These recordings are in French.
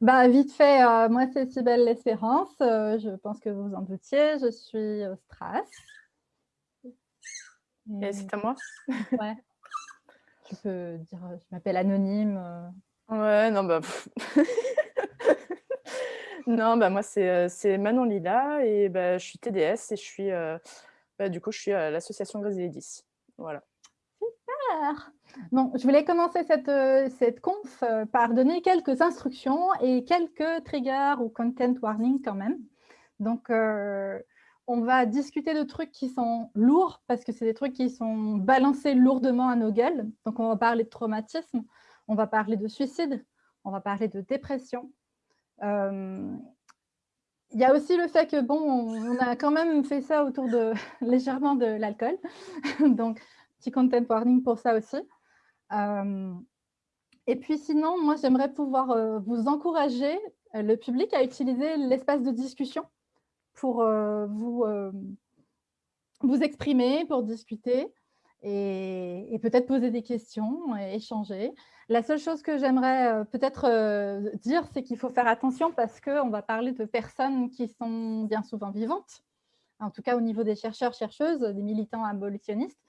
Bah, vite fait, euh, moi c'est Sybelle L'Espérance, euh, je pense que vous en doutiez, je suis au Stras. Et c'est à moi Ouais. Je peux dire, je m'appelle anonyme. euh. Ouais, non, bah... non, bah moi, c'est Manon Lila et bah, je suis TDS et je suis, bah, du coup, je suis à l'association 10. Voilà. Super Je voulais commencer cette, euh, cette conf euh, par donner quelques instructions et quelques triggers ou content warning quand même. Donc, euh, on va discuter de trucs qui sont lourds parce que c'est des trucs qui sont balancés lourdement à nos gueules. Donc, on va parler de traumatisme, on va parler de suicide, on va parler de dépression. Il y a aussi le fait que, bon, on a quand même fait ça autour de légèrement de l'alcool. Donc, petit content warning pour ça aussi. Et puis sinon, moi, j'aimerais pouvoir vous encourager, le public, à utiliser l'espace de discussion pour vous, vous exprimer, pour discuter et, et peut-être poser des questions et échanger. La seule chose que j'aimerais peut-être dire, c'est qu'il faut faire attention parce qu'on va parler de personnes qui sont bien souvent vivantes, en tout cas au niveau des chercheurs, chercheuses, des militants abolitionnistes.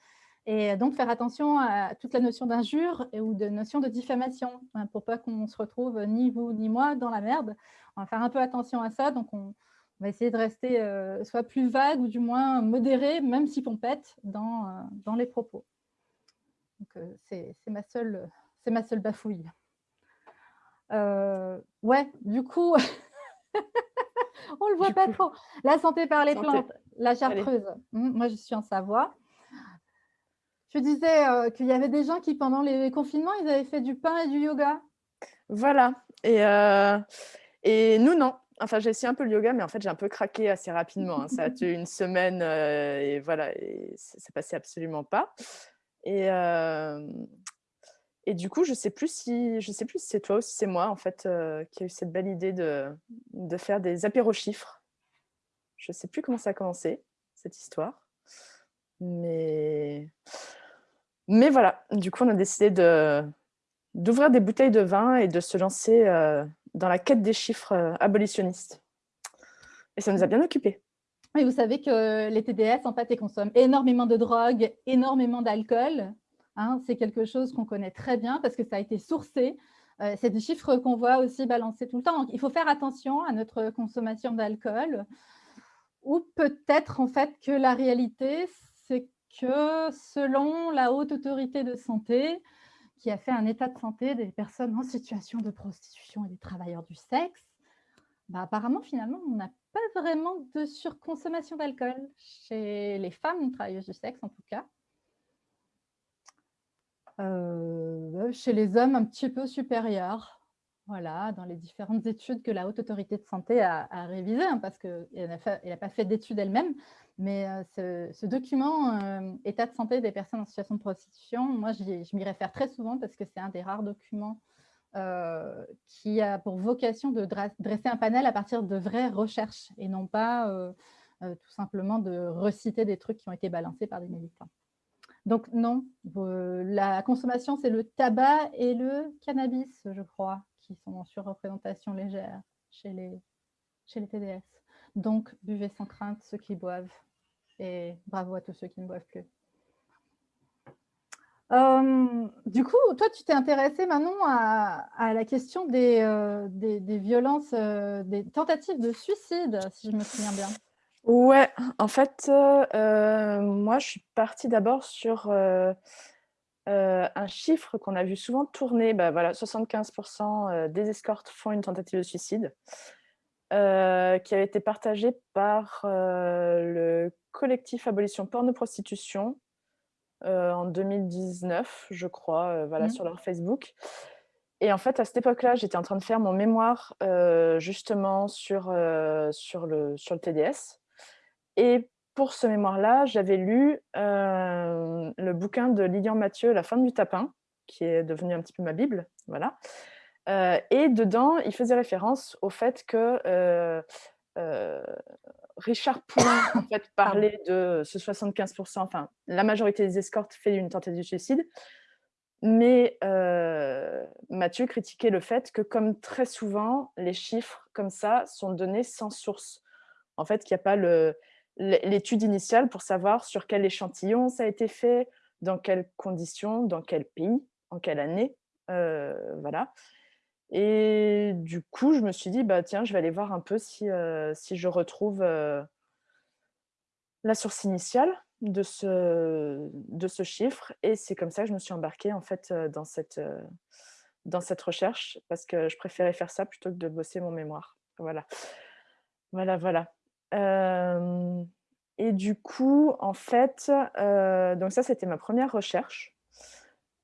Et donc, faire attention à toute la notion d'injure ou de notion de diffamation, hein, pour pas qu'on se retrouve, ni vous ni moi, dans la merde. On va faire un peu attention à ça. Donc, on, on va essayer de rester euh, soit plus vague ou du moins modéré, même si pompette, dans, euh, dans les propos. Donc, euh, c'est c'est ma, seule- c'est ma seule bafouille. Euh, ouais, du coup, on le voit Du pas coup. trop. La santé par les Santé. plantes, la chartreuse. Hum, moi, je suis en Savoie. Je disais euh, qu'il y avait des gens qui, pendant les confinements, ils avaient fait du pain et du yoga. Voilà. Et, euh, et nous, non. Enfin, j'ai essayé un peu le yoga, mais en fait, j'ai un peu craqué assez rapidement. hein. Ça a tenu une semaine euh, et voilà, et ça passait absolument pas. Et, et du coup, je sais plus si, je sais plus si c'est toi ou si c'est moi en fait qui a eu cette belle idée de, de faire des apéros chiffres. Je sais plus comment ça a commencé cette histoire, mais mais voilà. Du coup, on a décidé d'ouvrir des bouteilles de vin et de se lancer euh, dans la quête des chiffres euh, abolitionnistes. Et ça nous a bien occupés. Et vous savez que les TDS, en fait, ils consomment énormément de drogue, énormément d'alcool. Hein, c'est quelque chose qu'on connaît très bien parce que ça a été sourcé. Euh, c'est des chiffres qu'on voit aussi balancés tout le temps. Donc, il faut faire attention à notre consommation d'alcool. Ou peut-être, en fait, que la réalité, c'est que selon la haute autorité de santé, qui a fait un état de santé des personnes en situation de prostitution et des travailleurs du sexe, bah, apparemment, finalement, on n'a pas vraiment de surconsommation d'alcool chez les femmes travailleuses du sexe, en tout cas. Euh, chez les hommes, un petit peu supérieur. Voilà, dans les différentes études que la Haute Autorité de Santé a, révisées, hein, parce qu'elle n'a pas fait d'études elle-même, mais euh, ce, document euh, État de santé des personnes en situation de prostitution, moi, je m'y réfère très souvent parce que c'est un des rares documents euh, qui a pour vocation de dresser un panel à partir de vraies recherches et non pas tout simplement de reciter des trucs qui ont été balancés par des militants. Donc non, la consommation, c'est le tabac et le cannabis, je crois, qui sont en surreprésentation légère chez les, chez les TDS. Donc, buvez sans crainte ceux qui boivent et bravo à tous ceux qui ne boivent plus. Euh, du coup, toi, tu t'es intéressé Manon à, la question des, euh, des, violences, euh, des tentatives de suicide, si je me souviens bien. Ouais, en fait, moi, je suis partie d'abord sur euh, un chiffre qu'on a vu souvent tourner. Bah, voilà, 75% euh, des escortes font une tentative de suicide, euh, qui avait été partagé par euh, le collectif Abolition Porno-Prostitution en 2019, je crois, voilà, Mhm. sur leur Facebook. Et en fait, à cette époque-là, j'étais en train de faire mon mémoire justement sur, sur, le, sur le TDS. Et pour ce mémoire-là, j'avais lu euh, le bouquin de Lilian Mathieu, La fin du tapin, qui est devenu un petit peu ma Bible. Voilà. Euh, et dedans, il faisait référence au fait que euh, Richard Poulin en fait, parlait de ce 75%, enfin, la majorité des escortes fait une tentative de suicide, Mais Mathieu critiquait le fait que, comme très souvent, les chiffres comme ça sont donnés sans source. En fait, qu'il n'y a pas l'étude initiale pour savoir sur quel échantillon ça a été fait, dans quelles conditions, dans quel pays, en quelle année. voilà. Et du coup, je me suis dit, bah, tiens, je vais aller voir un peu si, si je retrouve la source initiale de ce, de ce chiffre. Et c'est comme ça que je me suis embarquée en fait dans cette, dans cette recherche parce que je préférais faire ça plutôt que de bosser mon mémoire. Voilà, voilà, voilà. Et du coup, en fait, donc ça, c'était ma première recherche.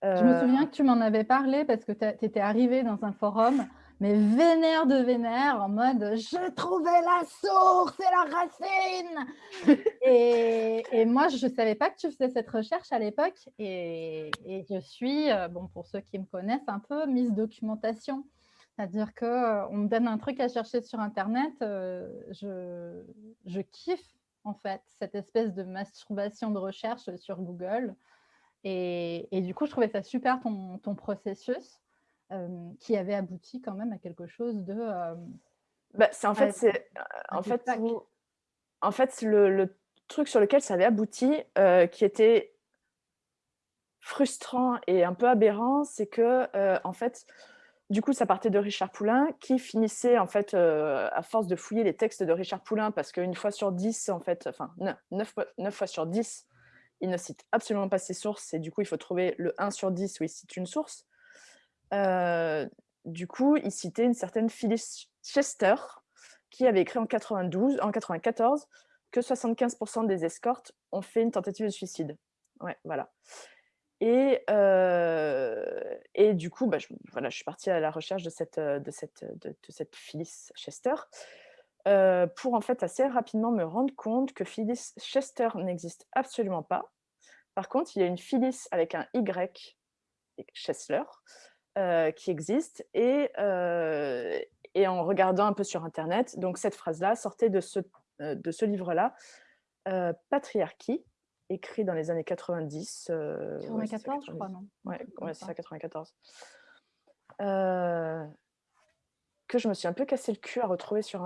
Je me souviens que tu m'en avais parlé parce que tu étais arrivée dans un forum mais vénère de vénère, en mode « je trouvais la source et la racine !» et, moi, je ne savais pas que tu faisais cette recherche à l'époque et, je suis, bon, pour ceux qui me connaissent, un peu mise documentation. C'est-à-dire qu'on euh, me donne un truc à chercher sur Internet, euh, je, je kiffe en fait cette espèce de masturbation de recherche sur Google. Et, du coup, je trouvais ça super ton, ton processus qui avait abouti quand même à quelque chose de... Bah, c'est en fait, c'est en fait, en fait le, truc sur lequel ça avait abouti, qui était frustrant et un peu aberrant, c'est que en fait, du coup, ça partait de Richard Poulain, qui finissait, en fait, à force de fouiller les textes de Richard Poulain, parce qu'une fois sur dix, en fait, enfin, 9, 9, fois sur 10, il ne cite absolument pas ses sources, et du coup, il faut trouver le 1 sur 10 où il cite une source du coup, il citait une certaine Phyllis Chester, qui avait écrit en 92, en 94 que 75% des escortes ont fait une tentative de suicide. Ouais, voilà. Et, du coup, bah, je, voilà, je suis partie à la recherche de cette, de cette, de, cette Phyllis Chester pour en fait assez rapidement me rendre compte que Phyllis Chester n'existe absolument pas. Par contre, il y a une Phyllis avec un Y, Chesler, euh, qui existe et, en regardant un peu sur internet, donc cette phrase-là sortait de ce, de ce livre-là, Patriarchie, écrit dans les années 90. 94, je crois, non? Ouais, c'est ça, 94. que je me suis un peu cassé le cul à retrouver sur,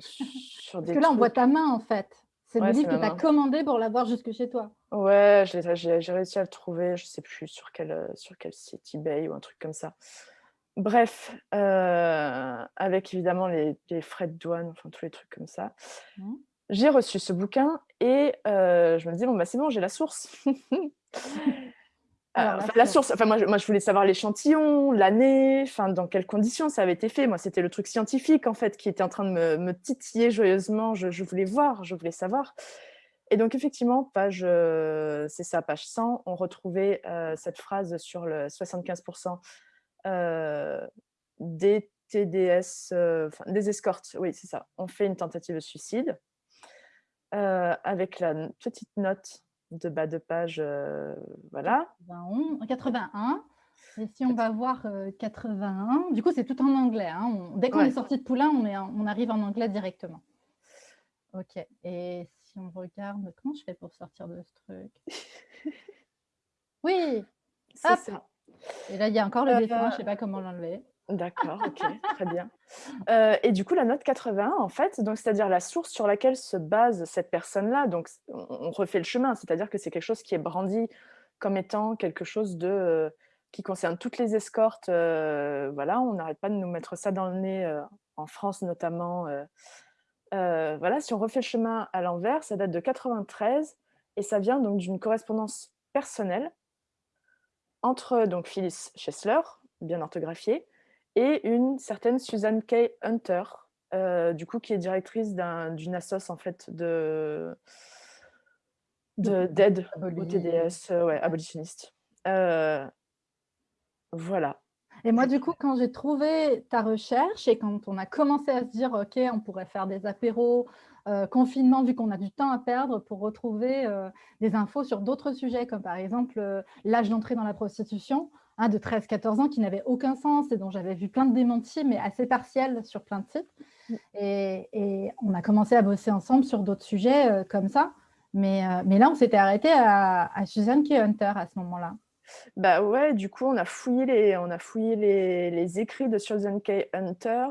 sur des Parce que là, on voit ta main, en fait. C'est le livre que tu as commandé pour l'avoir jusque chez toi. Ouais, j'ai réussi à le trouver, je ne sais plus sur quel, euh, sur quel site, eBay ou un truc comme ça. Bref, euh, avec évidemment les, frais de douane, enfin tous les trucs comme ça. Mmh. J'ai reçu ce bouquin et euh, je me dis, bon, bah, c'est bon, j'ai la source. Euh, la, source, enfin, moi, moi, je voulais savoir l'échantillon, l'année, enfin, dans quelles conditions ça avait été fait. Moi, c'était le truc scientifique, en fait, qui était en train de me, titiller joyeusement. Je, voulais voir, je voulais savoir. Et donc, effectivement, page, euh, c'est ça, page 100, on retrouvait euh, cette phrase sur le 75% des TDS, des escortes, oui, c'est ça. On fait une tentative de suicide avec la petite note de bas de page, euh, voilà. 81. Et si on va voir 81, euh, du coup, c'est tout en anglais. Hein. dès qu'on est sorti de Poulain, on, est, on arrive en anglais directement. Ok. Et si on regarde, comment je fais pour sortir de ce truc? Oui ça. Et là, il y a encore le dessin, je ne sais pas comment l'enlever. D'accord, ok, très bien. Euh, et du coup, la note 81, en fait, c'est-à-dire la source sur laquelle se base cette personne-là, donc on refait le chemin, c'est-à-dire que c'est quelque chose qui est brandi comme étant quelque chose de euh, qui concerne toutes les escortes. Euh, voilà, on n'arrête pas de nous mettre ça dans le nez, en France notamment. voilà, si on refait le chemin à l'envers, ça date de 93 et ça vient donc d'une correspondance personnelle entre donc Phyllis Chesler, bien orthographiée, et une certaine Suzanne Kay Hunter, euh, du coup, qui est directrice d'une assoce en fait de d'aide au TDS, euh, ouais, abolitionniste. Euh, voilà. Et moi, du coup, quand j'ai trouvé ta recherche et quand on a commencé à se dire, OK, on pourrait faire des apéros, confinement, vu qu'on a du temps à perdre pour retrouver des infos sur d'autres sujets, comme par exemple l'âge d'entrée dans la prostitution, de 13-14 ans qui n'avait aucun sens et dont j'avais vu plein de démentis, mais assez partiels sur plein de sites. Mm. Et, on a commencé à bosser ensemble sur d'autres sujets euh, comme ça. Mais, euh, mais là, on s'était arrêté à, à, Suzanne K. Hunter à ce moment-là. Bah ouais, du coup, on a fouillé les, on a fouillé les, les écrits de Susan K. Hunter.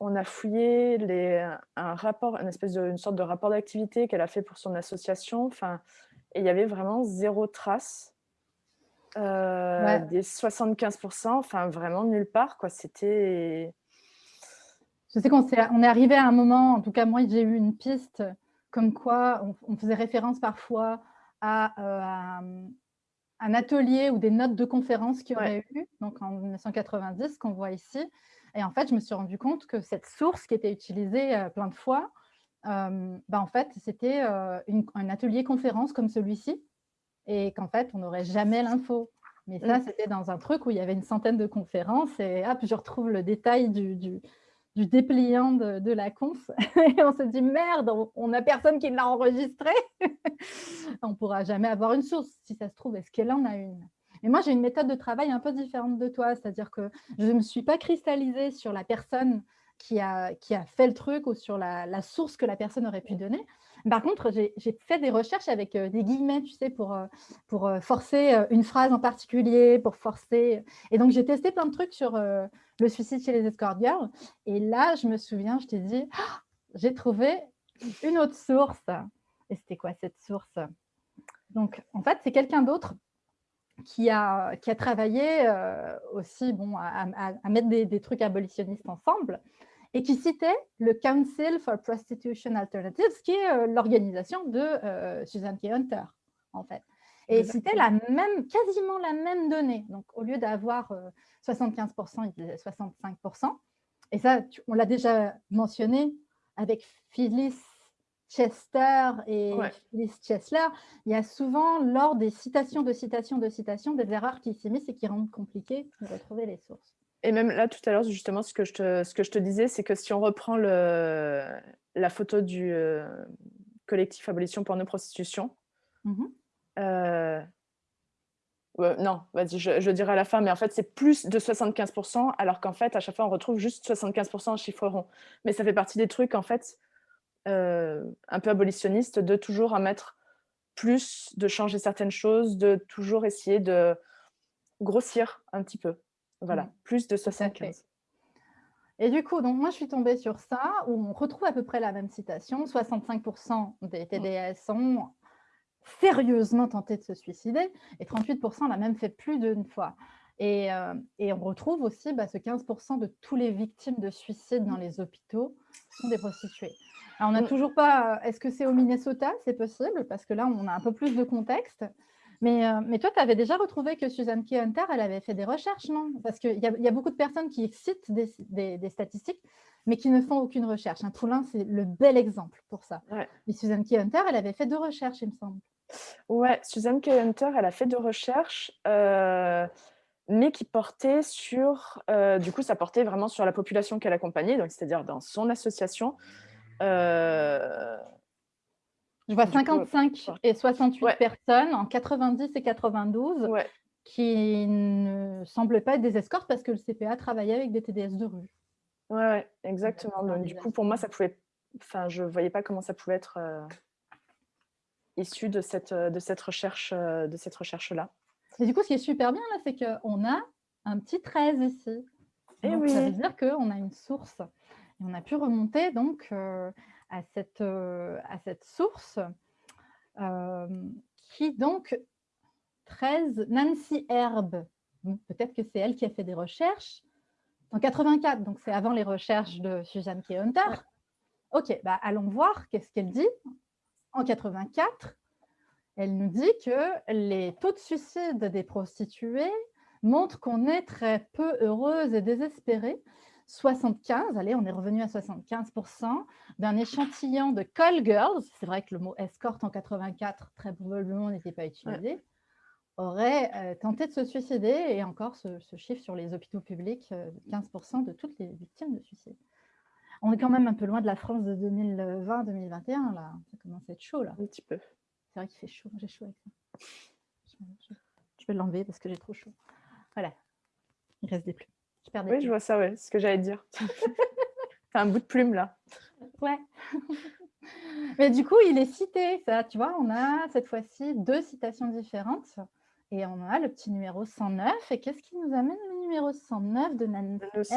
On a fouillé les, un rapport, une espèce de, une sorte de rapport d'activité qu'elle a fait pour son association. Enfin, et il y avait vraiment zéro trace euh, des 75%. Enfin, vraiment nulle part, quoi. C'était. Je sais qu'on est, on est arrivé à un moment, en tout cas moi j'ai eu une piste comme quoi on, faisait référence parfois à, euh, un atelier ou des notes de conférence qu'il y aurait eu, donc en 1990, qu'on voit ici. Et en fait, je me suis rendu compte que cette source qui était utilisée euh, plein de fois, euh, bah, en fait, c'était un atelier conférence comme celui-ci, et qu'en fait, on n'aurait jamais l'info. Mais ça, mm. c'était dans un truc où il y avait une centaine de conférences, et hop, je retrouve le détail du, du dépliant de, la conf et on se dit merde, on n'a personne qui l'a enregistré. on ne pourra jamais avoir une source. Si ça se trouve, est-ce qu'elle en a une? Et moi, j'ai une méthode de travail un peu différente de toi, c'est-à-dire que je ne me suis pas cristallisée sur la personne qui a, qui a fait le truc ou sur la, source que la personne aurait pu donner. Par contre, j'ai fait des recherches avec euh, des guillemets, tu sais, pour, euh, euh, forcer une phrase en particulier, pour forcer... Et donc, j'ai testé plein de trucs sur le suicide chez les escort girls. Et là, je me souviens, je t'ai dit, «Ah, j'ai trouvé une autre source. Et c'était quoi cette source? Donc, en fait, c'est quelqu'un d'autre qui a, travaillé aussi bon, à, mettre des, trucs abolitionnistes ensemble et qui citait le Council for Prostitution Alternatives, qui est euh, l'organisation de euh, Susan K. Hunter, en fait. Et c'était la même, quasiment la même donnée. Donc, au lieu d'avoir 75%, il disait 65%. Et ça, on l'a déjà mentionné avec Phyllis Chester et Phyllis Chesler. Il y a souvent, lors des citations de citations de citations, des erreurs qui s'immiscent et qui rendent compliqué de retrouver les sources. Et même là, tout à l'heure, justement, ce que je te, ce que je te disais, c'est que si on reprend le, la photo du euh, collectif Abolition Porno-Prostitution, mmh euh, non, vas-y, je, dirai à la fin, mais en fait, c'est plus de 75%, alors qu'en fait, à chaque fois, on retrouve juste 75% en chiffre rond. Mais ça fait partie des trucs, en fait, euh, un peu abolitionnistes, de toujours en mettre plus, de changer certaines choses, de toujours essayer de grossir un petit peu. Voilà, mmh. plus de 75. Et du coup, donc moi, je suis tombée sur ça, où on retrouve à peu près la même citation. 65% des mmh. TDS sont sérieusement tenté de se suicider et 38% l'a même fait plus d'une fois. Et, euh, et, on retrouve aussi bah, ce 15% de tous les victimes de suicide dans les hôpitaux sont des prostituées. Alors, on n'a toujours pas... Est-ce que c'est au Minnesota? C'est possible, parce que là, on a un peu plus de contexte. Mais, euh, mais toi, tu avais déjà retrouvé que Suzanne Key Hunter, elle avait fait des recherches, non? Parce qu'il y, y, a beaucoup de personnes qui citent des, des statistiques, mais qui ne font aucune recherche. Un poulain, c'est le bel exemple pour ça. Ouais. Mais Suzanne Key Hunter, elle avait fait deux recherches, il me semble. Ouais, Suzanne K. Hunter, elle a fait deux recherches, euh, mais qui portaient sur, euh, du coup, ça portait vraiment sur la population qu'elle accompagnait, donc c'est-à-dire dans son association. Euh, Je vois 55 et 68 personnes en 90 et 92 qui ne semblent pas être des escortes parce que le CPA travaillait avec des TDS de rue. Ouais, exactement. Donc, du coup, pour moi, ça pouvait, enfin, je voyais pas comment ça pouvait être issu de cette, euh, de cette recherche-là. De cette recherche -là. Et du coup, ce qui est super bien, là, c'est qu'on a un petit 13 ici. Et eh oui. Ça veut dire qu'on a une source. Et on a pu remonter donc euh, à, cette, euh, à cette source qui donc 13, Nancy Herb. Peut-être que c'est elle qui a fait des recherches. En 84, donc c'est avant les recherches de Suzanne K. Hunter. Ok, bah allons voir qu'est-ce qu'elle dit en 84, elle nous dit que les taux de suicide des prostituées montrent qu'on est très peu heureuse et désespérée. 75, allez, on est revenu à 75% d'un échantillon de call girls, c'est vrai que le mot escorte en 84, très probablement n'était pas utilisé, aurait euh, tenté de se suicider, et encore ce, chiffre sur les hôpitaux publics, 15% euh, de toutes les victimes de suicide. On est quand même un peu loin de la France de 2020-2021, là. Ça commence à être chaud, là. Un petit peu. C'est vrai qu'il fait chaud, j'ai chaud avec ça. Je, vais l'enlever parce que j'ai trop chaud. Voilà. Il reste des plumes. Je perds des oui, je vois ça, ouais. C'est ce que j'allais dire. T'as un bout de plume, là. Ouais. Mais du coup, il est cité, ça, tu vois, on a cette fois-ci deux citations différentes. Et on a le petit numéro 109. Et qu'est-ce qui nous amène le numéro 109 de Nancy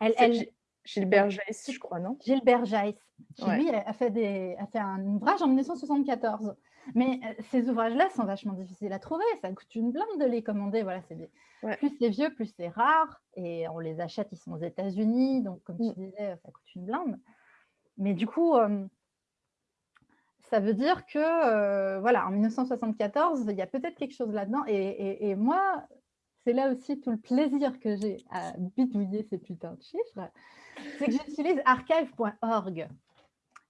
elle, elle, Gilbert Jaiss, je crois, non? Gilbert Jaiss, qui lui a fait, des, a fait un ouvrage en 1974. Mais euh, ces ouvrages-là sont vachement difficiles à trouver. Ça coûte une blinde de les commander. Voilà, des... Plus c'est vieux, plus c'est rare. Et on les achète, ils sont aux États-Unis. Donc, comme tu mm. disais, ça coûte une blinde. Mais du coup, euh, ça veut dire que, euh, voilà, en 1974, il y a peut-être quelque chose là-dedans. Et, moi, c'est là aussi tout le plaisir que j'ai à bidouiller ces putains de chiffres, c'est que j'utilise archive.org.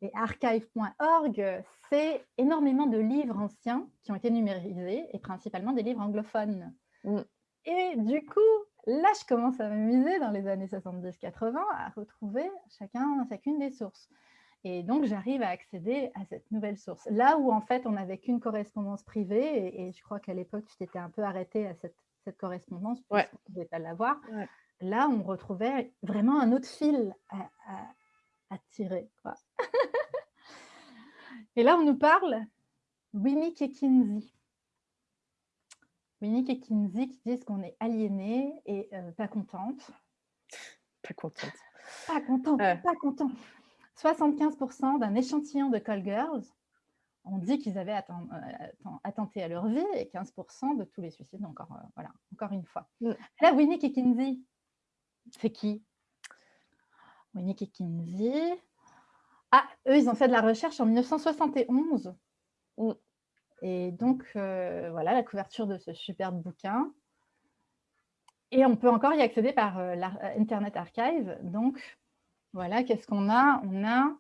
Et archive.org, c'est énormément de livres anciens qui ont été numérisés, et principalement des livres anglophones. Mm. Et du coup, là, je commence à m'amuser dans les années 70-80 à retrouver chacun, chacune des sources. Et donc, j'arrive à accéder à cette nouvelle source. Là où, en fait, on n'avait qu'une correspondance privée, et, je crois qu'à l'époque, tu t'étais un peu arrêté à cette, correspondance, ouais. ne pouvait pas l'avoir. Là, on retrouvait vraiment un autre fil à, et là, on nous parle Winnie et Kinsey. Winnie et Kinsey qui disent qu'on est aliéné et euh, pas contente. Pas contente. Pas contente, pas contente. 75% d'un échantillon de call girls ont dit qu'ils avaient euh, attenté à leur vie et 15% de tous les suicides, encore, euh, voilà, encore une fois. Mm. Là, Winnie et Kinsey, c'est qui? Winnie et Kinsey. Ah, eux, ils ont fait de la recherche en 1971. Mm. Et donc, euh, voilà la couverture de ce superbe bouquin. Et on peut encore y accéder par l'Internet Archive. Donc, voilà, qu'est-ce qu'on a? On a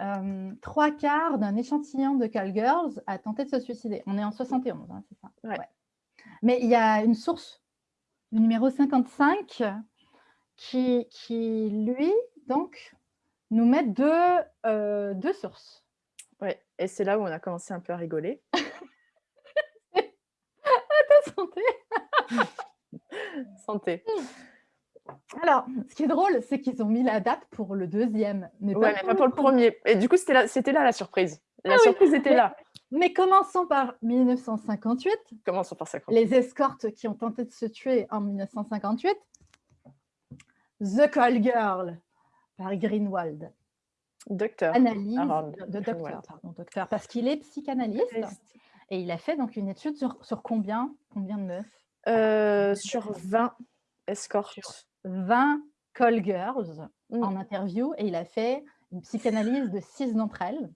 euh, trois quarts d'un échantillon de Call Girls a tenté de se suicider. On est en 71, hein, c'est ça? Mais il y a une source, le numéro 55, qui, qui lui, donc, nous met deux, euh, deux sources. Oui, et c'est là où on a commencé un peu à rigoler. à ta santé Santé. Hmm. Alors, ce qui est drôle, c'est qu'ils ont mis la date pour le deuxième. Mais pas, mais pas pour le premier. Et du coup, c'était là, là, la surprise. La ah surprise était là. Mais commençons par 1958. Commençons par 58. Les escortes qui ont tenté de se tuer en 1958. The Call Girl par Greenwald. Docteur. Analyse de, docteur, pardon, docteur, parce qu'il est psychanalyste. Et il a fait donc une étude sur, sur combien, combien de meufs? Euh, Sur 20 escortes. 20 call girls mm. en interview et il a fait une psychanalyse de six d'entre elles.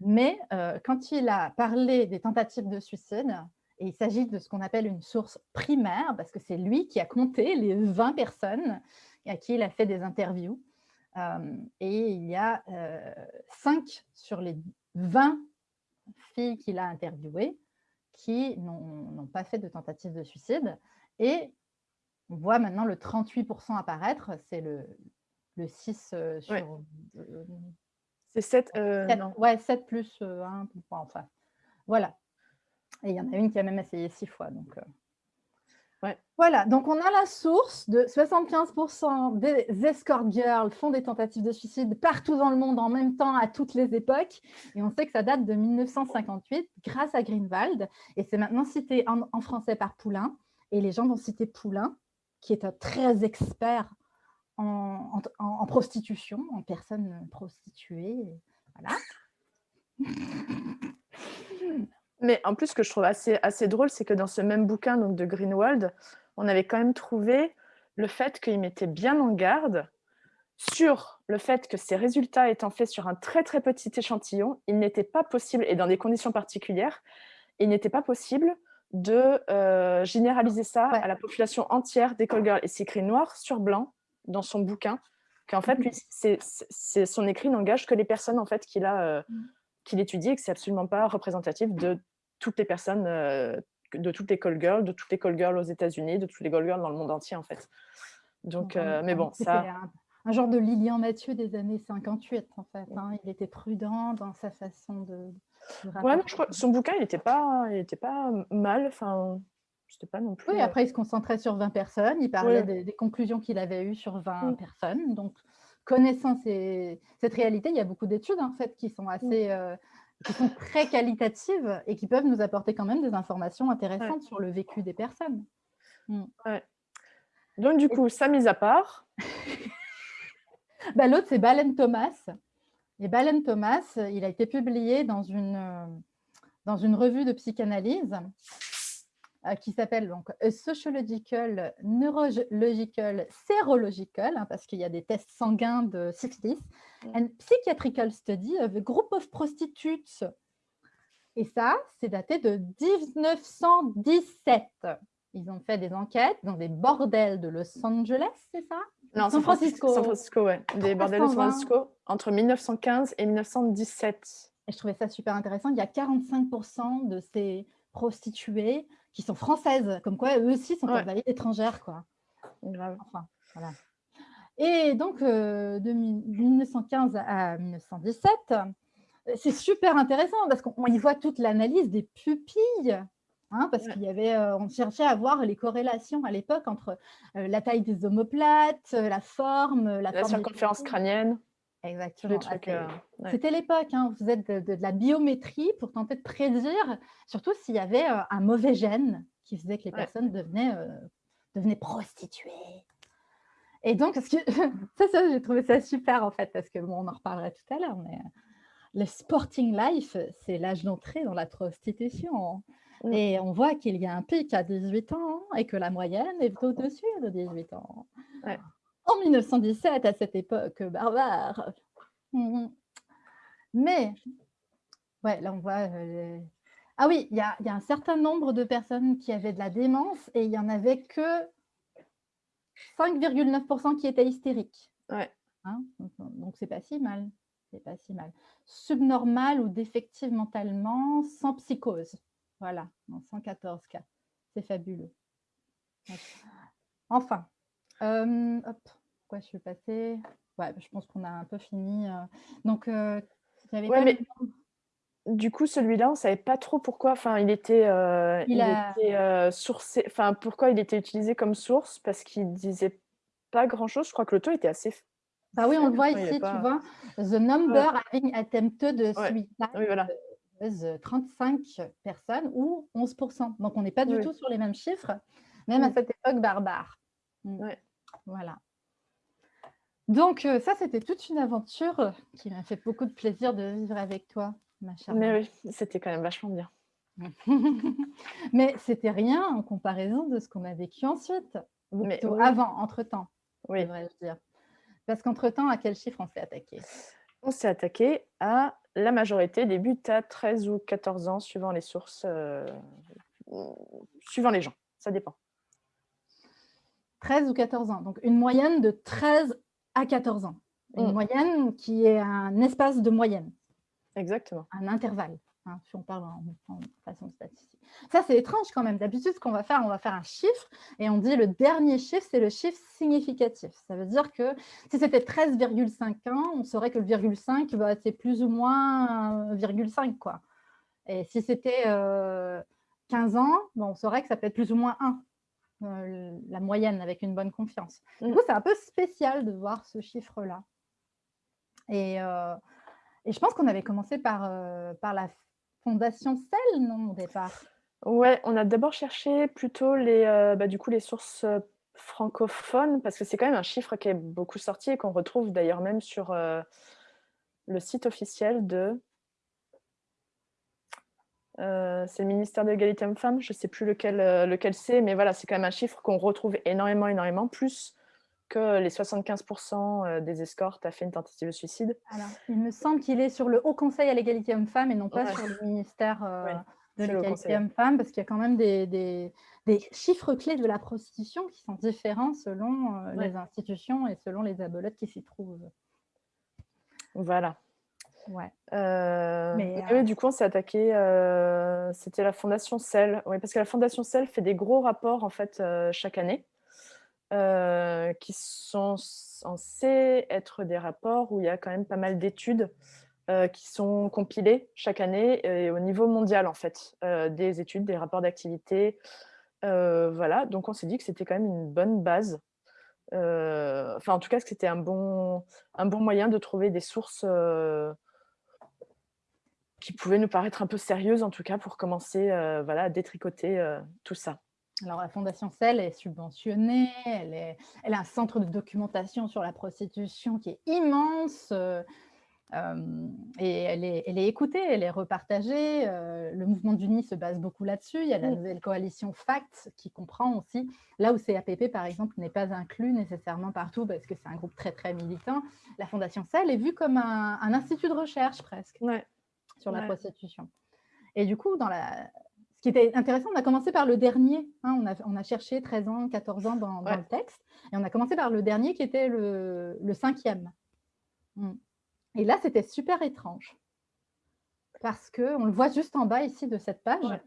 Mais euh, quand il a parlé des tentatives de suicide, et il s'agit de ce qu'on appelle une source primaire, parce que c'est lui qui a compté les 20 personnes à qui il a fait des interviews. Euh, et il y a euh, 5 sur les 20 filles qu'il a interviewées qui n'ont pas fait de tentative de suicide. Et on voit maintenant le 38% apparaître, c'est le, le 6 euh, sur... Euh, c'est 7, euh, non. Ouais, 7 plus 1, enfin, voilà. Et il y en a une qui a même essayé 6 fois, donc... Voilà, donc on a la source de 75% des escort girls font des tentatives de suicide partout dans le monde en même temps à toutes les époques. Et on sait que ça date de 1958 grâce à Greenwald. Et c'est maintenant cité en, en, français par Poulain. Et les gens vont citer Poulain qui est un très expert en, prostitution, en personnes prostituées. Voilà. Mais en plus, ce que je trouve assez, assez drôle, c'est que dans ce même bouquin donc, de Greenwald, on avait quand même trouvé le fait qu'il mettait bien en garde sur le fait que ces résultats étant faits sur un très très petit échantillon, il n'était pas possible, et dans des conditions particulières, il n'était pas possible de euh, généraliser ça à la population entière girl. Et c'est écrit noir sur blanc dans son bouquin, qu'en fait, lui, c'est son écrit n'engage que les personnes en fait qu'il a euh, mm. Qu'il étudie et que c'est absolument pas représentatif de toutes les personnes, euh, de toutes les call girls, de toutes les call girls aux États-Unis, de toutes les call girls dans le monde entier en fait. Donc, mais bon, ça un genre de Lilian Mathieu des années 58, en fait. Hein. Il était prudent dans sa façon de... ouais, je crois, son bouquin, il n'était pas, il était pas mal. Enfin, c'était pas non plus... Oui, après, il se concentrait sur 20 personnes. Il parlait des, conclusions qu'il avait eues sur 20 mm. personnes. Donc, connaissant cette réalité, il y a beaucoup d'études, en fait, qui sont assez... Euh, qui sont très qualitatives et qui peuvent nous apporter quand même des informations intéressantes sur le vécu des personnes. Mm. Donc, du coup, ça mise à part. bah, L'autre, c'est Balen Thomas. Et Balen Thomas, il a été publié dans une, euh, dans une revue de psychanalyse qui s'appelle donc Sociological, Neurological, Serological, hein, parce qu'il y a des tests sanguins de 60s, mm. and Psychiatrical Study of a Group of Prostitutes. Et ça, c'est daté de 1917. Ils ont fait des enquêtes dans des bordels de Los Angeles, c'est ça? Non, San Francisco. San Francisco, ouais. Des bordels de San Francisco entre 1915 et 1917. Et je trouvais ça super intéressant. Il y a 45% de ces prostituées qui sont françaises, comme quoi eux aussi sont ouais. étrangères. Quoi. Enfin, voilà. Et donc, euh, de 1915 à 1917, euh, c'est super intéressant parce qu'on y voit toute l'analyse des pupilles. Hein, parce qu'il y avait, euh, on cherchait à voir les corrélations à l'époque entre la taille des omoplates, la forme, la, la circonférence crânienne. Exactement. Ah, c'était l'époque, hein, vous êtes de, la biométrie pour tenter de prédire, surtout s'il y avait euh, un mauvais gène qui faisait que les personnes devenaient, euh, devenaient prostituées. Et donc, ça, ça j'ai trouvé ça super en fait, parce que bon, on en reparlera tout à l'heure, mais euh, le sporting life, c'est l'âge d'entrée dans la prostitution. Mm. Et on voit qu'il y a un pic à 18 ans et que la moyenne est au-dessus de 18 ans en 1917, à cette époque barbare. Mhm. Mais, ouais, là on voit... Euh, ah oui, il y, a, un certain nombre de personnes qui avaient de la démence et il n'y en avait que 5,9% qui étaient hystériques. Ouais. Hein, donc, c'est pas si mal. C'est pas si mal. Subnormal ou défective mentalement, sans psychose. Voilà, dans 114 cas. C'est fabuleux. Enfin, euh, hop je suis passée Ouais, je pense qu'on a un peu fini. Euh. Donc, euh, mais du coup, celui-là, on savait pas trop pourquoi. Enfin, il était, euh, il, était sourcé. Enfin, pourquoi il était utilisé comme source? Parce qu'il disait pas grand-chose. Je crois que le taux était assez. Bah oui, on le voit ici, tu vois. The number having attempted de suicide. Oui, voilà. 35 personnes ou 11%. Donc, on n'est pas du tout sur les mêmes chiffres, même à cette époque barbare. Mm. Voilà. Donc, euh, ça, c'était toute une aventure euh, qui m'a fait beaucoup de plaisir de vivre avec toi, ma chère. Mais oui, c'était quand même vachement bien. Mais c'était rien en comparaison de ce qu'on a vécu ensuite, Mais avant, entre-temps, oui. devrais-je dire. Parce qu'entre-temps, à quel chiffre on s'est attaqué? On s'est attaqué à la majorité, débute à 13 ou 14 ans, suivant les sources, euh, suivant les gens, ça dépend. 13 ou 14 ans, donc une moyenne de 13 à 14 ans. Une mm. moyenne qui est un espace de moyenne. Exactement. Un intervalle, hein, si on parle en, façon statistique. Ça, c'est étrange quand même. D'habitude, ce qu'on va faire, on va faire un chiffre et on dit le dernier chiffre, c'est le chiffre significatif. Ça veut dire que si c'était 13,5 ans, on saurait que le virgule 5, bah, c'est plus ou moins 1,5. Quoi. Et si c'était 15 euh, ans, on saurait que ça peut être plus ou moins 1. Euh, la moyenne avec une bonne confiance. Du mmh. coup, c'est un peu spécial de voir ce chiffre-là. Et, euh, et, je pense qu'on avait commencé par, euh, par la fondation CEL, non, au départ? Ouais, on a d'abord cherché plutôt les, bah, du coup, les sources francophones, parce que c'est quand même un chiffre qui est beaucoup sorti et qu'on retrouve d'ailleurs même sur le site officiel de euh, c'est le ministère de l'égalité hommes-femmes, je ne sais plus lequel, euh, lequel c'est, mais voilà, c'est quand même un chiffre qu'on retrouve énormément, énormément, plus que les 75% euh, des escortes a fait une tentative de suicide. Alors, il me semble qu'il est sur le Haut Conseil à l'égalité hommes-femmes et non pas sur le ministère de l'égalité hommes-femmes, parce qu'il y a quand même des, des, chiffres clés de la prostitution qui sont différents selon les institutions et selon les abolotes qui s'y trouvent. Voilà. Ouais. Euh, euh, du coup, on s'est attaqué. Euh, c'était la Fondation CEL. Oui, parce que la Fondation CEL fait des gros rapports en fait chaque année, qui sont censés être des rapports où il y a quand même pas mal d'études qui sont compilées chaque année et au niveau mondial en fait, des études, des rapports d'activité. voilà, donc on s'est dit que c'était quand même une bonne base. enfin, en tout cas, que c'était un bon, un bon moyen de trouver des sources qui pouvaient nous paraître un peu sérieuses, en tout cas, pour commencer voilà, à détricoter tout ça. Alors, la Fondation CEL est subventionnée, elle, est, elle a un centre de documentation sur la prostitution qui est immense, et elle est, elle est, écoutée, elle est repartagée. le mouvement d'Uni se base beaucoup là-dessus. Il y a la nouvelle coalition FACT qui comprend aussi, là où CAPP par exemple n'est pas inclus nécessairement partout parce que c'est un groupe très très militant, la Fondation CEL est vue comme un, institut de recherche presque sur la prostitution. Et du coup, dans la, ce qui était intéressant, on a commencé par le dernier. Hein, on, a, cherché 13 ans, 14 ans dans, le texte. Et on a commencé par le dernier qui était le, cinquième. Hmm. Et là, c'était super étrange. Parce qu'on le voit juste en bas ici de cette page.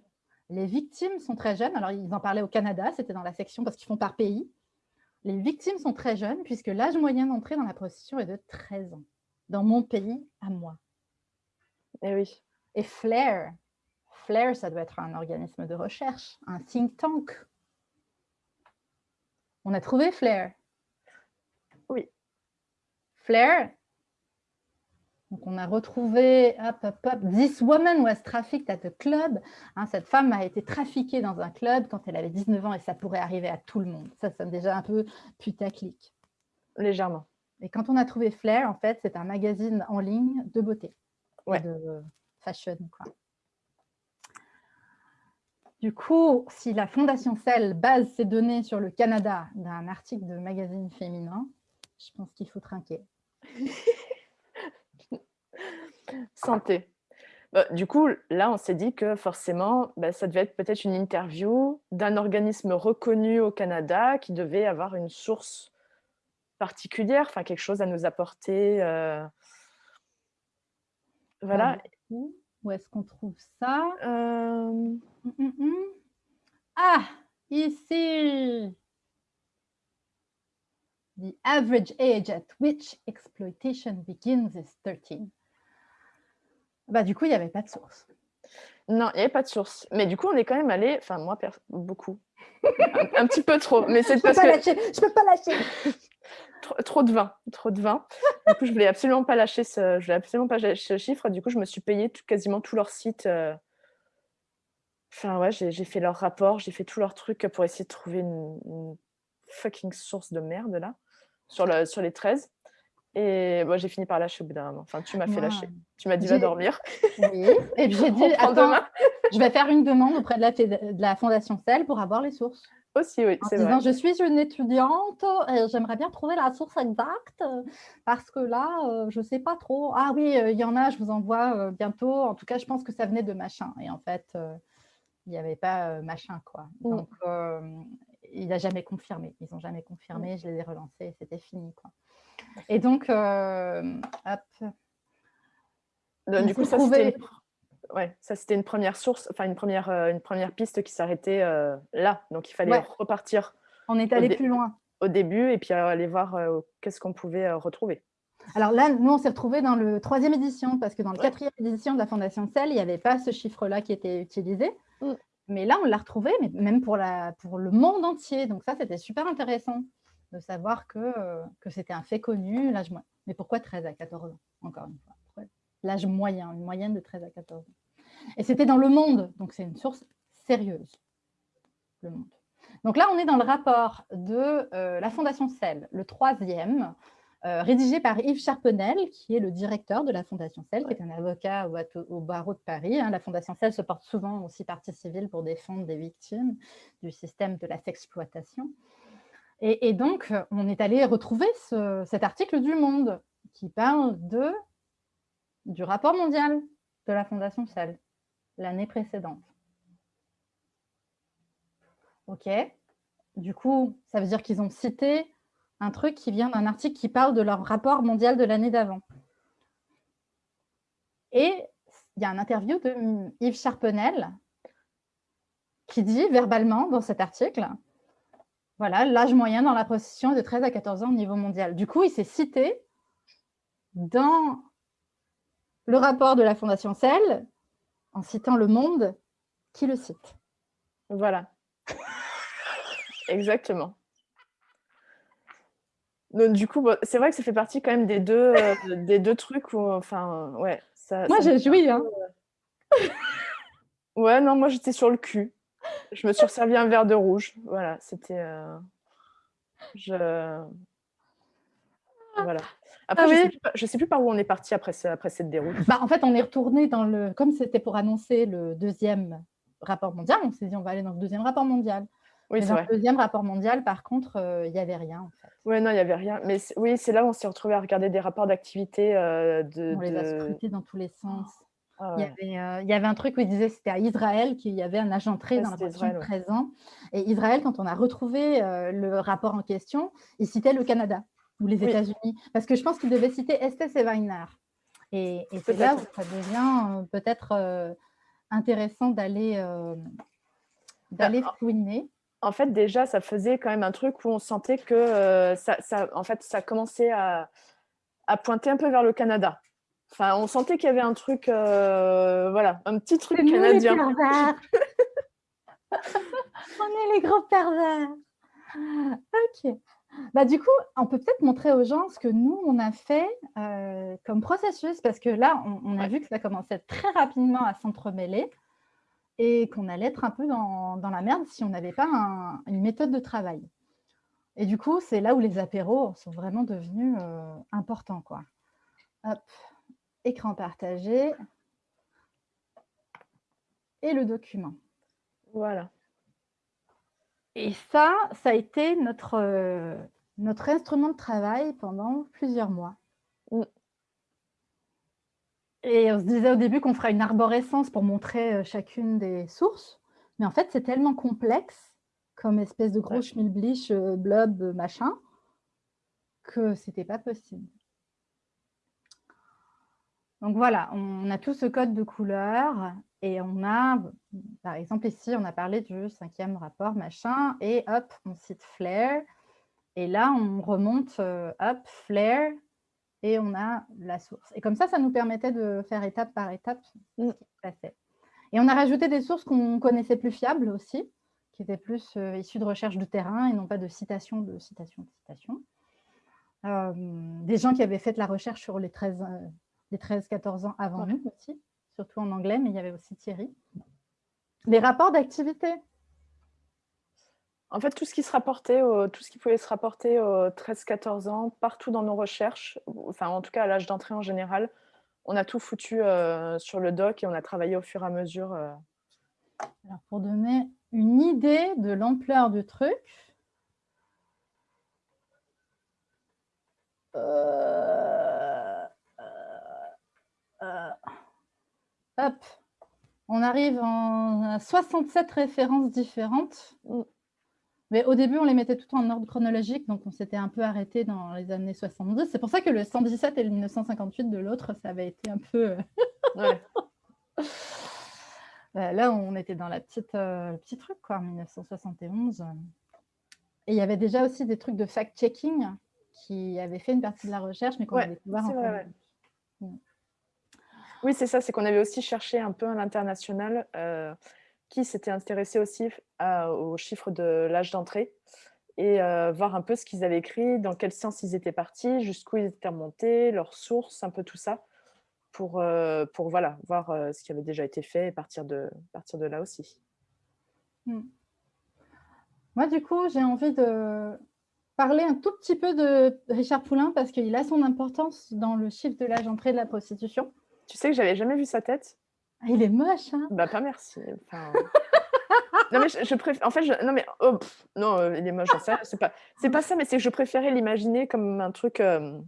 Les victimes sont très jeunes. Alors, ils en parlaient au Canada, c'était dans la section parce qu'ils font par pays. Les victimes sont très jeunes puisque l'âge moyen d'entrée dans la prostitution est de 13 ans. Dans mon pays, à moi. Et eh oui. Et Flair, Flair, ça doit être un organisme de recherche, un think tank. On a trouvé Flair. Oui. Flair, donc, on a retrouvé, hop, hop, hop, This woman was trafficked at a club. Hein, cette femme a été trafiquée dans un club quand elle avait 19 ans et ça pourrait arriver à tout le monde. Ça sonne déjà un peu putaclic. Légèrement. Et quand on a trouvé Flair, en fait, c'est un magazine en ligne de beauté, de fashion. Du coup, si la Fondation Cell base ses données sur le Canada d'un article de magazine féminin, je pense qu'il faut trinquer. Santé. Bah, du coup, là, on s'est dit que forcément, bah, ça devait être peut-être une interview d'un organisme reconnu au Canada qui devait avoir une source particulière, enfin quelque chose à nous apporter. Euh. Voilà. où? Est-ce qu'on trouve ça? Euh. hum, hum, hum. Ah, ici The average age at which exploitation begins is 13. Bah, du coup, il n'y avait pas de source. Non, il n'y avait pas de source. Mais du coup, on est quand même allé, enfin moi, beaucoup, un, petit peu trop. Mais c'est parce que je peux pas lâcher. Trop, de vin, trop de vin. Du coup, je voulais absolument pas lâcher ce, je voulais absolument pas lâcher ce chiffre. Du coup, je me suis payé quasiment tout leur site. Euh. Enfin ouais, j'ai fait leur rapport, j'ai fait tous leurs trucs pour essayer de trouver une, fucking source de merde là sur, le, sur les 13. Et moi, j'ai fini par lâcher au bout d'un moment. Enfin, tu m'as fait lâcher. Tu m'as dit va dormir. Oui. Et puis j'ai dit attends, je vais faire une demande auprès de la, de la Fondation CEL pour avoir les sources. Aussi, oui, c'est vrai. Je suis une étudiante et j'aimerais bien trouver la source exacte parce que là, euh, je ne sais pas trop. Ah oui, euh, il y en a, je vous envoie euh, bientôt. En tout cas, je pense que ça venait de machin. Et en fait, il n'y avait pas machin, quoi. Mm. Donc, il n'a jamais confirmé. Ils n'ont jamais confirmé. Mm. Je les ai relancés c'était fini, quoi. Et donc, euh, hop. du coup, ça c'était ouais, une première source, enfin une première, euh, une première piste qui s'arrêtait euh, là. Donc, il fallait repartir. On est allé plus loin. Au début, et puis aller voir qu'est-ce qu'on pouvait retrouver. Alors là, nous, on s'est retrouvés dans le troisième édition, parce que dans le quatrième édition de la Fondation CEL, il n'y avait pas ce chiffre-là qui était utilisé. Mm. Mais là, on l'a retrouvé, mais même pour, la, pour le monde entier. Donc ça, c'était super intéressant de savoir que, euh, que c'était un fait connu, l'âge. Mais pourquoi 13 à 14 ans, encore une fois? L'âge moyen, une moyenne de 13 à 14 ans? Et c'était dans Le Monde, donc c'est une source sérieuse, Le Monde. Donc là, on est dans le rapport de euh, la Fondation CEL, le troisième, euh, rédigé par Yves Charpenel, qui est le directeur de la Fondation CEL, qui est un avocat au, barreau de Paris. Hein. La Fondation CEL se porte souvent aussi partie civile pour défendre des victimes du système de la sexploitation. Et, donc, on est allé retrouver cet article du Monde qui parle de, du rapport mondial de la Fondation CEL, l'année précédente. OK. Du coup, ça veut dire qu'ils ont cité un truc qui vient d'un article qui parle de leur rapport mondial de l'année d'avant. Et il y a un interview de Yves Charpenel qui dit verbalement dans cet article voilà, l'âge moyen dans la prostitution est de 13 à 14 ans au niveau mondial. Du coup, il s'est cité dans le rapport de la Fondation CEL, en citant Le Monde, qui le cite. Voilà. Exactement. Donc, du coup, c'est vrai que ça fait partie quand même des deux, euh, des deux trucs où, enfin, ouais. Ça, Moi, j'ai joui. Hein. Ouais, non, moi j'étais sur le cul. Je me suis servi un verre de rouge. Voilà, c'était. Euh, je. Voilà. Après, ah je ne sais, plus par où on est parti après, après cette déroute. Bah, en fait, on est retourné dans le. Comme c'était pour annoncer le deuxième rapport mondial, on s'est dit on va aller dans le deuxième rapport mondial. Oui, c'est vrai. Le deuxième rapport mondial, par contre, euh, il n'y avait rien. En fait. Oui, non, il n'y avait rien. Mais oui, c'est là où on s'est retrouvé à regarder des rapports d'activité. Euh, de, on les a scrutés dans tous les sens. Ah il, y avait, euh, il, y avait, un truc où il disait c'était à Israël qu'il y avait un agent très dans la position présent. Et Israël, quand on a retrouvé le rapport en question, il citait le Canada ou les États-Unis. Parce que je pense qu'il devait citer Estes et Weiner. Et, c'est là où ça devient peut-être intéressant d'aller d'aller bah, fouiner en fait, déjà, ça faisait quand même un truc où on sentait que euh, ça, en fait, ça commençait à, pointer un peu vers le Canada. Enfin, on sentait qu'il y avait un truc, euh, voilà, un petit truc canadien. on est les gros pervers. Ok. Bah, du coup, on peut peut-être montrer aux gens ce que nous, on a fait euh, comme processus, parce que là, on, a vu que ça commençait très rapidement à s'entremêler et qu'on allait être un peu dans, la merde si on n'avait pas une méthode de travail. Et du coup, c'est là où les apéros sont vraiment devenus euh, importants. Quoi. Hop, écran partagé et le document. Voilà. Et ça, ça a été notre, euh, notre instrument de travail pendant plusieurs mois. Mm. Et on se disait au début qu'on ferait une arborescence pour montrer euh, chacune des sources. Mais en fait, c'est tellement complexe comme espèce de gros schmilblish, euh, blob, machin, que c'était pas possible. Donc voilà, on a tout ce code de couleurs et on a, par exemple ici, on a parlé du cinquième rapport, machin, et hop, on cite Flare. Et là, on remonte, hop, Flare, et on a la source. Et comme ça, ça nous permettait de faire étape par étape ce qui se passait. Et on a rajouté des sources qu'on connaissait plus fiables aussi, qui étaient plus euh, issues de recherche de terrain et non pas de citations, de citations, de citations. Euh, des gens qui avaient fait de la recherche sur les 13-14 euh, ans avant nous aussi, surtout en anglais, mais il y avait aussi Thierry. Les rapports d'activité, en fait, tout ce qui se rapportait, tout ce qui pouvait se rapporter aux 13-14 ans, partout dans nos recherches, enfin en tout cas à l'âge d'entrée en général, on a tout foutu euh, sur le doc et on a travaillé au fur et à mesure. Euh. Alors, pour donner une idée de l'ampleur du truc, euh, hop, on arrive en, à 67 références différentes. Mm. Mais au début, on les mettait tout en ordre chronologique, donc on s'était un peu arrêté dans les années 70. C'est pour ça que le 117 et le 1958 de l'autre, ça avait été un peu... Euh, bah, là, on était dans la petite, euh, le petit truc, quoi, 1971. Et il y avait déjà aussi des trucs de fact-checking qui avaient fait une partie de la recherche, mais qu'on avait découvert en vrai. Oui, c'est ça, c'est qu'on avait aussi cherché un peu à l'international euh, qui s'était intéressé aussi aux chiffres de l'âge d'entrée et voir un peu ce qu'ils avaient écrit, dans quel sens ils étaient partis, jusqu'où ils étaient remontés, leurs sources, un peu tout ça, pour, voilà, voir ce qui avait déjà été fait et partir de, là aussi. Mmh. Moi, du coup, j'ai envie de parler un tout petit peu de Richard Poulain parce qu'il a son importance dans le chiffre de l'âge d'entrée de la prostitution. Tu sais que j'avais jamais vu sa tête? Ah, il est moche, hein? Bah, pas merci. non, mais je, préfère. En fait, je... non, mais. Oh, non, euh, il est moche, C'est pas... pas ça, mais c'est que je préférais l'imaginer comme un truc. Euh,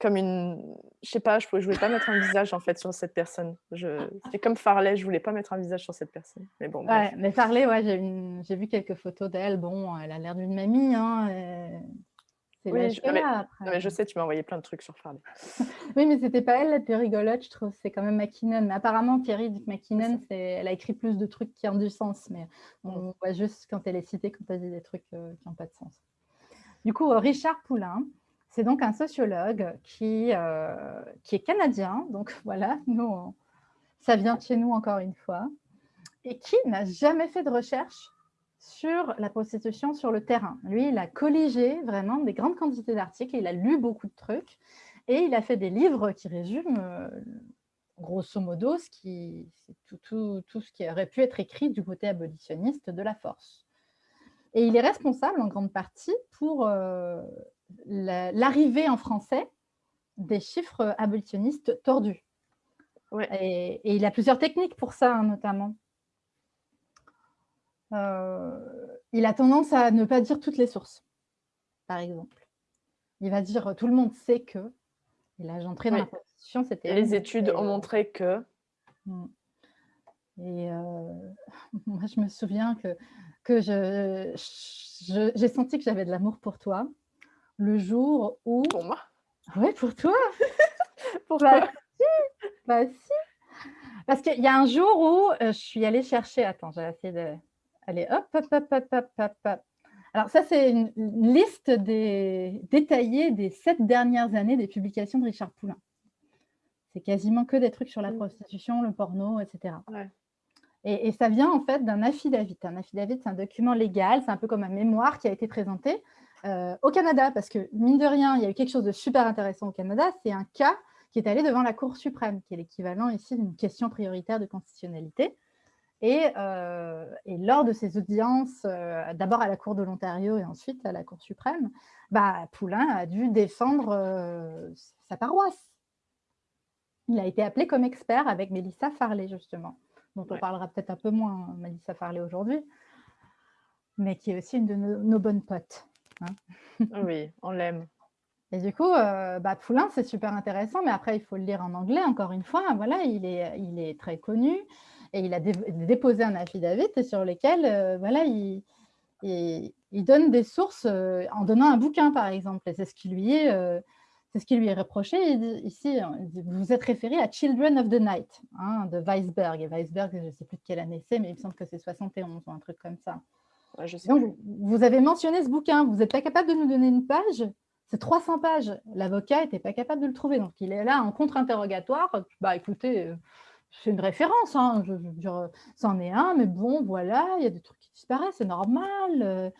comme une. Je sais pas, je, ne voulais pas mettre un visage, en fait, sur cette personne. Je... C'était comme Farley, je voulais pas mettre un visage sur cette personne. Mais bon. Ouais, mais Farley, ouais, j'ai vu quelques photos d'elle. Bon, elle a l'air d'une mamie, hein. Oui, je, mais, je sais, tu m'as envoyé plein de trucs sur Farley. oui, mais c'était pas elle la plus rigolote, je trouve. C'est quand même McKinnon. Mais apparemment, Thierry dit que McKinnon, elle a écrit plus de trucs qui ont du sens. Mais on mm. voit juste quand elle est citée, quand elle dit des trucs euh, qui n'ont pas de sens. Du coup, Richard Poulain, c'est donc un sociologue qui, euh, qui est canadien. Donc voilà, nous, ça vient de chez nous encore une fois. Et qui n'a jamais fait de recherche sur la prostitution sur le terrain. Lui, il a colligé vraiment des grandes quantités d'articles, il a lu beaucoup de trucs et il a fait des livres qui résument euh, grosso modo, ce qui, tout, tout, tout, ce qui aurait pu être écrit du côté abolitionniste de la force. Et il est responsable en grande partie pour euh, l'arrivée en français des chiffres abolitionnistes tordus. Et, il a plusieurs techniques pour ça, hein, notamment. Euh, il a tendance à ne pas dire toutes les sources, par exemple. Il va dire « tout le monde sait que », et là j'entrais dans la position, c'était… Les études ont montré que… Mm. Et euh, moi, je me souviens que, que j'ai je, senti que j'avais de l'amour pour toi le jour où… Pour moi? Oui, pour toi Pourquoi bah, si, bah, si. Parce qu'il y a un jour où euh, je suis allée chercher… Attends, j'ai essayé de… Allez, hop, hop, hop, hop, hop, hop, hop. Alors ça, c'est une, liste des, détaillée des sept dernières années des publications de Richard Poulain. C'est quasiment que des trucs sur la prostitution, le porno, etc. Et, ça vient en fait d'un affidavit. Un affidavit, c'est un document légal, c'est un peu comme un mémoire qui a été présenté euh, au Canada, parce que mine de rien, il y a eu quelque chose de super intéressant au Canada, c'est un cas qui est allé devant la Cour suprême, qui est l'équivalent ici d'une question prioritaire de constitutionnalité. Euh, et, lors de ces audiences, euh, d'abord à la Cour de l'Ontario et ensuite à la Cour suprême, bah, Poulain a dû défendre euh, sa paroisse. Il a été appelé comme expert avec Mélissa Farley, justement, dont on parlera peut-être un peu moins, Mélissa Farley, aujourd'hui, mais qui est aussi une de nos, bonnes potes. Hein. oui, on l'aime. Et du coup, bah, Poulain, c'est super intéressant, mais après, il faut le lire en anglais, encore une fois. Voilà, il est, il est très connu et il a déposé un affidavit sur lequel euh, voilà, il, il, donne des sources euh, en donnant un bouquin, par exemple. Et c'est ce qui lui est, euh, c'est ce qui lui est reproché. ici, vous vous êtes référé à Children of the Night hein, de Weisberg. Et Weisberg, je ne sais plus de quelle année c'est, mais il me semble que c'est 71 ou un truc comme ça. Donc, vous avez mentionné ce bouquin. Vous n'êtes pas capable de nous donner une page c'est 300 pages. L'avocat n'était pas capable de le trouver. Donc, il est là en contre-interrogatoire. Bah, écoutez, c'est une référence, hein, je, c'en est un, mais bon, voilà, il y a des trucs qui disparaissent, c'est normal. Euh,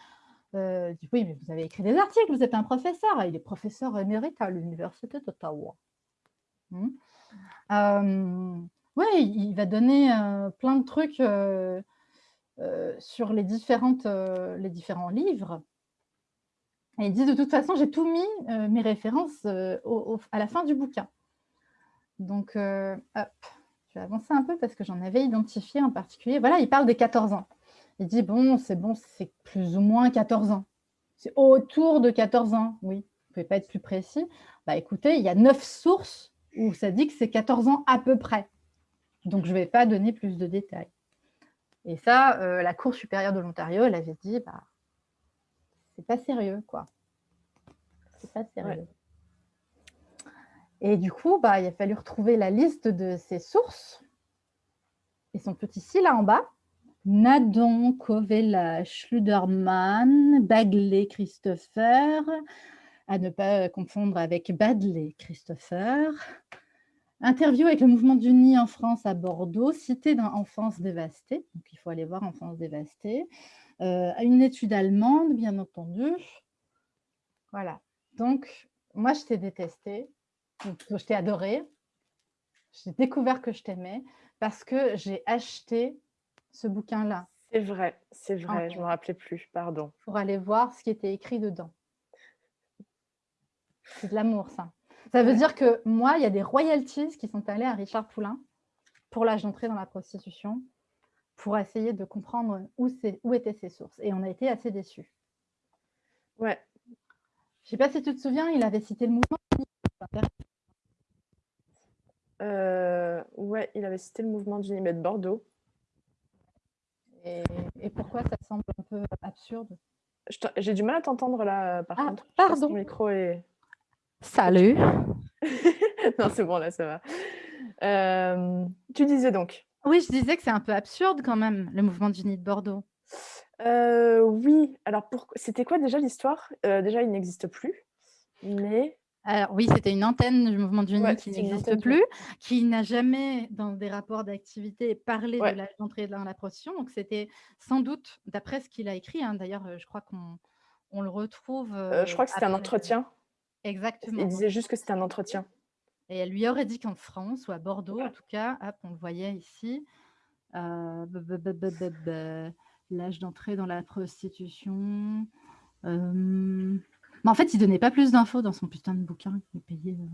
euh oui, mais vous avez écrit des articles, vous êtes un professeur, il est professeur émérite à l'Université d'Ottawa. Hmm. Euh, oui, il va donner plein de trucs sur les, différentes, les différents livres. Et il dit, de toute façon, j'ai tout mis, mes références, à la fin du bouquin. Donc, hop. Je vais avancer un peu parce que j'en avais identifié en particulier. Voilà, il parle des 14 ans. Il dit, bon, c'est bon, c'est plus ou moins 14 ans. C'est autour de 14 ans, oui. Vous ne pouvez pas être plus précis. Bah, écoutez, il y a neuf sources où ça dit que c'est 14 ans à peu près. Donc, je ne vais pas donner plus de détails. Et ça, euh, la Cour supérieure de l'Ontario, elle avait dit, bah, c'est pas sérieux, quoi. C'est pas sérieux. Et du coup, bah, il a fallu retrouver la liste de ses sources. Et son petit ci là en bas. Nadon, Kovela, Schluderman, Bagley, Christopher, à ne pas confondre avec Badley, Christopher. Interview avec le mouvement du nid en France à Bordeaux, cité dans Enfance dévastée, donc il faut aller voir Enfance dévastée. Euh, une étude allemande, bien entendu. Voilà, donc moi je t'ai détesté, je t'ai adoré. J'ai découvert que je t'aimais parce que j'ai acheté ce bouquin-là. C'est vrai, c'est vrai, je ne me rappelais plus, pardon. Pour aller voir ce qui était écrit dedans. C'est de l'amour, ça. Ça veut dire que moi, il y a des royalties qui sont allées à Richard Poulain pour l'âge d'entrée dans la prostitution, pour essayer de comprendre où, où étaient ses sources. Et on a été assez déçus. Ouais. Je ne sais pas si tu te souviens, il avait cité le mouvement euh, ouais, il avait cité le mouvement du de Bordeaux. Et, pourquoi ça semble un peu absurde? J'ai du mal à t'entendre là, par ah, contre. Pardon. micro est... Salut. non, c'est bon, là, ça va. Euh, tu disais donc Oui, je disais que c'est un peu absurde quand même, le mouvement du de Bordeaux. Euh, oui, alors pour... c'était quoi déjà l'histoire? Déjà, il n'existe plus, mais alors oui, c'était une antenne du mouvement du qui n'existe plus, qui n'a jamais, dans des rapports d'activité, parlé de l'âge d'entrée dans la prostitution. Donc c'était sans doute, d'après ce qu'il a écrit, hein, d'ailleurs, je crois qu'on on le retrouve. Euh, je crois que c'était un entretien. Exactement. Il disait juste que c'était un entretien. Et elle lui aurait dit qu'en France, ou à Bordeaux en tout cas, hop, on le voyait ici, euh, l'âge d'entrée dans la prostitution. Euh, mais en fait, il donnait pas plus d'infos dans son putain de bouquin qu'il payait. Euh.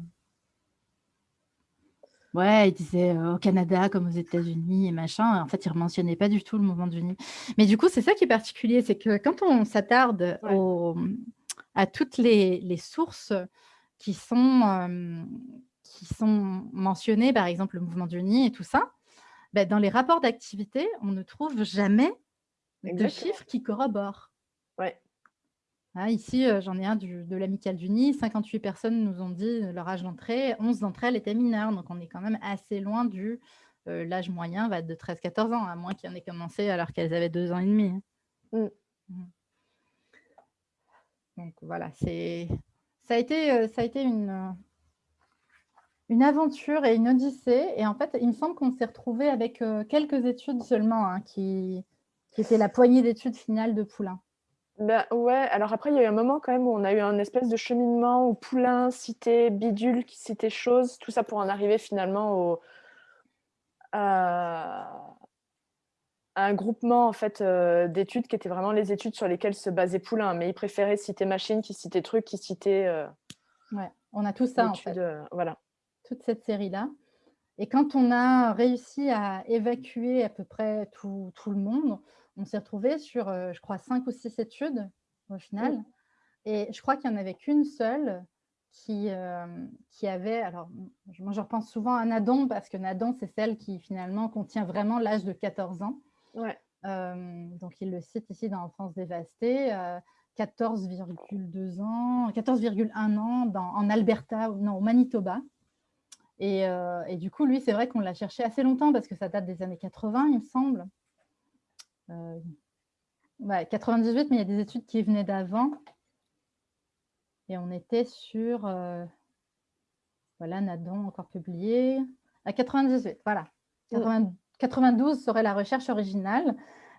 Ouais, il disait au Canada comme aux États-Unis et machin. En fait, il ne mentionnait pas du tout le mouvement du Nid. Mais du coup, c'est ça qui est particulier, c'est que quand on s'attarde à toutes les, les, sources qui sont, qui sont mentionnées, par exemple le mouvement du Nid et tout ça, ben, dans les rapports d'activité, on ne trouve jamais de chiffres qui corroborent. Ouais. Ah, ici, j'en ai un de l'Amicale du Nid. 58 personnes nous ont dit leur âge d'entrée. 11 d'entre elles étaient mineures. Donc, on est quand même assez loin du... L'âge moyen va être de 13-14 ans, à moins qu'il en ait commencé alors qu'elles avaient 2 ans et demi. Hein. Mmh. Mmh. Donc, voilà. Ça a été, ça a été une, une aventure et une odyssée. Et en fait, il me semble qu'on s'est retrouvé avec quelques études seulement, hein, qui, qui étaient la poignée d'études finales de Poulain. Ben ouais, alors après, il y a eu un moment quand même où on a eu un espèce de cheminement où Poulain citait Bidule, qui citait Chose, tout ça pour en arriver finalement au, à, un groupement en fait euh, d'études qui étaient vraiment les études sur lesquelles se basait Poulain. Mais il préférait citer Machine, qui citait Truc, qui citait. Euh, ouais, on a tout ça en fait. Euh, voilà. Toute cette série-là. Et quand on a réussi à évacuer à peu près tout, tout le monde, on s'est retrouvé sur, euh, je crois, cinq ou six études au final. Et je crois qu'il n'y en avait qu'une seule qui, euh, qui avait, alors moi je repense souvent à Nadon parce que Nadon c'est celle qui finalement contient vraiment l'âge de 14 ans. Ouais. Euh, donc il le cite ici dans France dévastée, 14,2 ans, 14,1 ans dans, en Alberta, non au Manitoba. Et, et du coup lui c'est vrai qu'on l'a cherché assez longtemps parce que ça date des années 80 il me semble. 98, euh, mais il y a des études qui venaient d'avant. Et on était sur, euh, voilà, Nadon encore publié, à 98, voilà. 92 serait la recherche originale,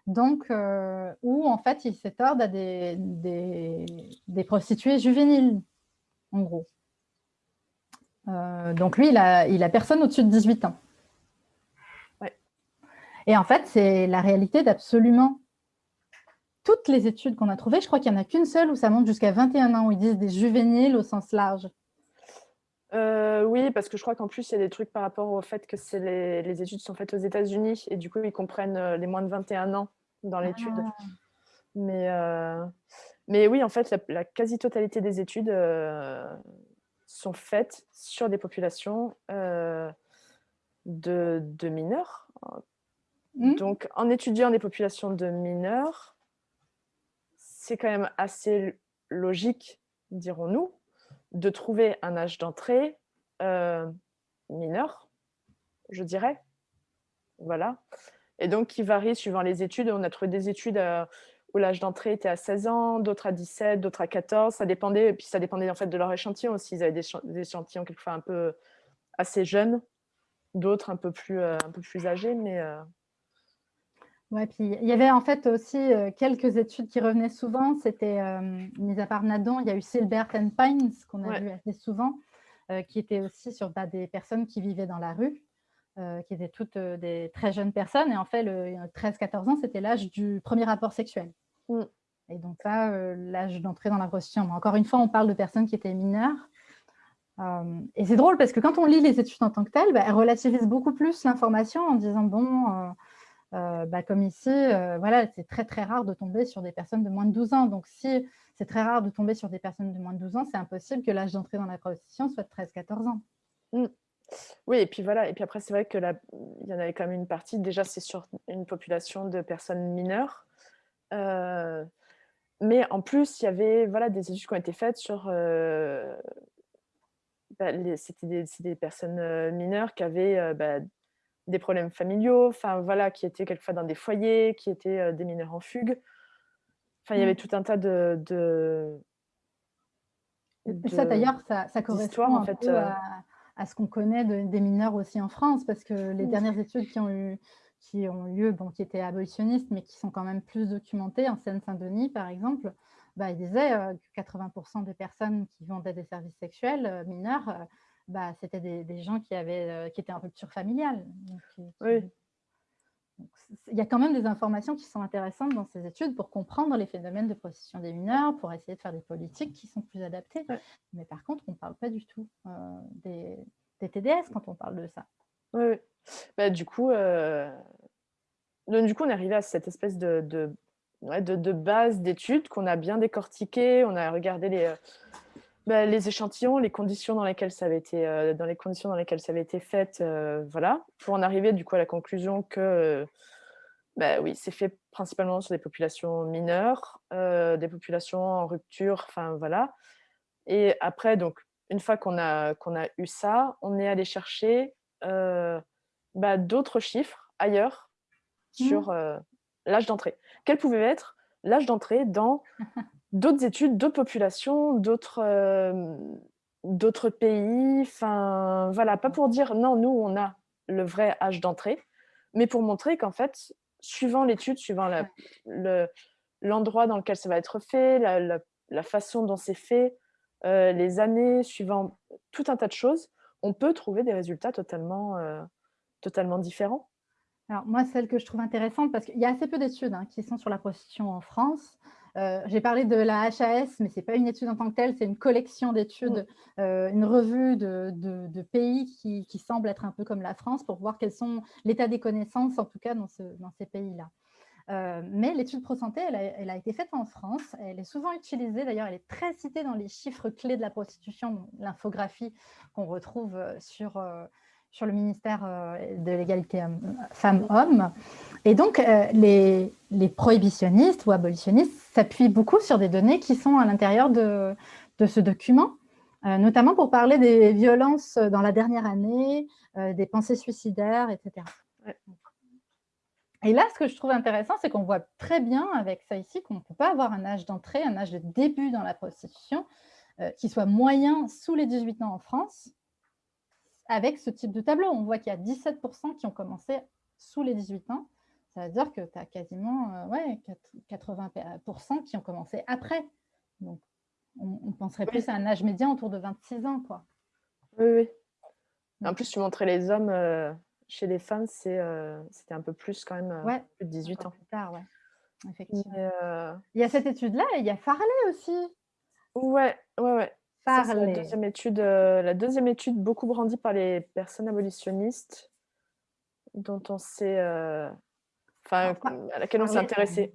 donc euh, où en fait il s'étorde à des, des, prostituées juvéniles, en gros. donc lui, il a, il a personne au-dessus de 18 ans. Et en fait, c'est la réalité d'absolument toutes les études qu'on a trouvées. Je crois qu'il n'y en a qu'une seule où ça monte jusqu'à 21 ans, où ils disent des juvéniles au sens large. Euh, oui, parce que je crois qu'en plus, il y a des trucs par rapport au fait que les, les, études sont faites aux États-Unis et du coup, ils comprennent euh, les moins de 21 ans dans l'étude. Ah. Mais, euh, mais oui, en fait, la, quasi-totalité des études sont faites sur des populations de, de mineurs, Mmh. Donc, en étudiant des populations de mineurs, c'est quand même assez logique, dirons-nous, de trouver un âge d'entrée euh, mineur, je dirais. Voilà. Et donc, qui varie suivant les études. On a trouvé des études euh, où l'âge d'entrée était à 16 ans, d'autres à 17, d'autres à 14. Ça dépendait, puis ça dépendait en fait de leur échantillon aussi. Ils avaient des, échantillons quelquefois un peu assez jeunes, d'autres un, peu plus, euh, un peu plus âgés, mais Ouais, puis il y avait en fait aussi euh, quelques études qui revenaient souvent. C'était, euh, mis à part Nadon, il y a eu Silbert and Pines, qu'on a vu assez souvent, euh, qui était aussi sur bah, des personnes qui vivaient dans la rue, qui étaient toutes des très jeunes personnes. Et en fait, le 13-14 ans, c'était l'âge du premier rapport sexuel. Mm. Et donc là, l'âge d'entrée dans la prostitution. encore une fois, on parle de personnes qui étaient mineures. et c'est drôle parce que quand on lit les études en tant que telles, bah, elles relativisent beaucoup plus l'information en disant, bon euh, bah, comme ici, euh, voilà, c'est très très rare de tomber sur des personnes de moins de 12 ans. Donc si c'est très rare de tomber sur des personnes de moins de 12 ans, c'est impossible que l'âge d'entrée dans la prostitution soit de 13-14 ans. Mmh. Oui, et puis voilà, et puis après c'est vrai que y en avait quand même une partie, déjà c'est sur une population de personnes mineures, euh, mais en plus il y avait voilà, des études qui ont été faites sur... Bah, c'était des, des, personnes mineures qui avaient bah, des problèmes familiaux, enfin voilà, qui étaient quelquefois dans des foyers, qui étaient euh, des mineurs en fugue. Enfin, il y avait mmh. tout un tas de. de, ça d'ailleurs, ça, ça, correspond en fait, euh. à, ce qu'on connaît des mineurs aussi en France, parce que les dernières études qui ont eu qui ont lieu, bon, qui étaient abolitionnistes, mais qui sont quand même plus documentées, en Seine-Saint-Denis par exemple, bah, ils disaient euh, que 80% des personnes qui vendaient des services sexuels mineurs bah, c'était des, gens qui, avaient, qui étaient en rupture familiale. oui. il y a quand même des informations qui sont intéressantes dans ces études pour comprendre les phénomènes de prostitution des mineurs, pour essayer de faire des politiques qui sont plus adaptées. Mais par contre, on ne parle pas du tout des, des, TDS quand on parle de ça. Oui, bah, du coup, du coup, on est arrivé à cette espèce de, de, de, base d'études qu'on a bien décortiquées. On a regardé les, euh, bah, les échantillons, les conditions dans lesquelles ça avait été, euh, dans les conditions dans lesquelles ça avait été fait, euh, voilà, pour en arriver du coup à la conclusion que, bah, oui, c'est fait principalement sur des populations mineures, des populations en rupture, enfin voilà. Et après, donc, une fois qu'on a, qu'on a eu ça, on est allé chercher bah, d'autres chiffres ailleurs Mmh. sur euh, l'âge d'entrée. Quel pouvait être l'âge d'entrée dans d'autres études, d'autres populations, d'autres euh, d'autres pays. Enfin, voilà, pas pour dire non, nous, on a le vrai âge d'entrée, mais pour montrer qu'en fait, suivant l'étude, suivant l'endroit dans lequel ça va être fait, la, la, façon dont c'est fait, euh, les années, suivant tout un tas de choses, on peut trouver des résultats totalement, totalement différents. Alors moi, celle que je trouve intéressante, parce qu'il y a assez peu d'études hein, qui sont sur la prostitution en France. Euh, j'ai parlé de la HAS, mais ce n'est pas une étude en tant que telle, c'est une collection d'études, euh, une revue de, pays qui, qui, semblent être un peu comme la France pour voir quels sont l'état des connaissances, en tout cas dans, ces pays-là. Euh, mais l'étude ProSanté, elle elle a, été faite en France, elle est souvent utilisée, d'ailleurs elle est très citée dans les chiffres clés de la prostitution, l'infographie qu'on retrouve sur sur le ministère euh, de l'égalité femmes-hommes. Et donc, euh, les, prohibitionnistes ou abolitionnistes s'appuient beaucoup sur des données qui sont à l'intérieur de, ce document, euh, notamment pour parler des violences dans la dernière année, des pensées suicidaires, etc. Et là, ce que je trouve intéressant, c'est qu'on voit très bien avec ça ici qu'on ne peut pas avoir un âge d'entrée, un âge de début dans la prostitution qui soit moyen sous les 18 ans en France, avec ce type de tableau. On voit qu'il y a 17% qui ont commencé sous les 18 ans. Ça veut dire que tu as quasiment euh, ouais, 80% qui ont commencé après. Donc, on, penserait plus à un âge médian autour de 26 ans. Quoi. Oui, oui. En plus, tu montrais les hommes. Euh, chez les femmes, euh, c'était un peu plus quand même, ouais, plus de 18 ans. Plus tard, ouais. Effectivement. Il y a cette étude-là et il y a Farley aussi. Ouais, ouais, ouais la deuxième étude, euh, la deuxième étude beaucoup brandie par les personnes abolitionnistes, dont on sait, euh, enfin, à laquelle on s'est intéressé.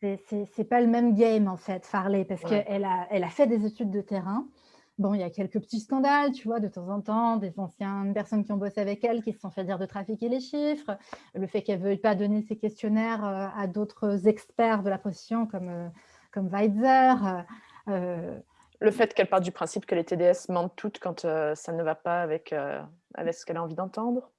C'est pas le même game en fait, Farley, parce qu'elle a, elle a fait des études de terrain. Bon, il y a quelques petits scandales, tu vois, de temps en temps, des anciennes personnes qui ont bossé avec elle qui se sont fait dire de trafiquer les chiffres, le fait qu'elle ne veuille pas donner ses questionnaires euh, à d'autres experts de la position comme, comme Weitzer le fait qu'elle parte du principe que les TDS mentent toutes quand euh, ça ne va pas avec, euh, avec ce qu'elle a envie d'entendre.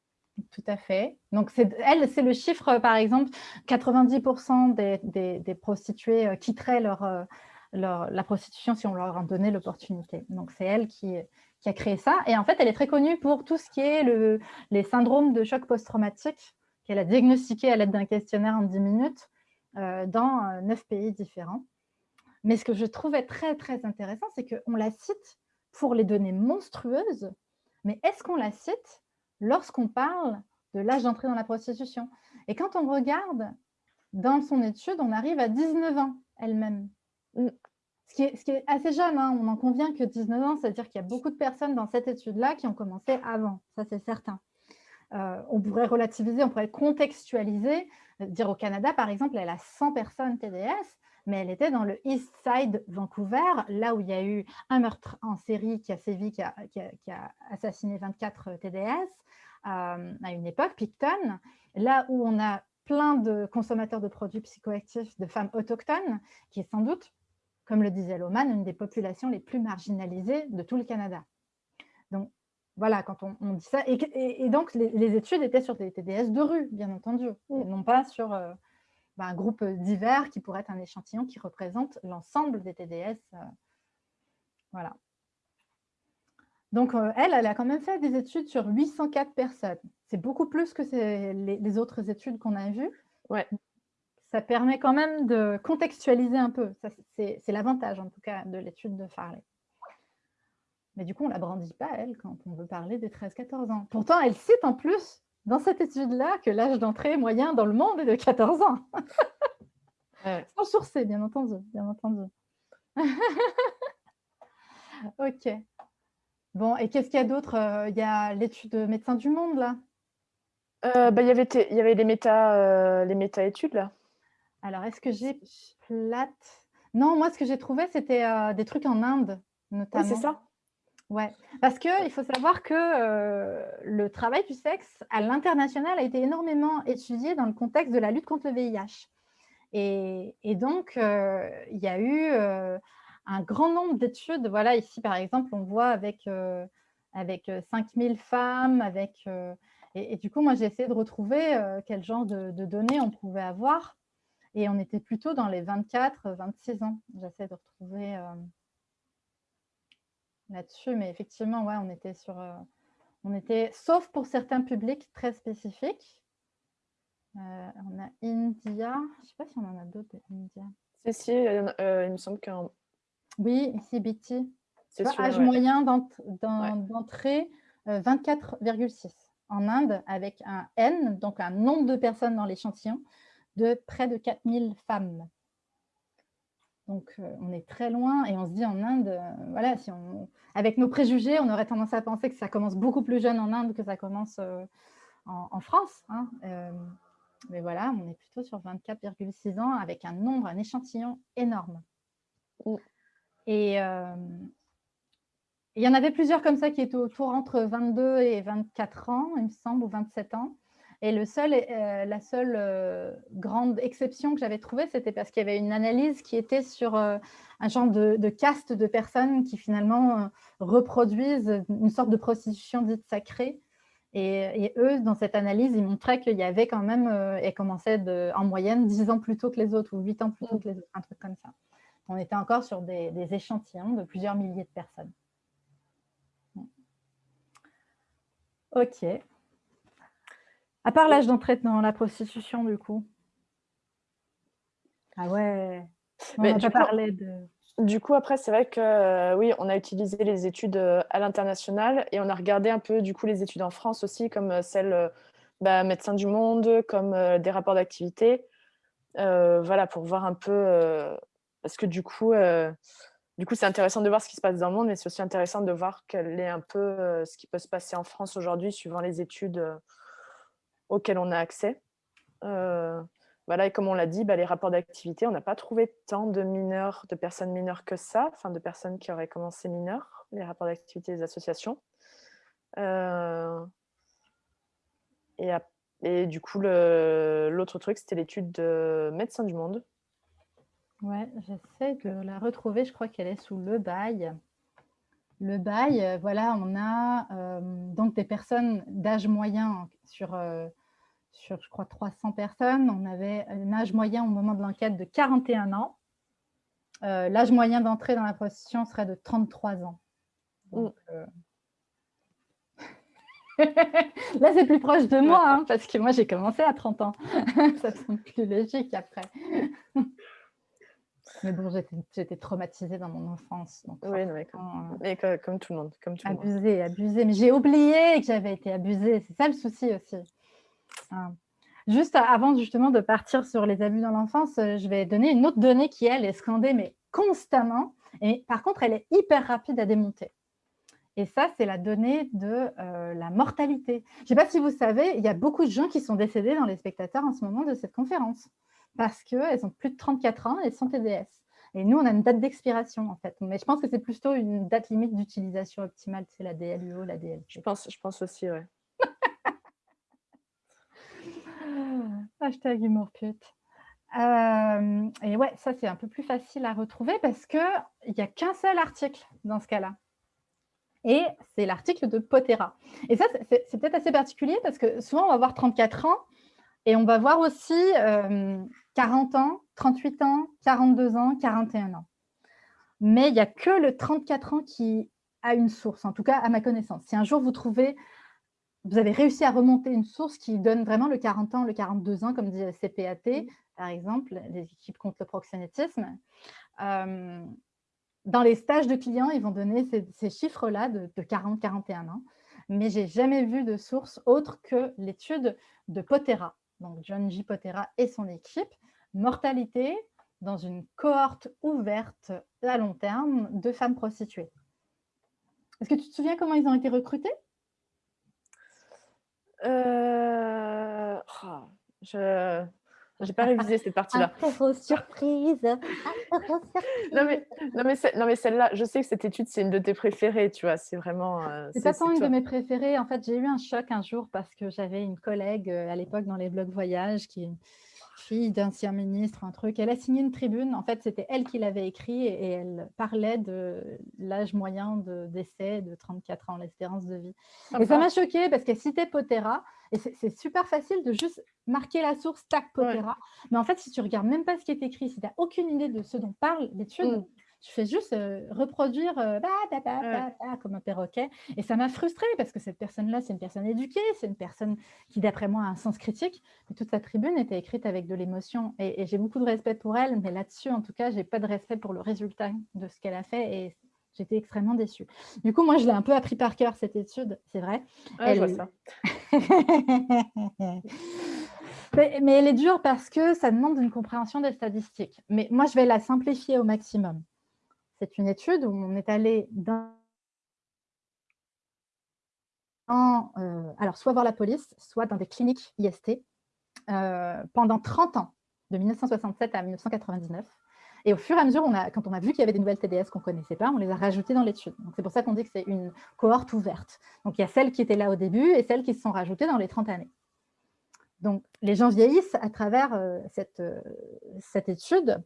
Tout à fait. Donc, elle, c'est le chiffre, par exemple, 90% des, prostituées euh, quitteraient leur, la prostitution si on leur en donnait l'opportunité. Donc, c'est elle qui, a créé ça. Et en fait, elle est très connue pour tout ce qui est le, les syndromes de choc post-traumatique qu'elle a diagnostiqué à l'aide d'un questionnaire en 10 minutes dans neuf pays différents. Mais ce que je trouvais très, très intéressant, c'est qu'on la cite pour les données monstrueuses, mais est-ce qu'on la cite lorsqu'on parle de l'âge d'entrée dans la prostitution? Et quand on regarde dans son étude, on arrive à 19 ans elle-même. Mm. Ce qui, est, ce qui est assez jeune, hein. on en convient que 19 ans, c'est-à-dire qu'il y a beaucoup de personnes dans cette étude-là qui ont commencé avant, ça c'est certain. Euh, on pourrait relativiser, on pourrait contextualiser, euh, dire au Canada, par exemple, elle a 100 personnes TDS, mais elle était dans le East Side Vancouver, là où il y a eu un meurtre en série qui a sévi, qui a, assassiné 24 TDS euh, à une époque, Picton, là où on a plein de consommateurs de produits psychoactifs de femmes autochtones, qui est sans doute, comme le disait Loman, une des populations les plus marginalisées de tout le Canada. Donc, voilà, quand on, dit ça. Et, donc, les, études étaient sur des TDS de rue, bien entendu, et non pas sur euh, un groupe divers qui pourrait être un échantillon qui représente l'ensemble des TDS. Euh, voilà. Donc, euh, elle, elle a quand même fait des études sur 804 personnes. C'est beaucoup plus que les, autres études qu'on a vues. Ouais. Ça permet quand même de contextualiser un peu. C'est l'avantage, en tout cas, de l'étude de Farley. Mais du coup, on ne la brandit pas, elle, quand on veut parler des 13-14 ans. Pourtant, elle cite en plus, dans cette étude-là, que l'âge d'entrée moyen dans le monde est de 14 ans. Sans sourcer, bien entendu. Bien entendu. ok. Bon, et qu'est-ce qu'il y a d'autre euh, Il y a l'étude Médecins du Monde, là? Euh, bah, il, y avait les euh, les méta-études, là. Alors, est-ce que j'ai plate? Non, moi, ce que j'ai trouvé, c'était des trucs en Inde, notamment. Oui, c'est ça. Ouais, parce qu'il faut savoir que le travail du sexe à l'international a été énormément étudié dans le contexte de la lutte contre le VIH. Et, donc, il y a eu un grand nombre d'études. Voilà, ici, par exemple, on voit avec, euh, avec 5000 femmes, avec... Et, du coup, moi, j'ai essayé de retrouver quel genre de, données on pouvait avoir. Et on était plutôt dans les 24, 26 ans. J'essaie de retrouver là-dessus. Mais effectivement, ouais, on était sur... on était, sauf pour certains publics très spécifiques. on a India. Je ne sais pas si on en a d'autres India. Si, si, il me semble qu'un oui, ici BT. Âge moyen d'entrée, 24,6. Euh, en Inde, avec un N, donc un nombre de personnes dans l'échantillon, de près de 4000 femmes. Donc, euh, on est très loin et on se dit en Inde, euh, voilà, si on, avec nos préjugés, on aurait tendance à penser que ça commence beaucoup plus jeune en Inde que ça commence en, France. Hein. mais voilà, on est plutôt sur 24,6 ans avec un nombre, un échantillon énorme. Et il y en avait plusieurs comme ça qui étaient autour entre 22 et 24 ans, il me semble, ou 27 ans. Et seul, la seule grande exception que j'avais trouvée, c'était parce qu'il y avait une analyse qui était sur un genre de, caste de personnes qui finalement reproduisent une sorte de prostitution dite sacrée. Et, eux, dans cette analyse, ils montraient qu'il y avait quand même, et commençaient en moyenne 10 ans plus tôt que les autres, ou 8 ans plus tôt que les autres, un truc comme ça on était encore sur des, échantillons de plusieurs milliers de personnes. Ok. À part l'âge d'entrée dans la prostitution, du coup. Ah ouais. On Mais du, coup, de... du coup, après, c'est vrai que euh, oui, on a utilisé les études euh, à l'international et on a regardé un peu du coup les études en France aussi, comme euh, celles bah, Médecins du Monde, comme des rapports d'activité. voilà, pour voir un peu parce que du coup, du coup, c'est intéressant de voir ce qui se passe dans le monde, mais c'est aussi intéressant de voir quel est un peu ce qui peut se passer en France aujourd'hui, suivant les études euh, auxquelles on a accès. voilà, et comme on l'a dit, bah, les rapports d'activité, on n'a pas trouvé tant de mineurs, de personnes mineures que ça, enfin de personnes qui auraient commencé mineures, les rapports d'activité des associations. Et, et, du coup, l'autre truc, c'était l'étude de Médecins du Monde, Ouais, j'essaie de la retrouver. Je crois qu'elle est sous le bail. Le bail, euh, voilà, on a euh, donc des personnes d'âge moyen sur, euh, sur, je crois, 300 personnes. On avait un âge moyen au moment de l'enquête de 41 ans. L'âge moyen d'entrée dans la prostitution serait de 33 ans. Mm. Là, c'est plus proche de moi, hein, parce que moi, j'ai commencé à 30 ans. Ça semble plus logique après. Mais bon, j'étais traumatisée dans mon enfance. oui, mais, comme, comme, tout le monde. Comme tout abusée, abusée. Mais j'ai oublié que j'avais été abusée. C'est ça le souci aussi. Hein. Juste avant justement de partir sur les abus dans l'enfance, euh, je vais donner une autre donnée qui, elle, est scandée, mais constamment. Et par contre, elle est hyper rapide à démonter. Et ça, c'est la donnée de euh, la mortalité. Je ne sais pas si vous savez, il y a beaucoup de gens qui sont décédés dans les spectateurs en ce moment de cette conférence parce qu'elles ont plus de 34 ans et sont TDS. Et nous, on a une date d'expiration, en fait. Mais je pense que c'est plutôt une date limite d'utilisation optimale, c'est la DLUO, la DLP. Je pense, je pense aussi, oui. Hashtag humour pute. Euh, et ouais, ça, c'est un peu plus facile à retrouver parce qu'il n'y a qu'un seul article dans ce cas-là. Et c'est l'article de Potera. Et ça, c'est peut-être assez particulier parce que souvent, on va voir 34 ans et on va voir aussi 40 ans, 38 ans, 42 ans, 41 ans. Mais il n'y a que le 34 ans qui a une source, en tout cas à ma connaissance. Si un jour vous trouvez, vous avez réussi à remonter une source qui donne vraiment le 40 ans, le 42 ans, comme dit CPAT, par exemple, les équipes contre le proxénétisme, euh, dans les stages de clients, ils vont donner ces, chiffres-là de, 40-41 ans, mais j'ai jamais vu de source autre que l'étude de Potera, donc John J. Potera et son équipe, mortalité dans une cohorte ouverte à long terme de femmes prostituées. Est-ce que tu te souviens comment ils ont été recrutés? Euh... Oh, je n'ai pas révisé cette partie-là. surprise. non mais, non mais, non mais celle-là, je sais que cette étude, c'est une de tes préférées, tu vois, c'est vraiment... Euh, c'est pas tant une de mes préférées, en fait, j'ai eu un choc un jour parce que j'avais une collègue euh, à l'époque dans les blogs voyage qui, fille d'ancien ministre, un truc. Elle a signé une tribune. En fait, c'était elle qui l'avait écrit et elle parlait de l'âge moyen de décès de 34 ans, l'espérance de vie. Et ça m'a choquée parce qu'elle citait Potera. Et c'est super facile de juste marquer la source, tac, Potera. Mais en fait, si tu regardes même pas ce qui est écrit, si tu n'as aucune idée de ce dont parle l'étude, je fais juste reproduire comme un perroquet. Et ça m'a frustrée parce que cette personne-là, c'est une personne éduquée, c'est une personne qui, d'après moi, a un sens critique. Mais toute sa tribune était écrite avec de l'émotion. Et, j'ai beaucoup de respect pour elle, mais là-dessus, en tout cas, j'ai pas de respect pour le résultat de ce qu'elle a fait. Et j'étais extrêmement déçue. Du coup, moi, je l'ai un peu appris par cœur, cette étude, c'est vrai. elle... je vois ça. mais, mais, elle est dure parce que ça demande une compréhension des statistiques. Mais moi, je vais la simplifier au maximum. C'est une étude où on est allé dans, euh, alors soit voir la police, soit dans des cliniques IST euh, pendant 30 ans, de 1967 à 1999. Et au fur et à mesure, quand on a vu qu'il y avait des nouvelles TDS qu'on ne connaissait pas, on les a rajoutées dans l'étude. C'est pour ça qu'on dit que c'est une cohorte ouverte. Donc, il y a celles qui étaient là au début et celles qui se sont rajoutées dans les 30 années. Donc, les gens vieillissent à travers euh, cette, cette étude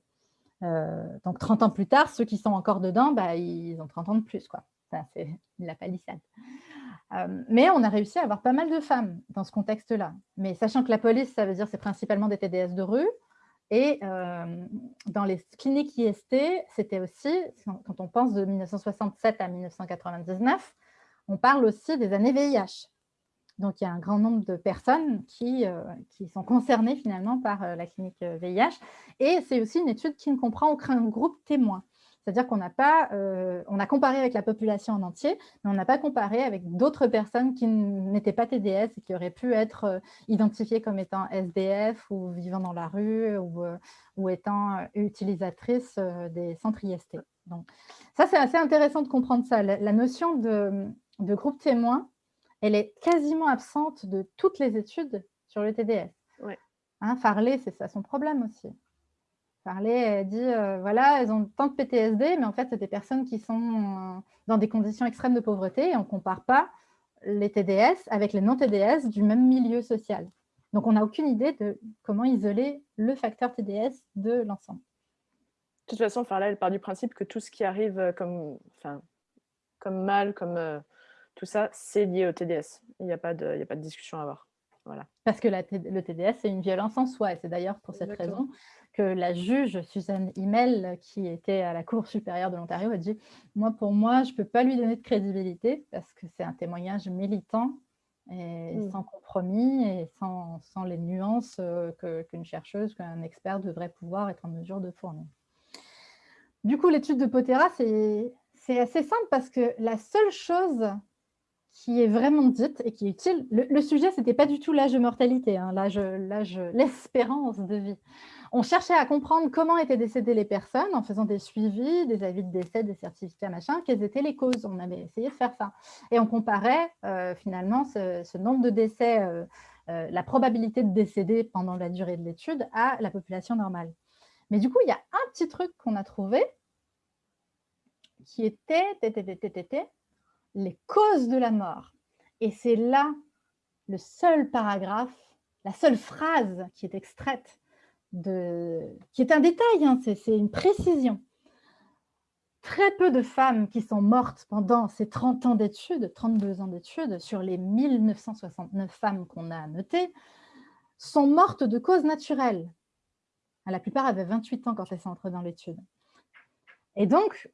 donc 30 ans plus tard, ceux qui sont encore dedans, bah, ils ont 30 ans de plus. quoi. C'est la palissade. Euh, mais on a réussi à avoir pas mal de femmes dans ce contexte-là. Mais sachant que la police, ça veut dire c'est principalement des TDS de rue. Et euh, dans les cliniques IST, c'était aussi, quand on pense de 1967 à 1999, on parle aussi des années VIH. Donc, il y a un grand nombre de personnes qui, euh, qui sont concernées finalement par euh, la clinique VIH. Euh, Et c'est aussi une étude qui ne comprend aucun groupe témoin. C'est-à-dire qu'on n'a pas, a comparé avec la population en entier, mais on n'a pas comparé avec d'autres personnes qui n'étaient pas TDS et qui auraient pu être identifiées comme étant SDF ou vivant dans la rue ou, ou étant utilisatrices des centres IST. Donc, ça, c'est assez intéressant de comprendre ça. La, notion de, de groupe témoin, elle est quasiment absente de toutes les études sur le TDS. Hein, Farley, c'est ça son problème aussi. Farley dit, euh, voilà, elles ont tant de PTSD, mais en fait, c'est des personnes qui sont euh, dans des conditions extrêmes de pauvreté et on ne compare pas les TDS avec les non-TDS du même milieu social. Donc, on n'a aucune idée de comment isoler le facteur TDS de l'ensemble. De toute façon, Farley, elle part du principe que tout ce qui arrive euh, comme, comme mal, comme tout ça, c'est lié au TDS. Il n'y a, pas de, a pas de discussion à avoir. Voilà. Parce que le TDS, c'est une violence en soi. Et c'est d'ailleurs pour cette raison que la juge Suzanne Himmel, qui était à la Cour supérieure de l'Ontario, a dit « Moi, pour moi, je ne peux pas lui donner de crédibilité parce que c'est un témoignage militant et hmm. sans compromis et sans, sans les nuances euh, qu'une chercheuse, qu'un expert devrait pouvoir être en mesure de fournir. » Du coup, l'étude de Potera, c'est assez simple parce que la seule chose qui est vraiment dite et qui est utile. Le, sujet, ce n'était pas du tout l'âge de mortalité, hein, l'espérance de vie. On cherchait à comprendre comment étaient décédées les personnes en faisant des suivis, des avis de décès, des certificats, machin, quelles étaient les causes. On avait essayé de faire ça. Et on comparait euh, finalement ce, nombre de décès, euh, euh, la probabilité de décéder pendant la durée de l'étude à la population normale. Mais du coup, il y a un petit truc qu'on a trouvé qui était les causes de la mort. Et c'est là le seul paragraphe, la seule phrase qui est extraite, de, qui est un détail, hein, c'est une précision. Très peu de femmes qui sont mortes pendant ces 30 ans d'études, 32 ans d'études, sur les 1969 femmes qu'on a notées, sont mortes de causes naturelles. La plupart avaient 28 ans quand elles sont entrées dans l'étude. Et donc,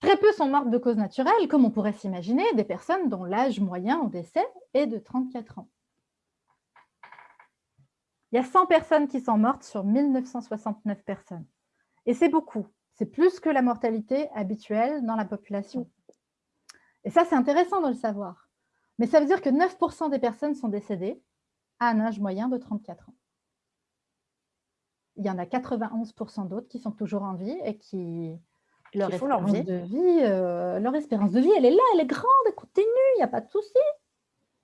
Très peu sont mortes de causes naturelles, comme on pourrait s'imaginer, des personnes dont l'âge moyen au décès est de 34 ans. Il y a 100 personnes qui sont mortes sur 1969 personnes. Et c'est beaucoup. C'est plus que la mortalité habituelle dans la population. Et ça, c'est intéressant de le savoir. Mais ça veut dire que 9% des personnes sont décédées à un âge moyen de 34 ans. Il y en a 91% d'autres qui sont toujours en vie et qui, leur espérance de vie, euh, leur espérance de vie, elle est là, elle est grande, elle continue, il n'y a pas de souci.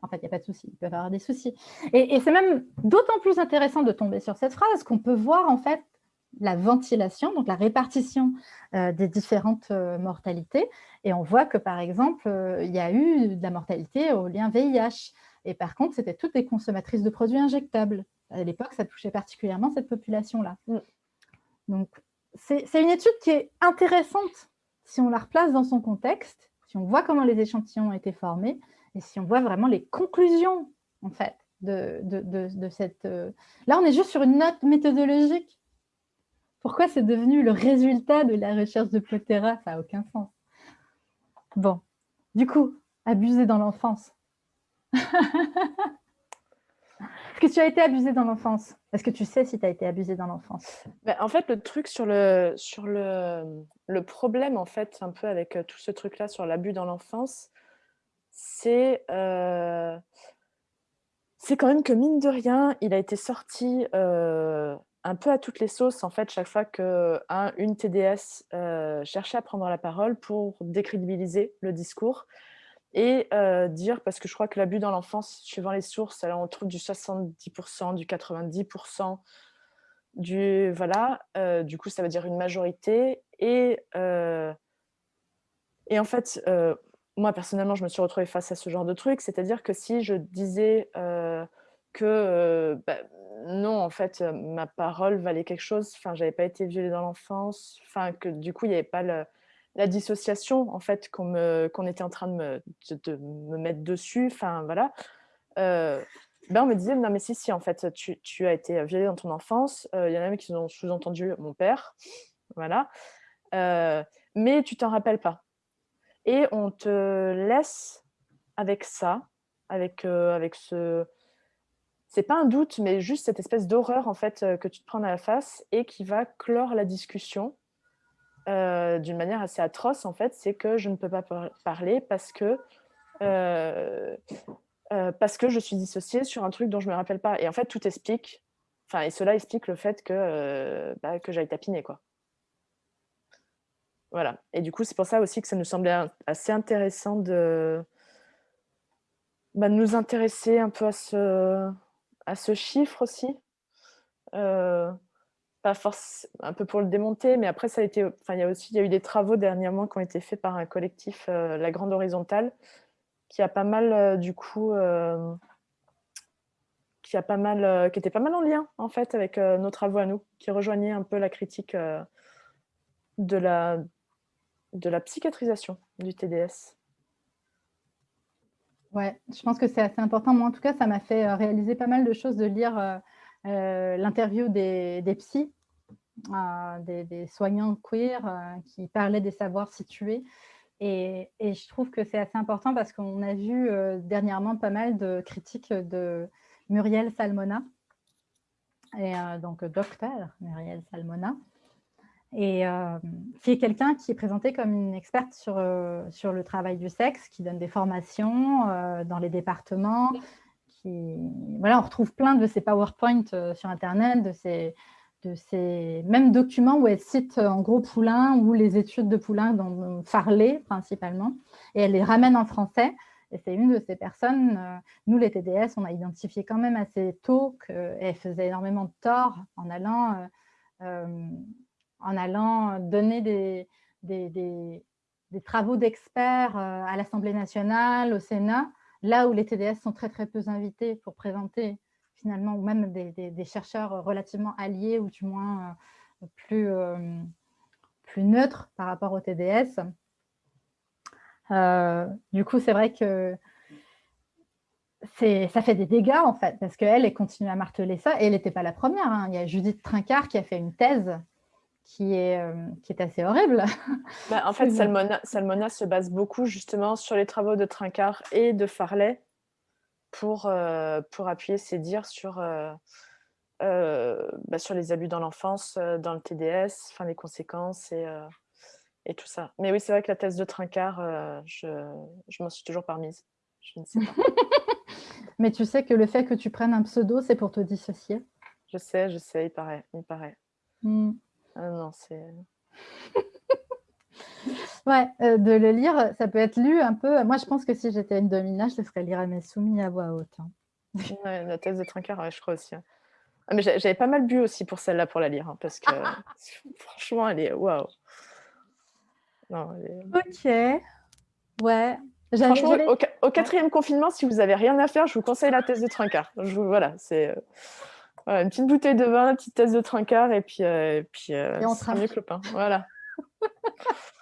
En fait, il n'y a pas de souci, ils peuvent avoir des soucis. Et, c'est même d'autant plus intéressant de tomber sur cette phrase qu'on peut voir en fait la ventilation, donc la répartition euh, des différentes euh, mortalités. Et on voit que, par exemple, il y a eu de la mortalité au lien VIH. Et par contre, c'était toutes les consommatrices de produits injectables. À l'époque, ça touchait particulièrement cette population-là. Mm. Donc, c'est une étude qui est intéressante si on la replace dans son contexte, si on voit comment les échantillons ont été formés et si on voit vraiment les conclusions, en fait, de, cette... Euh, là, on est juste sur une note méthodologique. Pourquoi c'est devenu le résultat de la recherche de Plotera Ça n'a aucun sens. Bon, du coup, abuser dans l'enfance. Est-ce que tu as été abusé dans l'enfance? Est-ce que tu sais si tu as été abusé dans l'enfance? Ben, En fait, le truc sur le, sur le, le problème, en fait, un peu avec euh, tout ce truc-là sur l'abus dans l'enfance, c'est euh, c'est quand même que, mine de rien, il a été sorti euh, un peu à toutes les sauces, en fait, chaque fois qu'une une TDS cherchait à prendre la parole pour décrédibiliser le discours et dire, parce que je crois que l'abus dans l'enfance, suivant les sources, alors on trouve du 70%, du 90%, du voilà, du coup ça veut dire une majorité. Et, et en fait, moi personnellement, je me suis retrouvée face à ce genre de truc, c'est-à-dire que si je disais que bah, non, en fait, ma parole valait quelque chose, enfin, j'avais pas été violée dans l'enfance, enfin, que du coup, il n'y avait pas le, la dissociation en fait qu'on était en train de me, mettre dessus, enfin voilà, euh, ben on me disait non mais si si en fait tu, tu as été violée dans ton enfance, euh, il y en a même qui ont sous-entendu mon père, voilà, euh, mais tu t'en rappelles pas. Et on te laisse avec ça, avec, avec ce, c'est pas un doute, mais juste cette espèce d'horreur en fait que tu te prends à la face et qui va clore la discussion euh, d'une manière assez atroce, en fait, c'est que je ne peux pas parler parce que, euh, euh, parce que je suis dissociée sur un truc dont je ne me rappelle pas. Et en fait, tout explique, enfin, et cela explique le fait que, bah, que j'aille tapiner, quoi. Voilà. Et du coup, c'est pour ça aussi que ça nous semblait assez intéressant de, bah, nous intéresser un peu à ce, à ce chiffre aussi force, un peu pour le démonter, mais après, ça a été, enfin, il y a aussi il y a eu des travaux dernièrement qui ont été faits par un collectif, euh, La Grande Horizontale, qui a pas mal, euh, du coup, euh, qui a pas mal, qui était pas mal en lien, en fait, avec nos travaux à nous, qui rejoignait un peu la critique de, la, de la psychiatrisation du TDS. Ouais, je pense que c'est assez important. Moi, en tout cas, ça m'a fait réaliser pas mal de choses de lire l'interview des, des psys des, soignants queer euh, qui parlaient des savoirs situés. Et, je trouve que c'est assez important parce qu'on a vu euh, dernièrement pas mal de critiques de Muriel Salmona, et, euh, donc docteur Muriel Salmona, et qui est quelqu'un qui est présenté comme une experte sur, sur le travail du sexe, qui donne des formations dans les départements. Qui, voilà, on retrouve plein de ces PowerPoint sur Internet, de ces, de ces mêmes documents où elle cite en gros Poulain ou les études de Poulain dans Farley principalement, et elle les ramène en français. Et c'est une de ces personnes, euh, nous les TDS, on a identifié quand même assez tôt qu'elle faisait énormément de tort en allant, euh, euh, en allant donner des, des, des travaux d'experts à l'Assemblée nationale, au Sénat, là où les TDS sont très très peu invités pour présenter finalement, ou même des, chercheurs relativement alliés ou du moins euh, plus, euh, plus neutres par rapport au TDS. Euh, du coup, c'est vrai que ça fait des dégâts en fait, parce qu'elle, elle continue à marteler ça, et elle n'était pas la première. Hein. Il y a Judith Trincard qui a fait une thèse qui est, qui est assez horrible. Bah, en fait, Salmona, Salmona, se base beaucoup justement sur les travaux de Trincard et de Farley, pour, euh, pour appuyer ses dires sur, euh, bah, sur les abus dans l'enfance, dans le TDS, enfin les conséquences et, et tout ça. Mais oui, c'est vrai que la thèse de Trincard, je, je m'en suis toujours parmise. Je ne sais pas. Mais tu sais que le fait que tu prennes un pseudo, c'est pour te dissocier. Je sais, je sais, il paraît, il paraît. Hmm. Ah non, c'est... ouais, euh, de le lire, ça peut être lu un peu... Moi, je pense que si j'étais une domina, je le ferais lire à mes soumis à voix haute. Hein. la thèse de Trincard, je crois aussi. Hein. Ah, mais j'avais pas mal bu aussi pour celle-là, pour la lire, hein, parce que franchement, elle est... Waouh Ok. Ouais. Franchement, au, quatrième confinement, si vous n'avez rien à faire, je vous conseille la thèse de Trincard. Je, voilà, c'est... Euh, une petite bouteille de vin, une petite tasse de trincard et puis, euh, et puis euh, et on sera mieux que le pain. Voilà.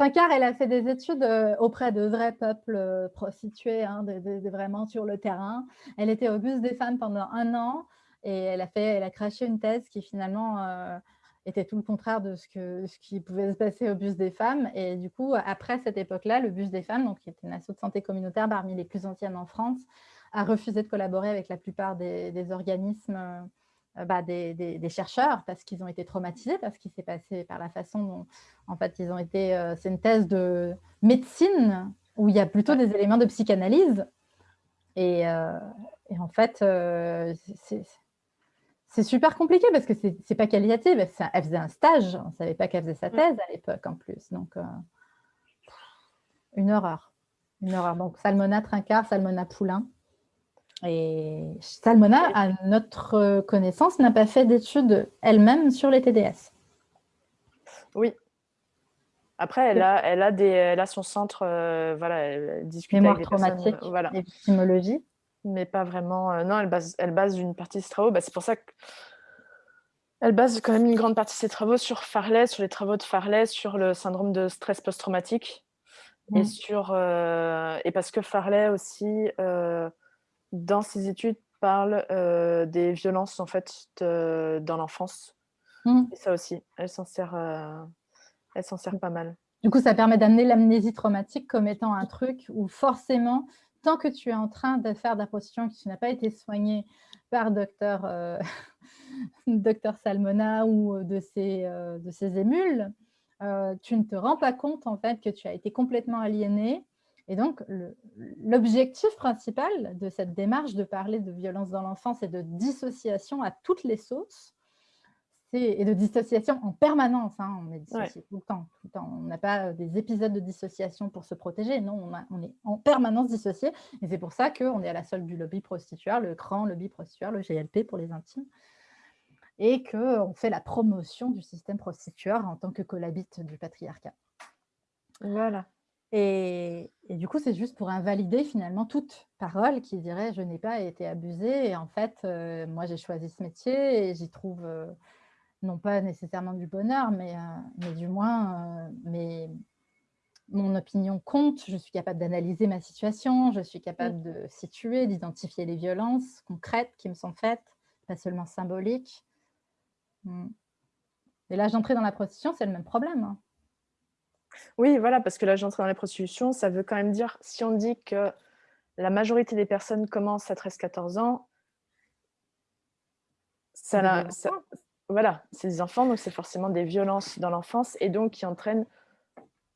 Trincard, elle a fait des études euh, auprès de vrais peuples prostitués, hein, vraiment sur le terrain. Elle était au bus des femmes pendant un an et elle a, craché une thèse qui finalement était tout le contraire de ce, qui pouvait se passer au bus des femmes. Et du coup, après cette époque-là, le bus des femmes, donc, qui était une association de santé communautaire parmi les plus anciennes en France, a refusé de collaborer avec la plupart des, organismes euh, bah, des, chercheurs parce qu'ils ont été traumatisés, parce qu'il s'est passé par la façon dont, en fait, ils ont été... Euh, c'est une thèse de médecine où il y a plutôt des éléments de psychanalyse. Et, euh, en fait, c'est super compliqué parce que c'est pas qualitatif. Elle faisait un stage, on ne savait pas qu'elle faisait sa thèse à l'époque en plus. Donc, une horreur. Une horreur. Donc, Salmona Trincard, Salmona Poulain. Et Salmona, à notre connaissance, n'a pas fait d'études elle-même sur les TDS. Oui. Après, elle a, elle a, des, elle a son centre, euh, voilà, elle discute Mémoire avec des traumatique personnes, voilà. et victimologie. Mais pas vraiment. Euh, non, elle base, elle base une partie de ses travaux. Bah, c'est pour ça que elle base quand même une grande partie de ses travaux sur Farley, sur les travaux de Farley, sur le syndrome de stress post-traumatique. Et, sur, euh, et parce que Farley aussi dans ses études, parle euh, des violences en fait dans l'enfance. Mmh. Et ça aussi, elle s'en sert, euh, elle s'en sert pas mal. Du coup, ça permet d'amener l'amnésie traumatique comme étant un truc où forcément, tant que tu es en train de faire de la prostitution qui n'a pas été soignée par docteur, euh, docteur Salmona ou de ses, de ses émules, tu ne te rends pas compte en fait que tu as été complètement aliéné et donc, l'objectif principal de cette démarche de parler de violence dans l'enfance et de dissociation à toutes les sauces, et de dissociation en permanence, hein, on est dissocié tout, le temps, tout le temps. On n'a pas euh, des épisodes de dissociation pour se protéger, non, on, on est en permanence dissocié. Et c'est pour ça qu'on est à la solde du lobby prostitueur, le grand lobby prostitueur, le GLP pour les intimes, et qu'on fait la promotion du système prostitueur en tant que collabite du patriarcat. Voilà. Et, du coup, c'est juste pour invalider finalement toute parole qui dirait « je n'ai pas été abusée ». Et en fait, euh, moi, j'ai choisi ce métier et j'y trouve euh, non pas nécessairement du bonheur, mais, euh, mais du moins, mais mon opinion compte. Je suis capable d'analyser ma situation, je suis capable mmh. de situer, d'identifier les violences concrètes qui me sont faites, pas seulement symboliques. Mmh. Et là, j'entrais dans la prostitution, c'est le même problème. Oui, voilà, parce que là, j'entre dans la prostitution, ça veut quand même dire, si on dit que la majorité des personnes commencent à 13-14 ans, ça, voilà, c'est des enfants, donc c'est forcément des violences dans l'enfance, et donc qui entraînent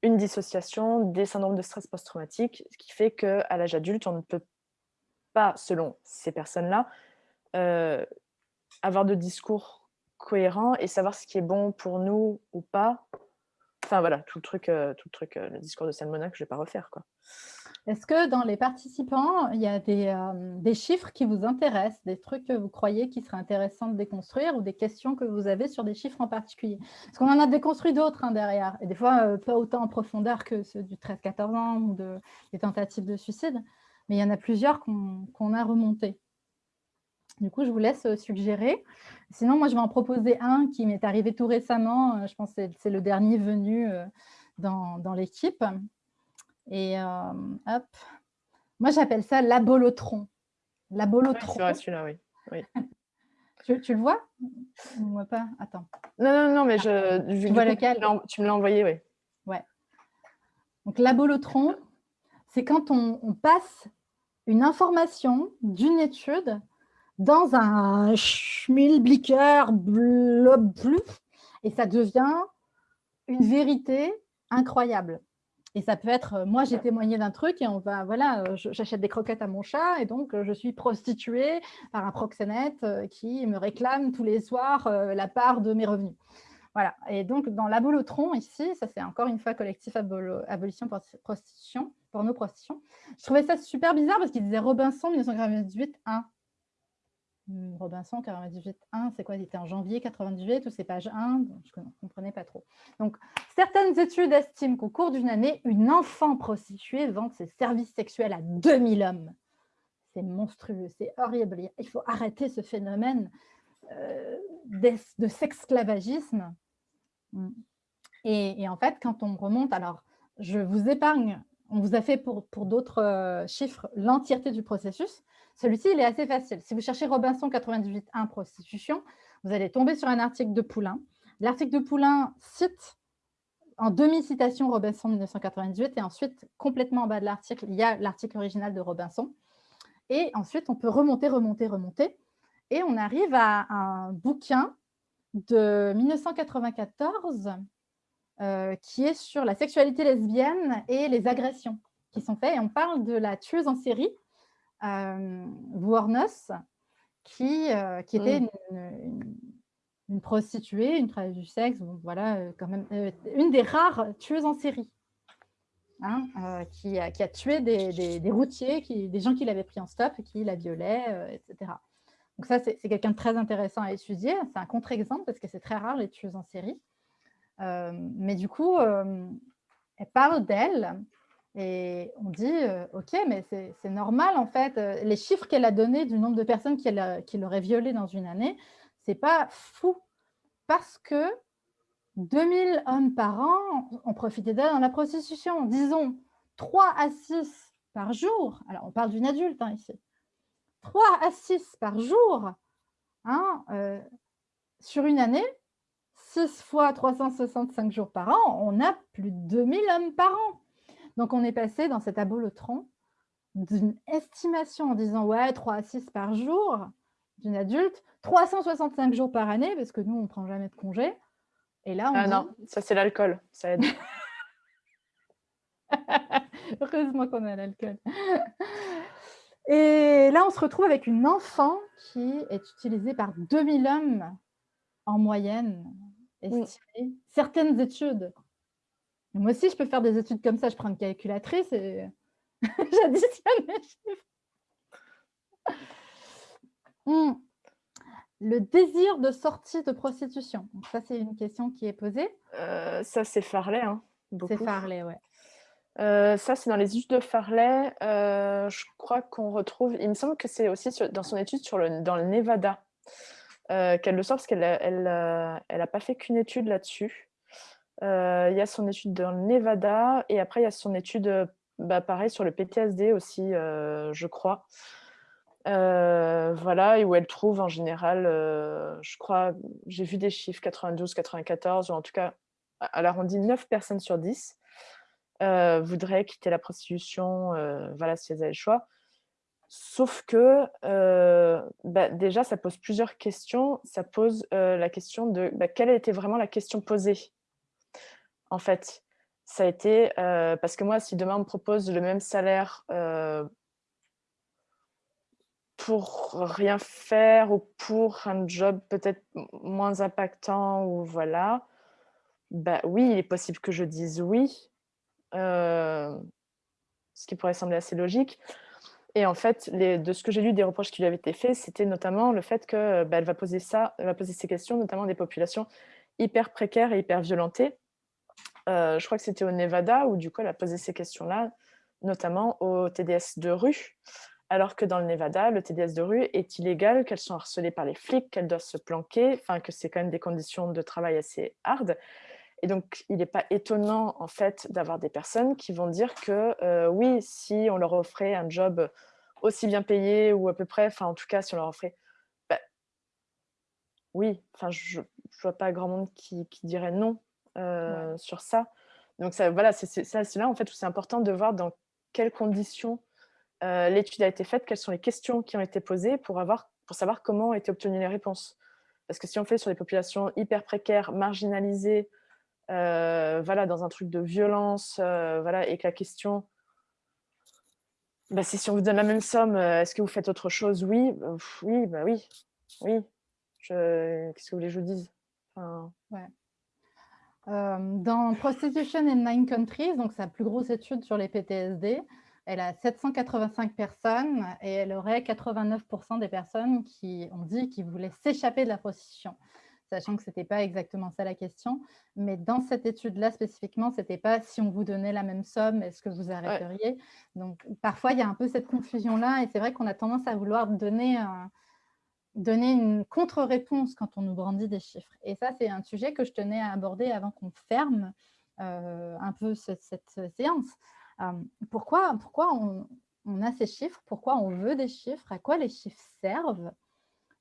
une dissociation, des syndromes de stress post-traumatique, ce qui fait qu'à l'âge adulte, on ne peut pas, selon ces personnes-là, euh, avoir de discours cohérents et savoir ce qui est bon pour nous ou pas, Enfin voilà, tout le truc, euh, tout le, truc euh, le discours de Salmona que je ne vais pas refaire. Est-ce que dans les participants, il y a euh, des, chiffres qui vous intéressent, des trucs que vous croyez qui seraient intéressants de déconstruire ou des questions que vous avez sur des chiffres en particulier? Parce qu'on en a déconstruit d'autres hein, derrière, et des fois pas autant en profondeur que ceux du 13-14 ans ou de, des tentatives de suicide, mais il y en a plusieurs qu'on a remontés. Du coup, je vous laisse euh, suggérer. Sinon, moi, je vais en proposer un qui m'est arrivé tout récemment. Euh, je pense que c'est le dernier venu euh, dans, l'équipe. Et hop, moi, j'appelle ça l'abolotron. L'abolotron. Ouais, celui-là, oui. oui. tu, le vois? Voit pas? Attends. Non, non, non, mais je, tu vois lequel? Tu me l'as envoyé, oui. Ouais. Donc, l'abolotron, c'est quand on passe une information d'une étude dans un schmilblicker blob bleu et ça devient une vérité incroyable. Et ça peut être, euh, moi j'ai témoigné d'un truc et on va, voilà, euh, j'achète des croquettes à mon chat et donc euh, je suis prostituée par un proxénète qui me réclame tous les soirs la part de mes revenus. Voilà, et donc dans l'abolotron ici, ça c'est encore une fois collectif abolition prostitution, porno prostitution. Je trouvais ça super bizarre parce qu'il disait Robinson 1998 1. Hmm, Robinson 98.1, c'est quoi? C'était en janvier 98 ou c'est page 1 Je ne comprenais pas trop. Donc, certaines études estiment qu'au cours d'une année, une enfant prostituée vend ses services sexuels à 2000 hommes. C'est monstrueux, c'est horrible. Il faut arrêter ce phénomène euh, de, sexclavagisme. Hmm. Et, en fait, quand on remonte, alors je vous épargne, on vous a fait pour, d'autres euh, chiffres l'entièreté du processus, celui-ci, il est assez facile. Si vous cherchez Robinson 98.1 prostitution, vous allez tomber sur un article de Poulain. L'article de Poulain cite en demi-citation Robinson 1998 et ensuite, complètement en bas de l'article, il y a l'article original de Robinson. Et ensuite, on peut remonter, remonter, remonter. Et on arrive à un bouquin de 1994 euh, qui est sur la sexualité lesbienne et les agressions qui sont faites. Et on parle de la tueuse en série euh, qui, euh, qui était mmh. une, prostituée, une travailleuse du sexe, voilà, euh, quand même, euh, une des rares tueuses en série. Hein, qui, a, qui, a, tué des, des, routiers, qui, des gens qui l'avaient pris en stop, qui la violaient, etc. Donc ça, c'est quelqu'un de très intéressant à étudier. C'est un contre-exemple parce que c'est très rare les tueuses en série. Mais du coup, elle parle d'elle et on dit, euh, OK, mais c'est normal en fait. Euh, les chiffres qu'elle a donnés du nombre de personnes qu'il aurait violées dans une année, c'est pas fou. Parce que 2000 hommes par an ont profité d'elle dans la prostitution. Disons 3 à 6 par jour. Alors, on parle d'une adulte hein, ici. 3 à 6 par jour hein, euh, sur une année, 6 fois 365 jours par an, on a plus de 2000 hommes par an. Donc, on est passé dans cet abolotron d'une estimation en disant ouais, 3 à 6 par jour d'une adulte, 365 jours par année, parce que nous, on ne prend jamais de congé. Et là, on Ah non, ça c'est l'alcool, ça aide. Heureusement qu'on a l'alcool. Et là, on se retrouve avec une enfant qui est utilisée par 2000 hommes en moyenne, estimée. Certaines études moi aussi, je peux faire des études comme ça. Je prends une calculatrice et j'additionne les chiffres. Hmm. Le désir de sortie de prostitution. ça, c'est une question qui est posée. Euh, ça, c'est Farley. Hein, c'est Farley, oui. Euh, ça, c'est dans les études de Farley. Euh, je crois qu'on retrouve... Il me semble que c'est aussi dans son étude sur le, dans le Nevada qu'elle le sort parce qu'elle n'a elle, elle pas fait qu'une étude là-dessus. Euh, il y a son étude dans le Nevada et après il y a son étude, euh, bah, pareil, sur le PTSD aussi, euh, je crois. voilà, et où elle trouve en général, je crois, j'ai vu des chiffres 92, 94, ou en tout cas, elle arrondit 9 personnes sur 10 voudraient quitter la prostitution, voilà, si elles avaient le choix. Sauf que, bah, déjà, ça pose plusieurs questions. Ça pose la question de bah, quelle a été vraiment la question posée en fait. Ça a été, euh, parce que moi, si demain on me propose le même salaire euh, pour rien faire ou pour un job peut-être moins impactant ou voilà, bah oui, il est possible que je dise oui, euh, ce qui pourrait sembler assez logique. Et en fait, de ce que j'ai lu des reproches qui lui avaient été faits, c'était notamment le fait qu'elle bah, va poser ça, va poser ces questions, notamment des populations hyper précaires et hyper violentées, euh, je crois que c'était au Nevada, où du coup, elle a posé ces questions-là, notamment au TDS de rue, alors que dans le Nevada, le TDS de rue est illégal, qu'elles sont harcelées par les flics, qu'elles doivent se planquer, enfin que c'est quand même des conditions de travail assez hardes. Et donc, il n'est pas étonnant, en fait, d'avoir des personnes qui vont dire que euh, oui, si on leur offrait un job aussi bien payé ou à peu près, enfin, en tout cas, si on leur offrait, bah, oui, enfin, je ne vois pas grand monde qui, qui dirait non euh, sur ça. Donc ça, voilà, c'est là en fait où c'est important de voir dans quelles conditions euh, l'étude a été faite, quelles sont les questions qui ont été posées pour avoir pour savoir comment ont été obtenues les réponses. Parce que si on fait sur des populations hyper précaires, marginalisées, voilà, dans un truc de violence, euh, voilà, et que la question, bah, c'est si on vous donne la même somme, euh, est-ce que vous faites autre chose? Oui, bah, oui, bah oui, oui. Qu'est-ce que vous voulez que je vous dise? Ouais. Dans Prostitution in Nine Countries, donc sa plus grosse étude sur les PTSD, elle a 785 personnes et elle aurait 89% des personnes qui ont dit qu'ils voulaient s'échapper de la prostitution sachant que ce n'était pas exactement ça la question. Mais dans cette étude-là, spécifiquement, ce n'était pas si on vous donnait la même somme, est-ce que vous arrêteriez? Donc, parfois, il y a un peu cette confusion-là. Et c'est vrai qu'on a tendance à vouloir donner, donner une contre-réponse quand on nous brandit des chiffres. Et ça, c'est un sujet que je tenais à aborder avant qu'on ferme euh, un peu cette, séance. Euh, pourquoi pourquoi on, on a ces chiffres? Pourquoi on veut des chiffres? À quoi les chiffres servent?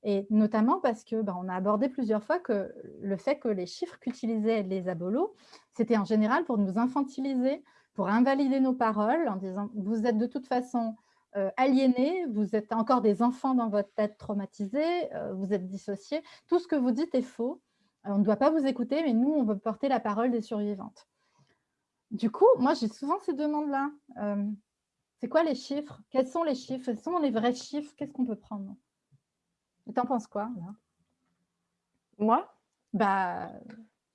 Et notamment parce que bah, on a abordé plusieurs fois que le fait que les chiffres qu'utilisaient les abolos, c'était en général pour nous infantiliser, pour invalider nos paroles en disant « vous êtes de toute façon euh, aliénés, vous êtes encore des enfants dans votre tête traumatisée, euh, vous êtes dissociés, tout ce que vous dites est faux, on ne doit pas vous écouter, mais nous, on veut porter la parole des survivantes. » Du coup, moi, j'ai souvent ces demandes-là. Euh, c'est quoi les chiffres? Quels sont les chiffres? Quels sont les vrais chiffres? Qu'est-ce qu'on peut prendre? T'en penses quoi Moi? Bah,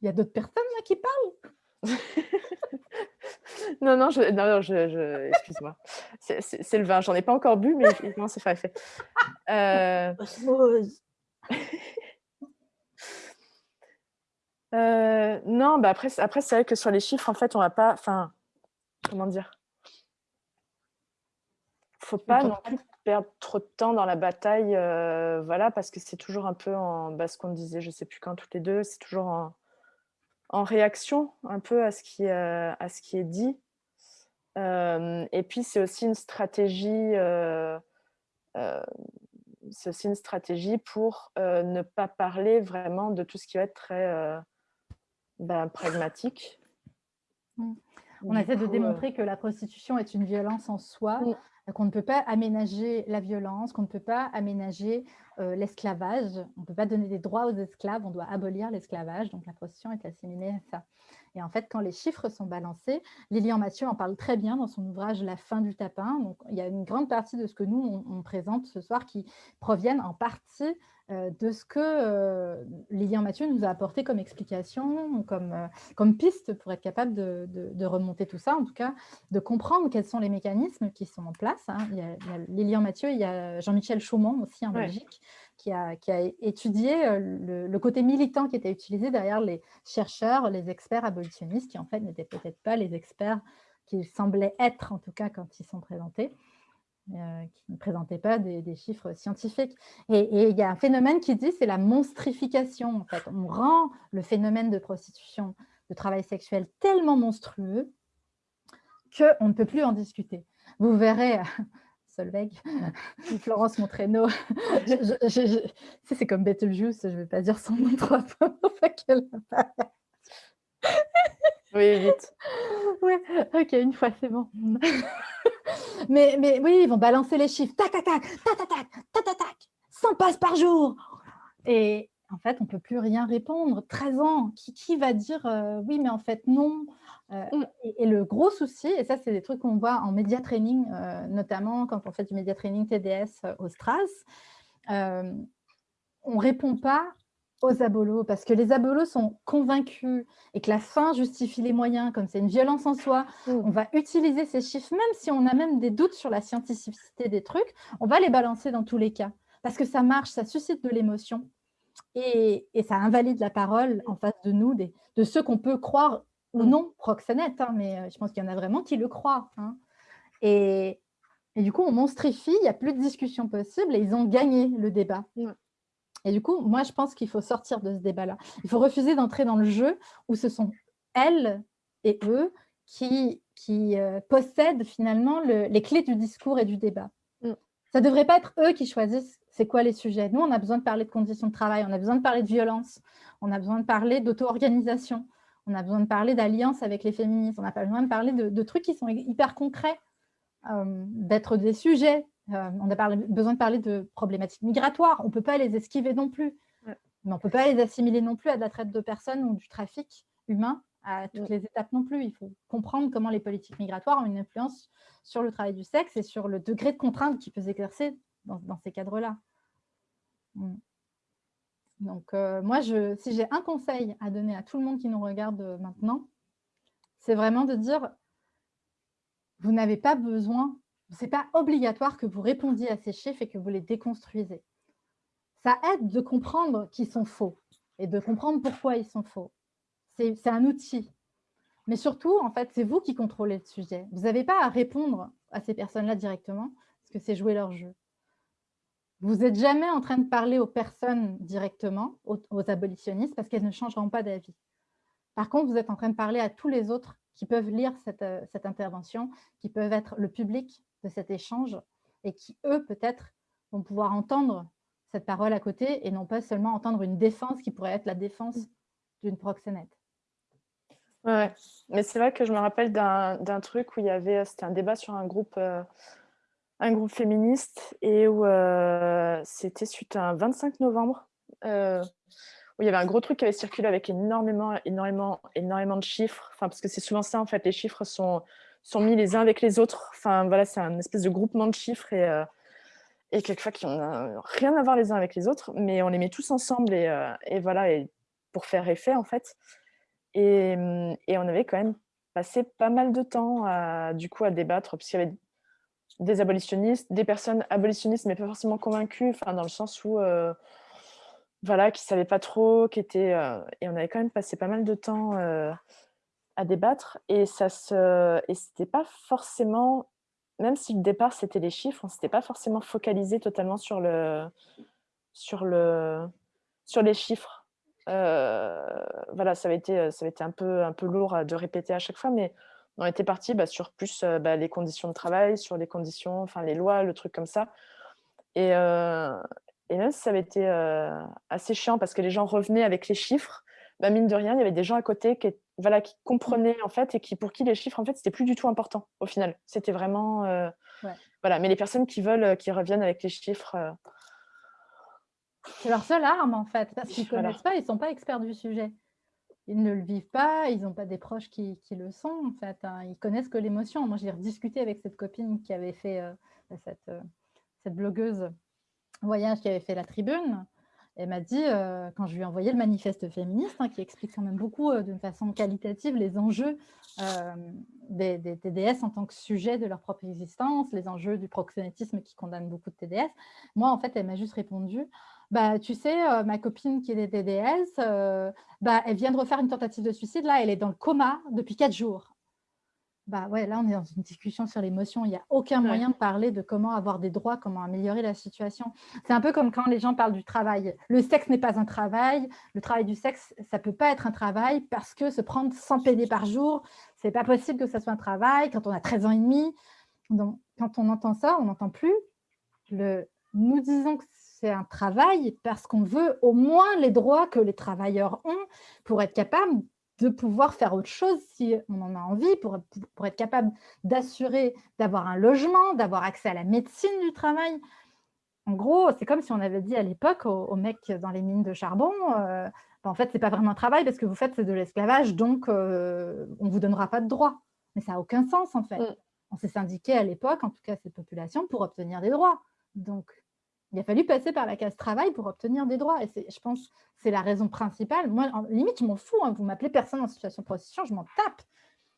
il y a d'autres personnes là qui parlent. non, non, je, non, je, excuse-moi. C'est le vin. J'en ai pas encore bu, mais il commence à faire effet. Euh... euh, non, bah après, après c'est vrai que sur les chiffres, en fait, on va pas. Enfin, comment dire? Faut pas non plus perdre trop de temps dans la bataille, euh, voilà, parce que c'est toujours un peu en, bas ce qu'on disait, je sais plus quand, toutes les deux, c'est toujours en, en, réaction un peu à ce qui, euh, à ce qui est dit. Euh, et puis, c'est aussi une stratégie, c'est aussi une stratégie pour ne pas parler vraiment de tout ce qui va être très ben, pragmatique. Mmh. On essaie de démontrer que la prostitution est une violence en soi, mmh qu'on ne peut pas aménager la violence, qu'on ne peut pas aménager euh, l'esclavage, on ne peut pas donner des droits aux esclaves, on doit abolir l'esclavage, donc la prostitution est assimilée à ça. Et en fait, quand les chiffres sont balancés, Lilian Mathieu en parle très bien dans son ouvrage « La fin du tapin ». Donc, il y a une grande partie de ce que nous, on, présente ce soir qui proviennent en partie euh, de ce que euh, Lilian Mathieu nous a apporté comme explication, comme, euh, comme piste pour être capable de, remonter tout ça, en tout cas de comprendre quels sont les mécanismes qui sont en place. Hein. Il, y a, Lilian Mathieu, il y a Jean-Michel Chaumont aussi en Belgique, qui a, étudié euh, le, côté militant qui était utilisé derrière les chercheurs, les experts abolitionnistes, qui en fait n'étaient peut-être pas les experts qu'ils semblaient être, en tout cas quand ils sont présentés, euh, qui ne présentaient pas des, chiffres scientifiques. Et, il y a un phénomène qui dit c'est la monstrification. En fait, on rend le phénomène de prostitution, de travail sexuel tellement monstrueux qu'on ne peut plus en discuter. Vous verrez Solveig, Florence Montraino. c'est comme Betelgeuse, je ne vais pas dire son nom trois fois Oui, vite. Oui, ok, une fois, c'est bon. mais, mais oui, ils vont balancer les chiffres. Tac, tac, tac, tac, tac, tac, tac, tac, 100 passes par jour. Et en fait, on ne peut plus rien répondre. 13 ans, qui, qui va dire euh, oui, mais en fait, non euh, mm. et, le gros souci, et ça, c'est des trucs qu'on voit en média training, euh, notamment quand on fait du média training TDS au Stras, on ne répond pas aux abolos, parce que les abolos sont convaincus et que la fin justifie les moyens, comme c'est une violence en soi, mm. on va utiliser ces chiffres, même si on a même des doutes sur la scientificité des trucs, on va les balancer dans tous les cas, parce que ça marche, ça suscite de l'émotion, et, ça invalide la parole en face de nous, de ceux qu'on peut croire ou mmh. non proxénète, hein, mais euh, je pense qu'il y en a vraiment qui le croient. Hein. Et, du coup, on monstrifie, il n'y a plus de discussion possible et ils ont gagné le débat. Et du coup, moi, je pense qu'il faut sortir de ce débat-là. Il faut refuser d'entrer dans le jeu où ce sont elles et eux qui, qui euh, possèdent finalement les clés du discours et du débat. Mmh. Ça ne devrait pas être eux qui choisissent c'est quoi les sujets? Nous, on a besoin de parler de conditions de travail, on a besoin de parler de violence, on a besoin de parler d'auto-organisation, on a besoin de parler d'alliance avec les féministes, on n'a pas besoin de parler de, trucs qui sont hyper concrets, euh, d'être des sujets Euh, on a besoin de parler de problématiques migratoires. On ne peut pas les esquiver non plus. Mais on ne peut pas les assimiler non plus à de la traite de personnes ou du trafic humain à toutes les étapes non plus. Il faut comprendre comment les politiques migratoires ont une influence sur le travail du sexe et sur le degré de contrainte qu'ils peuvent exercer dans, ces cadres-là. Mm. Donc, euh, moi, si j'ai un conseil à donner à tout le monde qui nous regarde euh, maintenant, c'est vraiment de dire, vous n'avez pas besoin, ce n'est pas obligatoire que vous répondiez à ces chiffres et que vous les déconstruisez. Ça aide de comprendre qu'ils sont faux et de comprendre pourquoi ils sont faux. C'est un outil. Mais surtout, en fait, c'est vous qui contrôlez le sujet. Vous n'avez pas à répondre à ces personnes-là directement, parce que c'est jouer leur jeu. Vous n'êtes jamais en train de parler aux personnes directement, aux, abolitionnistes, parce qu'elles ne changeront pas d'avis. Par contre, vous êtes en train de parler à tous les autres qui peuvent lire cette, euh, cette intervention, qui peuvent être le public de cet échange et qui, eux, peut-être, vont pouvoir entendre cette parole à côté et non pas seulement entendre une défense qui pourrait être la défense d'une proxénète. Ouais, mais c'est vrai que je me rappelle d'un truc où il y avait, c'était un débat sur un groupe, euh, un groupe féministe et où euh, c'était suite à un 25 novembre, euh, où il y avait un gros truc qui avait circulé avec énormément, énormément, énormément de chiffres. Enfin, parce que c'est souvent ça, en fait, les chiffres sont, sont mis les uns avec les autres. Enfin, voilà, c'est un espèce de groupement de chiffres et, euh, et quelquefois qui n'ont rien à voir les uns avec les autres, mais on les met tous ensemble et, et voilà, et pour faire effet, en fait. Et, et, on avait quand même passé pas mal de temps à, du coup, à débattre, y avait des abolitionnistes, des personnes abolitionnistes, mais pas forcément convaincues, enfin, dans le sens où, euh, voilà, qui ne savaient pas trop, qui étaient... Euh, et on avait quand même passé pas mal de temps euh, à débattre, et ça se... Et c'était pas forcément... Même si le départ, c'était les chiffres, on s'était pas forcément focalisé totalement sur, le, sur, le, sur les chiffres. voilà, ça avait été, ça avait été un, peu, un peu lourd de répéter à chaque fois, mais on était parti bah, sur plus euh, bah, les conditions de travail, sur les conditions, enfin les lois, le truc comme ça. Et, euh, et même si ça avait été euh, assez chiant parce que les gens revenaient avec les chiffres, bah, mine de rien, il y avait des gens à côté qui, voilà, qui comprenaient en fait et qui, pour qui les chiffres, en fait, c'était plus du tout important au final. C'était vraiment... Voilà, mais les personnes qui veulent, qui reviennent avec les chiffres... C'est leur seule arme en fait, parce qu'ils ne connaissent pas, ils ne sont pas experts du sujet ils ne le vivent pas, ils n'ont pas des proches qui, le sont, en fait. Hein. Ils connaissent que l'émotion. Moi, j'ai rediscuté avec cette copine qui avait fait, euh, cette, euh, cette, blogueuse voyage qui avait fait la tribune. Elle m'a dit, euh, quand je lui ai envoyé le manifeste féministe, hein, qui explique quand même beaucoup d'une façon qualitative les enjeux des, TDS en tant que sujet de leur propre existence, les enjeux du proxénétisme qui condamne beaucoup de TDS. Moi, en fait, elle m'a juste répondu, bah, tu sais, euh, ma copine qui est des TDS, euh, bah, elle vient de refaire une tentative de suicide, là, elle est dans le coma depuis quatre jours. Bah ouais, là, on est dans une discussion sur l'émotion. Il n'y a aucun moyen de parler de comment avoir des droits, comment améliorer la situation. C'est un peu comme quand les gens parlent du travail. Le sexe n'est pas un travail. Le travail du sexe, ça ne peut pas être un travail parce que se prendre 100 PD par jour, ce n'est pas possible que ça soit un travail quand on a 13 ans et demi. Donc, quand on entend ça, on n'entend plus le « nous disons que c'est un travail parce qu'on veut au moins les droits que les travailleurs ont pour être capables de pouvoir faire autre chose si on en a envie, pour, pour être capable d'assurer d'avoir un logement, d'avoir accès à la médecine du travail. En gros, c'est comme si on avait dit à l'époque aux, mecs dans les mines de charbon, euh, ben, en fait, ce n'est pas vraiment un travail parce que vous faites de l'esclavage, donc euh, on ne vous donnera pas de droits. Mais ça n'a aucun sens, en fait. Mm. On s'est syndiqué à l'époque, en tout cas cette population, pour obtenir des droits. Donc, il a fallu passer par la case travail pour obtenir des droits. Et je pense que c'est la raison principale. Moi, en, limite, je m'en fous. Hein. Vous m'appelez personne en situation de prostitution, je m'en tape.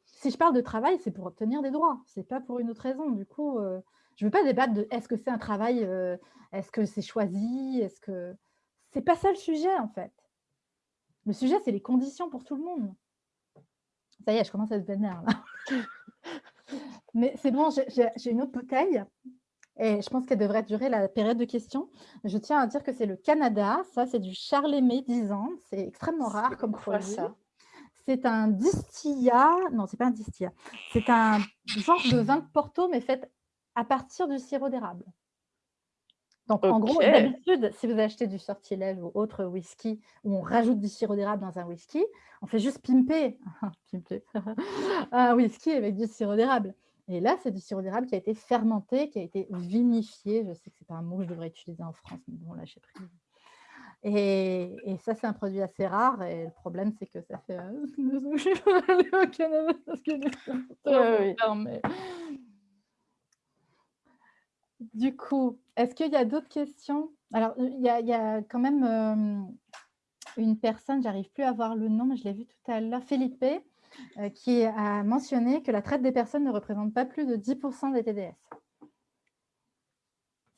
Si je parle de travail, c'est pour obtenir des droits. Ce n'est pas pour une autre raison. Du coup, euh, je ne veux pas débattre de est-ce que c'est un travail, euh, est-ce que c'est choisi, est-ce que... C'est pas ça le sujet, en fait. Le sujet, c'est les conditions pour tout le monde. Ça y est, je commence à se vénérer, là. Mais c'est bon, j'ai une autre bouteille. Et je pense qu'elle devrait durer la période de questions. Je tiens à dire que c'est le Canada. Ça, c'est du Charlemay 10 ans. C'est extrêmement rare comme produit. C'est un distillat. Non, c'est pas un distillat. C'est un genre de vin de Porto, mais fait à partir du sirop d'érable. Donc, en gros, d'habitude, si vous achetez du sortilège ou autre whisky où on rajoute du sirop d'érable dans un whisky, on fait juste pimper, pimper un whisky avec du sirop d'érable. Et là, c'est du sirop d'érable qui a été fermenté, qui a été vinifié. Je sais que ce n'est pas un mot que je devrais utiliser en France, mais bon, là, j'ai pris. Et, et ça, c'est un produit assez rare. Et le problème, c'est que ça fait... Euh, au Canada parce que mais... Du coup, est-ce qu'il y a d'autres questions? Alors, il y, a, quand même euh, une personne, j'arrive plus à voir le nom, mais je l'ai vu tout à l'heure, euh, qui a mentionné que la traite des personnes ne représente pas plus de 10% des TDS.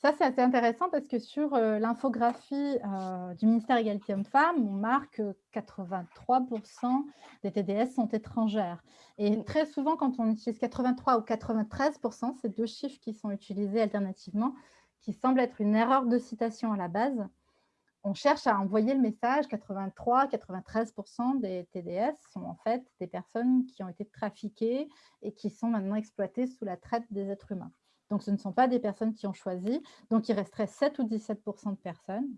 Ça, c'est assez intéressant parce que sur euh, l'infographie euh, du ministère Égalité Hommes-Femmes, on marque que 83% des TDS sont étrangères. Et très souvent, quand on utilise 83 ou 93%, c'est deux chiffres qui sont utilisés alternativement, qui semblent être une erreur de citation à la base on cherche à envoyer le message 83-93% des TDS sont en fait des personnes qui ont été trafiquées et qui sont maintenant exploitées sous la traite des êtres humains. Donc, ce ne sont pas des personnes qui ont choisi. Donc, il resterait 7 ou 17% de personnes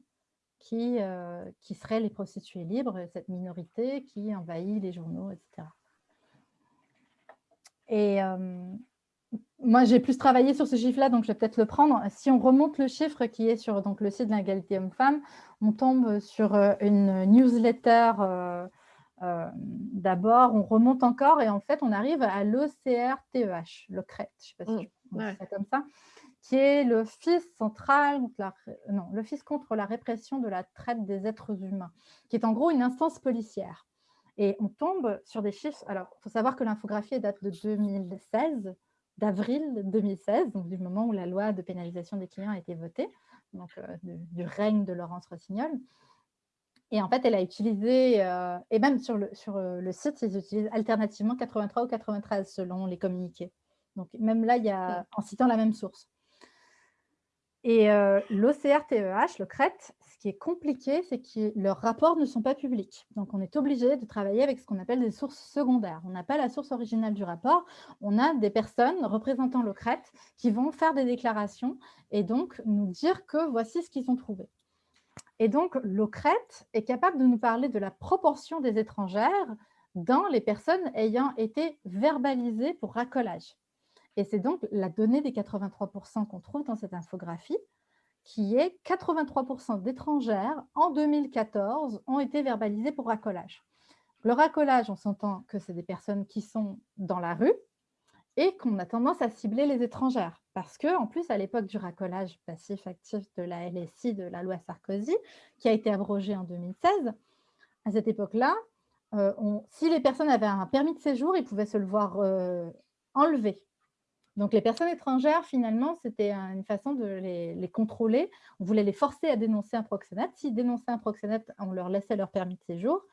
qui, euh, qui seraient les prostituées libres, cette minorité qui envahit les journaux, etc. Et moi, j'ai plus travaillé sur ce chiffre-là, donc je vais peut-être le prendre. Si on remonte le chiffre qui est sur donc, le site de l'égalité homme-femme, on tombe sur euh, une newsletter euh, euh, d'abord, on remonte encore et en fait, on arrive à l'OCRTEH, le CRET, je ne sais pas si mmh, je comme ça, qui est l'Office central, non, l'Office contre la répression de la traite des êtres humains, qui est en gros une instance policière. Et on tombe sur des chiffres. Alors, il faut savoir que l'infographie date de 2016, d'avril 2016, donc du moment où la loi de pénalisation des clients a été votée, donc euh, du, règne de Laurence Rossignol. Et en fait, elle a utilisé, euh, et même sur, le, sur euh, le site, ils utilisent alternativement 83 ou 93 selon les communiqués. Donc même là, il y a, en citant la même source. Et euh, l'OCRTEH, le CRET, ce qui est compliqué, c'est que leurs rapports ne sont pas publics. Donc, on est obligé de travailler avec ce qu'on appelle des sources secondaires. On n'a pas la source originale du rapport. On a des personnes représentant le qui vont faire des déclarations et donc nous dire que voici ce qu'ils ont trouvé. Et donc, l'OCRET est capable de nous parler de la proportion des étrangères dans les personnes ayant été verbalisées pour racolage. Et c'est donc la donnée des 83% qu'on trouve dans cette infographie, qui est 83% d'étrangères en 2014 ont été verbalisées pour racolage. Le racolage, on s'entend que c'est des personnes qui sont dans la rue et qu'on a tendance à cibler les étrangères. Parce qu'en plus, à l'époque du racolage passif-actif de la LSI, de la loi Sarkozy, qui a été abrogée en 2016, à cette époque-là, euh, si les personnes avaient un permis de séjour, ils pouvaient se le voir euh, enlever donc, les personnes étrangères, finalement, c'était une façon de les, contrôler. On voulait les forcer à dénoncer un proxénète. S'ils dénonçaient un proxénète, on leur laissait leur permis de séjour.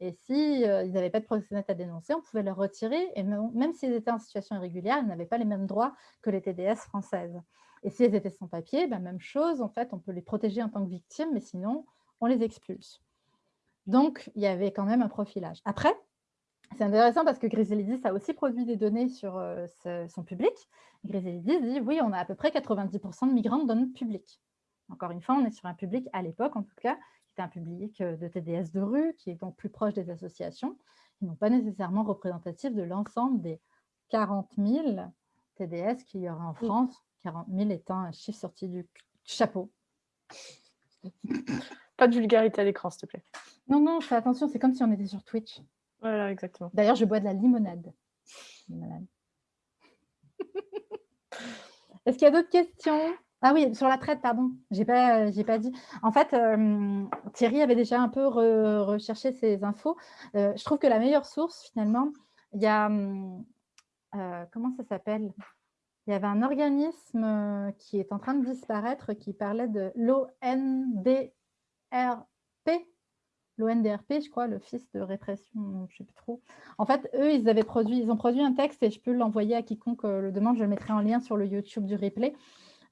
Et s'ils si, euh, n'avaient pas de proxénète à dénoncer, on pouvait leur retirer. Et même, s'ils étaient en situation irrégulière, ils n'avaient pas les mêmes droits que les TDS françaises. Et s'ils étaient sans papier, ben, même chose. En fait, on peut les protéger en tant que victimes, mais sinon, on les expulse. Donc, il y avait quand même un profilage. Après, c'est intéressant parce que Griselidis a aussi produit des données sur euh, son public. Griselidis dit, oui, on a à peu près 90% de migrants dans notre public. Encore une fois, on est sur un public, à l'époque en tout cas, qui était un public euh, de TDS de rue, qui est donc plus proche des associations, et non pas nécessairement représentatif de l'ensemble des 40 000 TDS qu'il y aura en France, 40 000 étant un chiffre sorti du chapeau. Pas de vulgarité à l'écran, s'il te plaît. Non, non, fais attention, c'est comme si on était sur Twitch. Voilà, exactement. D'ailleurs, je bois de la limonade. Est-ce qu'il y a d'autres questions? Ah oui, sur la traite, pardon, je n'ai pas, pas dit. En fait, euh, Thierry avait déjà un peu recherché ces infos. Euh, je trouve que la meilleure source, finalement, il y a... Euh, comment ça s'appelle? Il y avait un organisme qui est en train de disparaître qui parlait de l'ONDRP, l'ONDRP, je crois, l'Office de répression, je ne sais plus trop. En fait, eux, ils avaient produit, ils ont produit un texte et je peux l'envoyer à quiconque euh, le demande, je le mettrai en lien sur le YouTube du replay.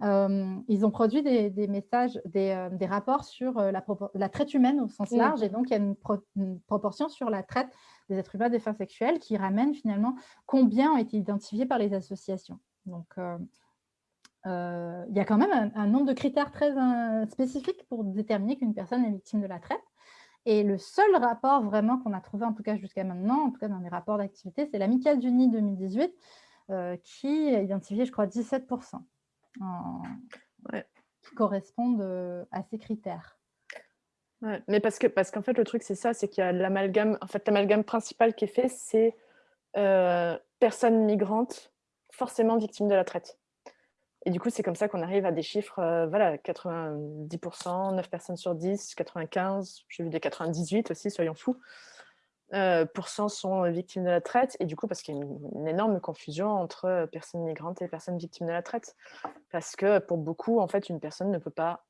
Euh, ils ont produit des, messages, des, euh, rapports sur la, traite humaine au sens large, et donc il y a une, proportion sur la traite des êtres humains des fins sexuelles qui ramène finalement combien ont été identifiés par les associations. Donc, il y a quand même un nombre de critères très spécifiques pour déterminer qu'une personne est victime de la traite. Et le seul rapport vraiment qu'on a trouvé, en tout cas jusqu'à maintenant, en tout cas dans les rapports d'activité, c'est l'Amicale du Nid 2018, qui a identifié, je crois, 17% qui correspondent à ces critères. mais parce qu'en parce qu'en fait, le truc, c'est ça, c'est qu'il y a l'amalgame, en fait, l'amalgame principal qui est fait, c'est personnes migrantes forcément victimes de la traite. Et du coup, c'est comme ça qu'on arrive à des chiffres, euh, voilà, 90%, 9 personnes sur 10, 95, j'ai vu des 98 aussi, soyons fous, euh, sont victimes de la traite. Et du coup, parce qu'il y a une, énorme confusion entre euh, personnes migrantes et personnes victimes de la traite. Parce que pour beaucoup, en fait, une personne ne peut pas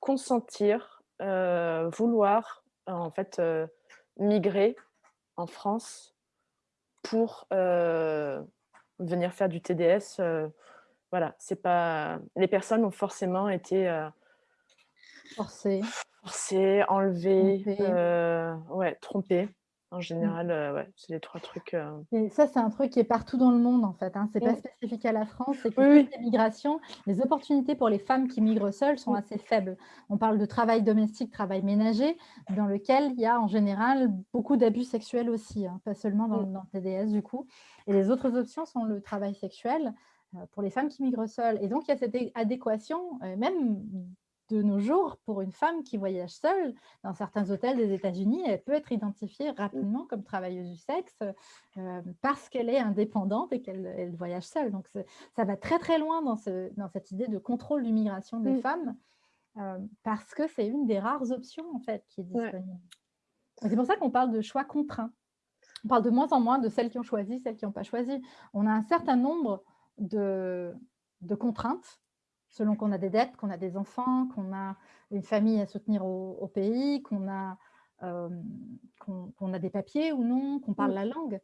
consentir, euh, vouloir, en fait, migrer en France pour venir faire du TDS, euh, voilà, c'est pas. Les personnes ont forcément été euh, forcées, forcées, enlevées, euh, ouais, trompées. En mmh. général, ouais, c'est les trois trucs. Et ça, c'est un truc qui est partout dans le monde, en fait. Hein. C'est pas mmh. spécifique à la France. C'est que oui, les migrations, les opportunités pour les femmes qui migrent seules sont mmh. assez faibles. On parle de travail domestique, travail ménager, dans lequel il y a en général beaucoup d'abus sexuels aussi, hein, pas seulement dans, dans, le TDS du coup. Et les autres options sont le travail sexuel pour les femmes qui migrent seules. Et donc, il y a cette adéquation, même de nos jours, pour une femme qui voyage seule, dans certains hôtels des États-Unis, elle peut être identifiée rapidement comme travailleuse du sexe parce qu'elle est indépendante et qu'elle voyage seule. Donc, ça va très, très loin dans, ce, dans cette idée de contrôle d'immigration des mmh. femmes parce que c'est une des rares options, en fait, qui est disponible. C'est pour ça qu'on parle de choix contraints on parle de moins en moins de celles qui ont choisi, celles qui n'ont pas choisi. On a un certain nombre de, contraintes, selon qu'on a des dettes, qu'on a des enfants, qu'on a une famille à soutenir au, pays, qu'on a, euh, a des papiers ou non, qu'on parle la langue.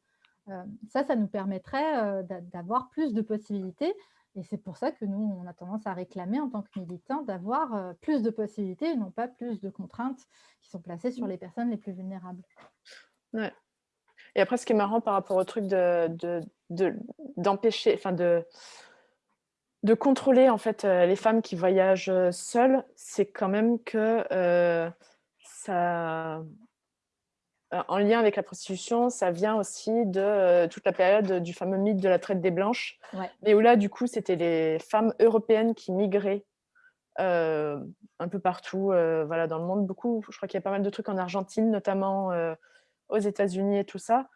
Euh, ça, ça nous permettrait euh, d'avoir plus de possibilités. Et c'est pour ça que nous, on a tendance à réclamer en tant que militants d'avoir plus de possibilités et non pas plus de contraintes qui sont placées sur les personnes les plus vulnérables. Ouais. Et après, ce qui est marrant par rapport au truc d'empêcher, de, enfin de, de contrôler en fait euh, les femmes qui voyagent euh, seules, c'est quand même que euh, ça, en lien avec la prostitution, ça vient aussi de toute la période du fameux mythe de la traite des blanches, mais où là, du coup, c'était les femmes européennes qui migraient un peu partout, voilà, dans le monde. Beaucoup, je crois qu'il y a pas mal de trucs en Argentine, notamment aux États-Unis et tout ça,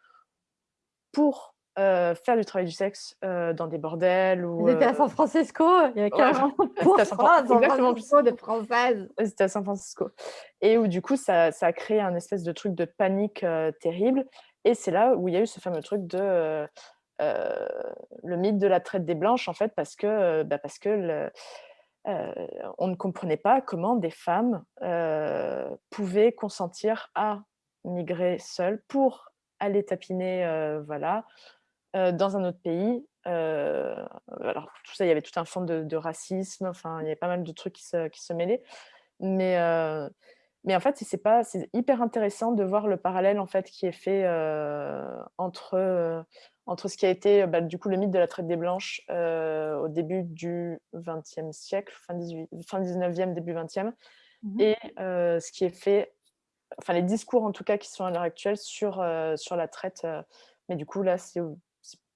pour euh, faire du travail du sexe euh, dans des bordels. Ou, Ils étaient à San Francisco, il y avait 40 ouais, San Francisco de françaises. C'était à San Francisco. Et où du coup, ça, ça, a créé un espèce de truc de panique euh, terrible. Et c'est là où il y a eu ce fameux truc de le mythe de la traite des blanches, en fait, parce que, bah, parce que le, on ne comprenait pas comment des femmes pouvaient consentir à migrer seules pour aller tapiner voilà, dans un autre pays. alors, tout ça, il y avait tout un fond de, racisme, enfin, il y avait pas mal de trucs qui se, qui se mêlaient. Mais, mais en fait, c'est pas, c'est hyper intéressant de voir le parallèle en fait qui est fait entre, entre ce qui a été bah, du coup le mythe de la traite des blanches au début du XXe siècle, fin, 18, fin 19e, début 20e, mmh et ce qui est fait enfin les discours en tout cas qui sont à l'heure actuelle sur, sur la traite. Mais du coup, là, c'est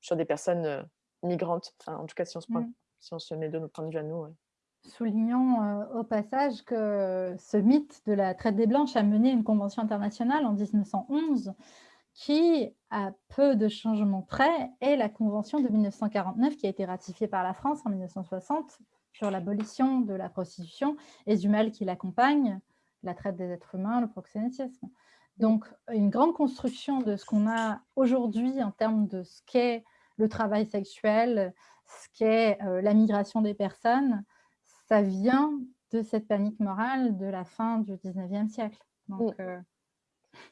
sur des personnes euh, migrantes, enfin, en tout cas si on se, mmh. si on se met de notre point de vue à nous. Soulignons au passage que ce mythe de la traite des Blanches a mené une convention internationale en 1911 qui, à peu de changements près, est la convention de 1949 qui a été ratifiée par la France en 1960 sur l'abolition de la prostitution et du mal qui l'accompagne, la traite des êtres humains, le proxénétisme. Donc, une grande construction de ce qu'on a aujourd'hui en termes de ce qu'est le travail sexuel, ce qu'est euh, la migration des personnes, ça vient de cette panique morale de la fin du 19e siècle. Donc, euh,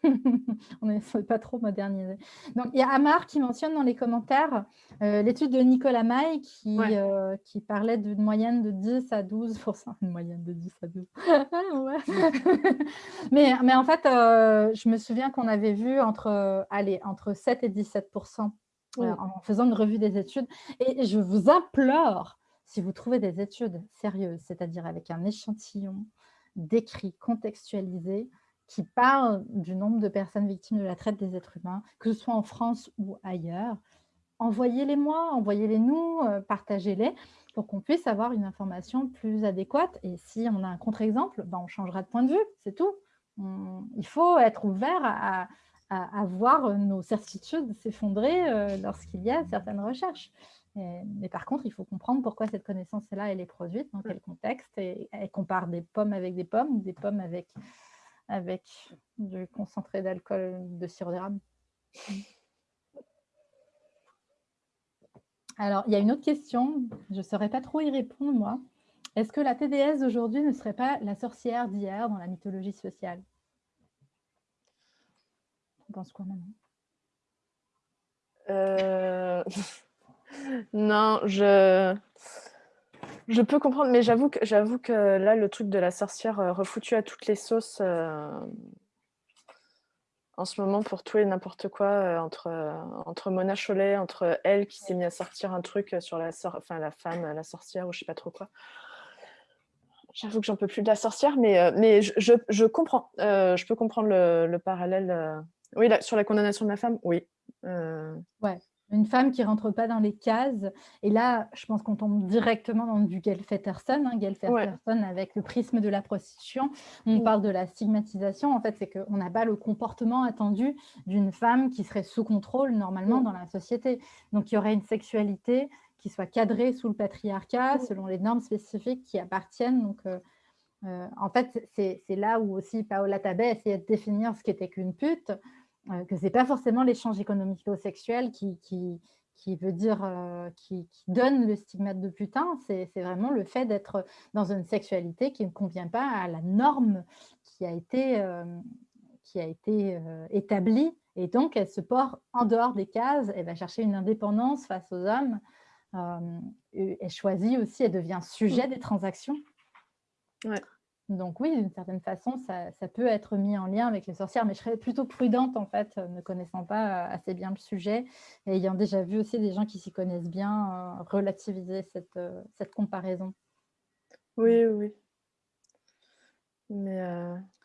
on n'est pas trop modernisé. Donc, il y a Amar qui mentionne dans les commentaires euh, l'étude de Nicolas May qui, euh, qui parlait d'une moyenne de 10 à 12 Une moyenne de 10 à 12. mais, mais en fait, euh, je me souviens qu'on avait vu entre, allez, entre 7 et 17 en faisant une revue des études. Et je vous implore, si vous trouvez des études sérieuses, c'est-à-dire avec un échantillon décrit, contextualisé, qui parle du nombre de personnes victimes de la traite des êtres humains, que ce soit en France ou ailleurs. Envoyez-les-moi, envoyez-les nous, euh, partagez-les pour qu'on puisse avoir une information plus adéquate. Et si on a un contre-exemple, ben on changera de point de vue, c'est tout. il faut être ouvert à, à, voir nos certitudes s'effondrer euh, lorsqu'il y a certaines recherches. mais par contre, il faut comprendre pourquoi cette connaissance-là, elle est produite, dans quel contexte, et, et compare des pommes avec des pommes, des pommes avec, avec du concentré d'alcool de sirop d'érable. Alors, il y a une autre question, je ne saurais pas trop y répondre, moi. Est-ce que la TDS d'aujourd'hui ne serait pas la sorcière d'hier dans la mythologie sociale? Tu penses quoi maintenant euh... Non, je... Je peux comprendre, mais j'avoue que, j'avoue que là, le truc de la sorcière euh, refoutue à toutes les sauces, euh, en ce moment, pour tout et n'importe quoi, euh, entre, entre Mona Cholet, entre elle qui s'est mise à sortir un truc sur la, enfin, la femme, la sorcière, ou je sais pas trop quoi. J'avoue que j'en peux plus de la sorcière, mais, mais je, je, comprends. je peux comprendre le, le parallèle. Oui, sur la condamnation de la femme, oui. Ouais, une femme qui rentre pas dans les cases. Et là, je pense qu'on tombe directement dans du Gelfetterson, hein, Gelfetterson avec le prisme de la prostitution. On parle de la stigmatisation. En fait, c'est qu'on n'a pas le comportement attendu d'une femme qui serait sous contrôle normalement dans la société. Donc, il y aurait une sexualité qui soit cadrée sous le patriarcat, selon les normes spécifiques qui appartiennent. Donc, euh, euh, en fait, c'est là où aussi Paola Tabet essayait de définir ce qu'était qu'une pute. Euh, que ce n'est pas forcément l'échange économico-sexuel qui, qui, qui, veut dire, euh, qui, donne le stigmate de putain, c'est vraiment le fait d'être dans une sexualité qui ne convient pas à la norme qui a été, euh, qui a été établie. Et donc, elle se porte en dehors des cases, elle va chercher une indépendance face aux hommes. elle choisit aussi, elle devient sujet mmh. des transactions. Ouais. Donc oui, d'une certaine façon, ça, peut être mis en lien avec les sorcières, mais je serais plutôt prudente en fait, ne connaissant pas euh, assez bien le sujet et ayant déjà vu aussi des gens qui s'y connaissent bien euh, relativiser cette, euh, cette comparaison. Oui, oui. Mais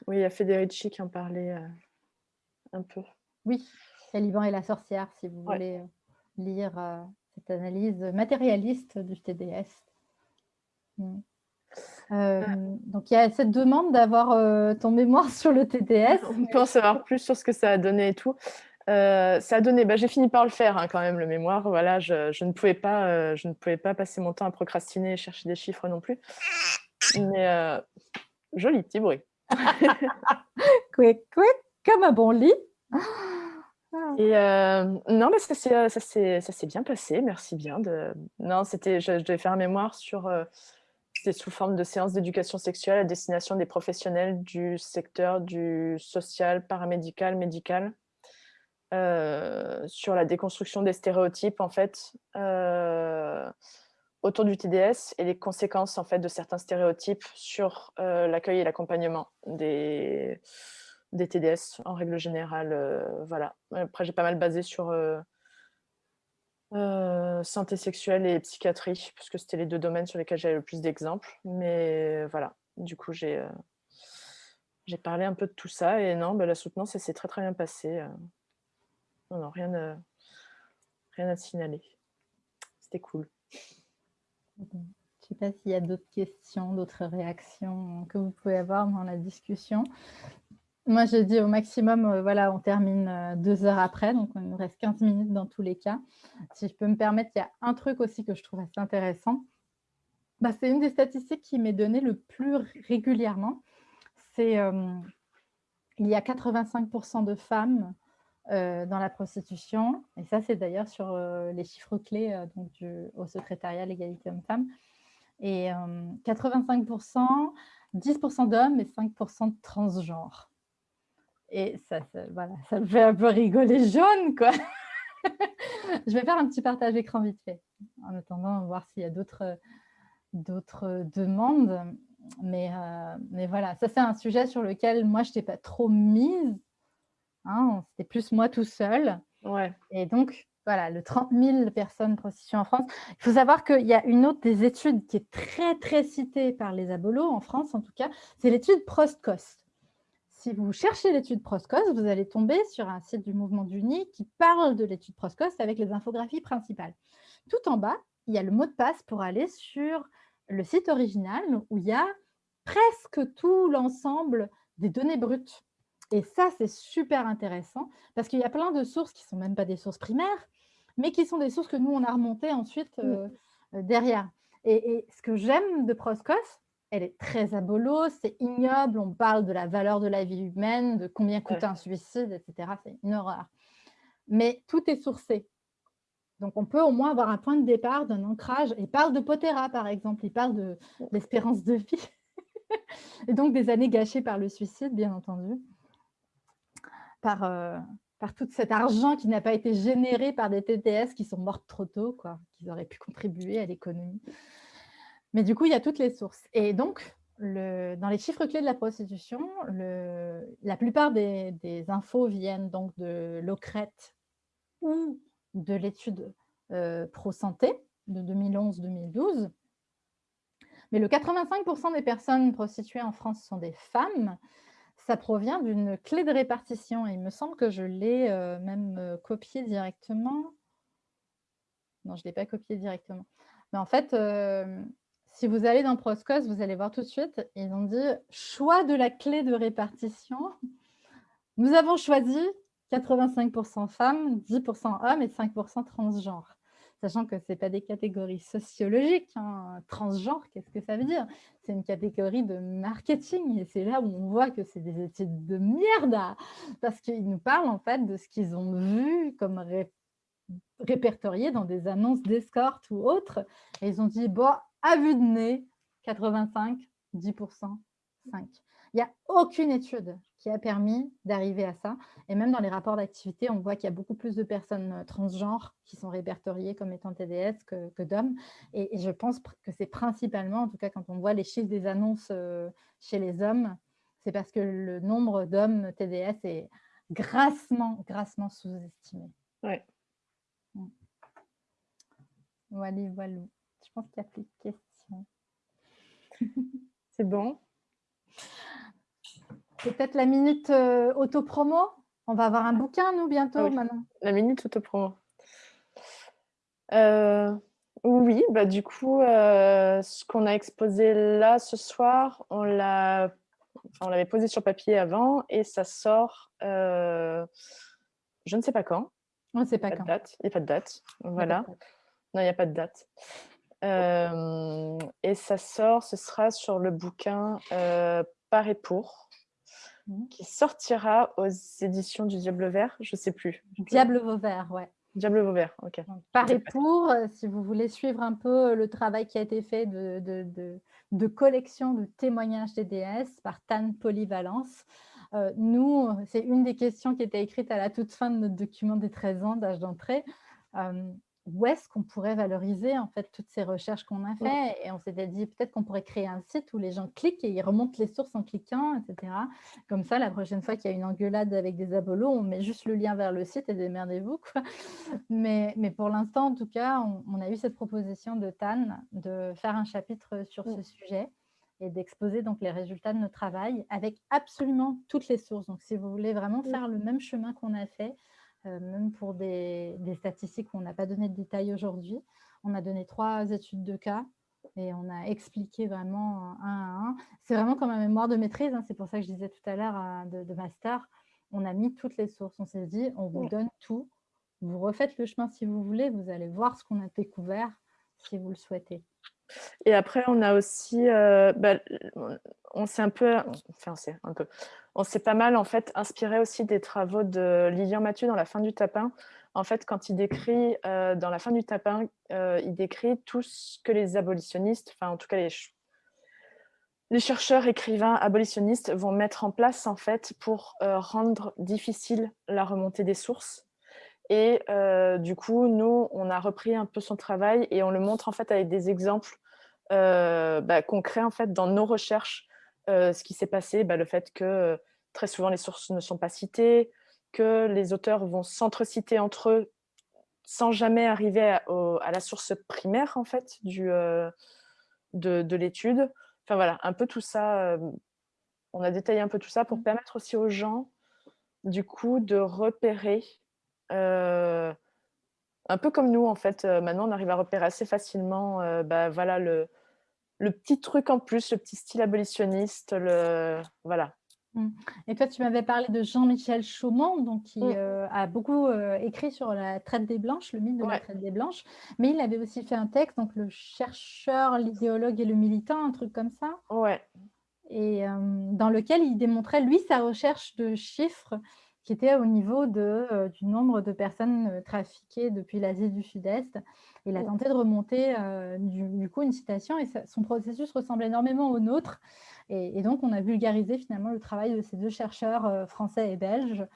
oui, il y a Federici qui en parlait un peu. Oui, Caliban et la sorcière, si vous voulez lire cette analyse matérialiste du TDS. Mm. Euh, donc, il y a cette demande d'avoir euh, ton mémoire sur le TTS. On peut en savoir plus sur ce que ça a donné et tout. Euh, ça a donné, bah, j'ai fini par le faire hein, quand même, le mémoire. Voilà, je, ne pouvais pas, je ne pouvais pas passer mon temps à procrastiner et chercher des chiffres non plus. Mais joli petit bruit. quick, quick, comme un bon lit. Et non, mais ça s'est bien passé, merci bien. De... Non, je, devais faire un mémoire sur c'est sous forme de séances d'éducation sexuelle à destination des professionnels du secteur du social, paramédical, médical, euh, sur la déconstruction des stéréotypes en fait euh, autour du TDS et les conséquences en fait de certains stéréotypes sur euh, l'accueil et l'accompagnement des, des TDS en règle générale. voilà. Après j'ai pas mal basé sur santé sexuelle et psychiatrie, puisque c'était les deux domaines sur lesquels j'avais le plus d'exemples. Mais voilà, du coup, j'ai parlé un peu de tout ça. Et non, bah, la soutenance, ça s'est très très bien passé. Non, non, rien, à signaler. C'était cool. Je ne sais pas s'il y a d'autres questions, d'autres réactions que vous pouvez avoir dans la discussion. Moi, je dis au maximum, euh, voilà, on termine euh, deux heures après, donc il nous reste 15 minutes dans tous les cas. Si je peux me permettre, il y a un truc aussi que je trouve assez intéressant. Bah, c'est une des statistiques qui m'est donnée le plus régulièrement. C'est euh, il y a 85% de femmes dans la prostitution, et ça, c'est d'ailleurs sur les chiffres clés du, au secrétariat l'égalité homme-femme. Et 85%, 10% d'hommes et 5% de transgenres. Et ça, voilà, ça me fait un peu rigoler jaune, quoi. je vais faire un petit partage écran vite fait, en attendant, voir s'il y a d'autres demandes. Mais, euh, mais voilà, ça c'est un sujet sur lequel moi, je n'étais pas trop mise. Hein, C'était plus moi tout seul. Ouais. Et donc, voilà, le 30 000 personnes prostituées en France. Il faut savoir qu'il y a une autre des études qui est très, très citée par les abolos, en France en tout cas, c'est l'étude Prost-Cost si vous cherchez l'étude Proscos, vous allez tomber sur un site du mouvement d'Uni qui parle de l'étude Proscos avec les infographies principales. Tout en bas, il y a le mot de passe pour aller sur le site original où il y a presque tout l'ensemble des données brutes. Et ça, c'est super intéressant parce qu'il y a plein de sources qui ne sont même pas des sources primaires, mais qui sont des sources que nous, on a remontées ensuite euh, euh, derrière. Et, ce que j'aime de Proscos, elle est très abolo, c'est ignoble, on parle de la valeur de la vie humaine, de combien coûte un suicide, etc. C'est une horreur. Mais tout est sourcé. Donc, on peut au moins avoir un point de départ, d'un ancrage. Il parle de Potera, par exemple. Il parle de l'espérance de vie. et donc, des années gâchées par le suicide, bien entendu. Par, euh, par tout cet argent qui n'a pas été généré par des TTS qui sont mortes trop tôt, quoi, qui auraient pu contribuer à l'économie. Mais du coup, il y a toutes les sources. Et donc, dans les chiffres clés de la prostitution, la plupart des, infos viennent donc de l'OCRET ou de l'étude euh, pro-santé de 2011-2012. Mais le 85% des personnes prostituées en France sont des femmes ça provient d'une clé de répartition. il me semble que je l'ai euh, même euh, copié directement. Non, je ne l'ai pas copié directement. Mais en fait, euh, si vous allez dans Proscos, vous allez voir tout de suite, ils ont dit « choix de la clé de répartition ». Nous avons choisi 85% femmes, 10% hommes et 5% transgenres sachant que ce n'est pas des catégories sociologiques. Hein. Transgenre, qu'est-ce que ça veut dire? C'est une catégorie de marketing et c'est là où on voit que c'est des études de merde parce qu'ils nous parlent en fait de ce qu'ils ont vu comme répertorié dans des annonces d'escorte ou autres. Et ils ont dit, bon, à vue de nez, 85, 10%, 5. Il n'y a aucune étude qui a permis d'arriver à ça. Et même dans les rapports d'activité, on voit qu'il y a beaucoup plus de personnes euh, transgenres qui sont répertoriées comme étant TDS que, d'hommes. Et, je pense que c'est principalement, en tout cas quand on voit les chiffres des annonces euh, chez les hommes, c'est parce que le nombre d'hommes TDS est grassement, grassement sous-estimé. Ouais. Voilà, voilà. Pense qu'il n'y a plus de questions. c'est bon? Peut-être la minute euh, auto-promo? On va avoir un bouquin, nous, bientôt, ah maintenant. La minute auto-promo. Euh, oui, bah, du coup, euh, ce qu'on a exposé là ce soir, on l'a on l'avait posé sur papier avant et ça sort, je ne sais pas quand. On ne sait pas, quand. Date. Il n'y a pas de date. Voilà. Non, il n'y a pas de date. Et ça sort, ce sera sur le bouquin Par et pour Mmh. qui sortira aux éditions du Diable Vert, je ne sais plus. Diable Vauvert, ouais. Diable Vauvert, ok. par et pour, euh, si vous voulez suivre un peu le travail qui a été fait de, de, de, collection de témoignages des déesses par Tan Polyvalence, euh, nous, c'est une des questions qui était écrite à la toute fin de notre document des 13 ans d'âge d'entrée. Euh, où est-ce qu'on pourrait valoriser en fait toutes ces recherches qu'on a fait? Et on s'était dit peut-être qu'on pourrait créer un site où les gens cliquent et ils remontent les sources en cliquant, etc. Comme ça, la prochaine fois qu'il y a une engueulade avec des abolos, on met juste le lien vers le site et démerdez-vous. Mais, mais pour l'instant, en tout cas, on, a eu cette proposition de Tan de faire un chapitre sur ce sujet et d'exposer donc les résultats de notre travail avec absolument toutes les sources. Donc, si vous voulez vraiment faire le même chemin qu'on a fait, même pour des, statistiques où on n'a pas donné de détails aujourd'hui. On a donné trois études de cas et on a expliqué vraiment un à un. C'est vraiment comme un mémoire de maîtrise, hein. c'est pour ça que je disais tout à l'heure euh, de, master, on a mis toutes les sources, on s'est dit, on vous donne tout, vous refaites le chemin si vous voulez, vous allez voir ce qu'on a découvert si vous le souhaitez. Et après, on a aussi, euh, bah, on s'est un peu, on un pas mal en fait inspiré aussi des travaux de Lilian Mathieu dans La fin du tapin. En fait, quand il décrit euh, dans La fin du tapin, euh, il décrit tout ce que les abolitionnistes, enfin en tout cas les, les chercheurs, écrivains, abolitionnistes vont mettre en place en fait pour rendre difficile la remontée des sources. Et du coup, nous, on a repris un peu son travail et on le montre en fait avec des exemples bah, concrets en fait dans nos recherches. ce qui s'est passé, bah, le fait que très souvent les sources ne sont pas citées, que les auteurs vont s'entreciter entre eux sans jamais arriver à, la source primaire en fait du, de, de l'étude. Enfin voilà, un peu tout ça on a détaillé un peu tout ça pour Mmh. permettre aussi aux gens, du coup, de repérer, heu, un peu comme nous, en fait, heu, maintenant on arrive à repérer assez facilement, heu, bah, voilà le le petit truc en plus, le petit style abolitionniste, le voilà. Mmh et toi, tu m'avais parlé de Jean-Michel Chaumont, donc qui, heu, a beaucoup, écrit sur la traite des blanches, le mythe de la traite des blanches, mais il avait aussi fait un texte, donc le chercheur, l'idéologue et le militant, un truc comme ça? Ouais. Et dans lequel il démontrait, lui, sa recherche de chiffres qui était au niveau de, heu, du nombre de personnes, heu, trafiquées depuis l'Asie du Sud-Est. Il a Mmh. tenté de remonter, heu, du du coup une citation et ça son processus ressemble énormément au nôtre et et donc on a vulgarisé finalement le travail de ces 2 chercheurs, heu, français et belges,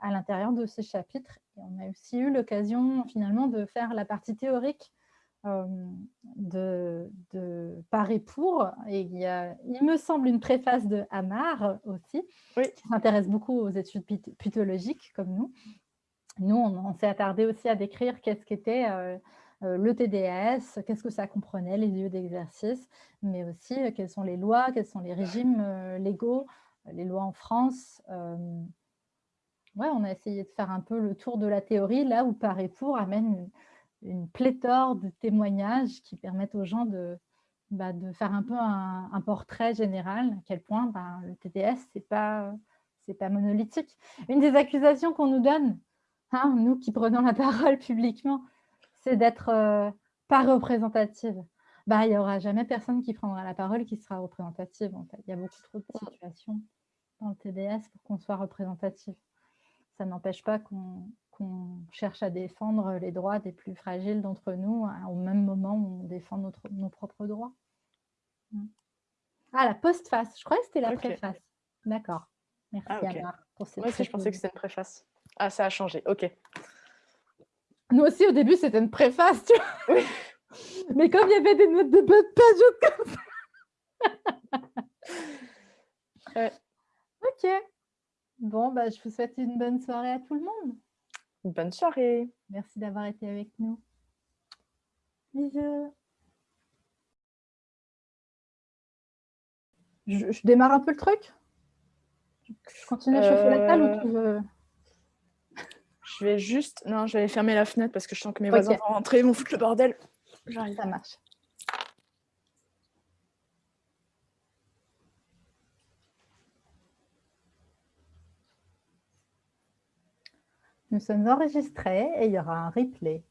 à l'intérieur de ces chapitres et on a aussi eu l'occasion finalement de faire la partie théorique, de de Par et pour et il y a, il me semble, une préface de Amar aussi, Oui. qui s'intéresse beaucoup aux études putologiques comme nous. Nous, on on s'est attardés aussi à décrire qu'est-ce qu'était, heu heu, le TDS, qu'est-ce que ça comprenait, les lieux d'exercice, mais aussi, heu, quelles sont les lois, quels sont les régimes, heu, légaux, les lois en France, ouais, on a essayé de faire un peu le tour de la théorie, là où Par et pour amène une pléthore de témoignages qui permettent aux gens de, bah, de faire un peu un un portrait général, à quel point, ben, le TDS, c'est pas c'est pas monolithique. Une des accusations qu'on nous donne, hein, nous qui prenons la parole publiquement, c'est d'être, heu, pas représentative. Bah, il y aura jamais personne qui prendra la parole qui sera représentative, en fait. Il y a beaucoup trop de situations dans le TDS pour qu'on soit représentatif. Ça n'empêche pas qu'on qu'on cherche à défendre les droits des plus fragiles d'entre nous, à au même moment où on défend notre nos propres droits. Mmh. Ah, la postface, je croyais que c'était la préface. D'accord. Merci Ah. Amar pour cette Moi aussi, je pensais que c'était une préface. Ah, ça a changé, OK. Nous aussi, au début, c'était une préface, tu vois? Oui. Mais comme il y avait des notes de bas de page comme ça. OK. Bon, bah, je vous souhaite une bonne soirée à tout le monde. Bonne soirée. Merci d'avoir été avec nous. Bisous. Je je démarre un peu le truc? Je continue à chauffer la salle ou tu veux? Je vais juste non, je vais aller fermer la fenêtre parce que je sens que mes voisins vont rentrer, ils vont foutre le bordel. J'arrive. Ça marche. Nous sommes enregistrés et il y aura un replay.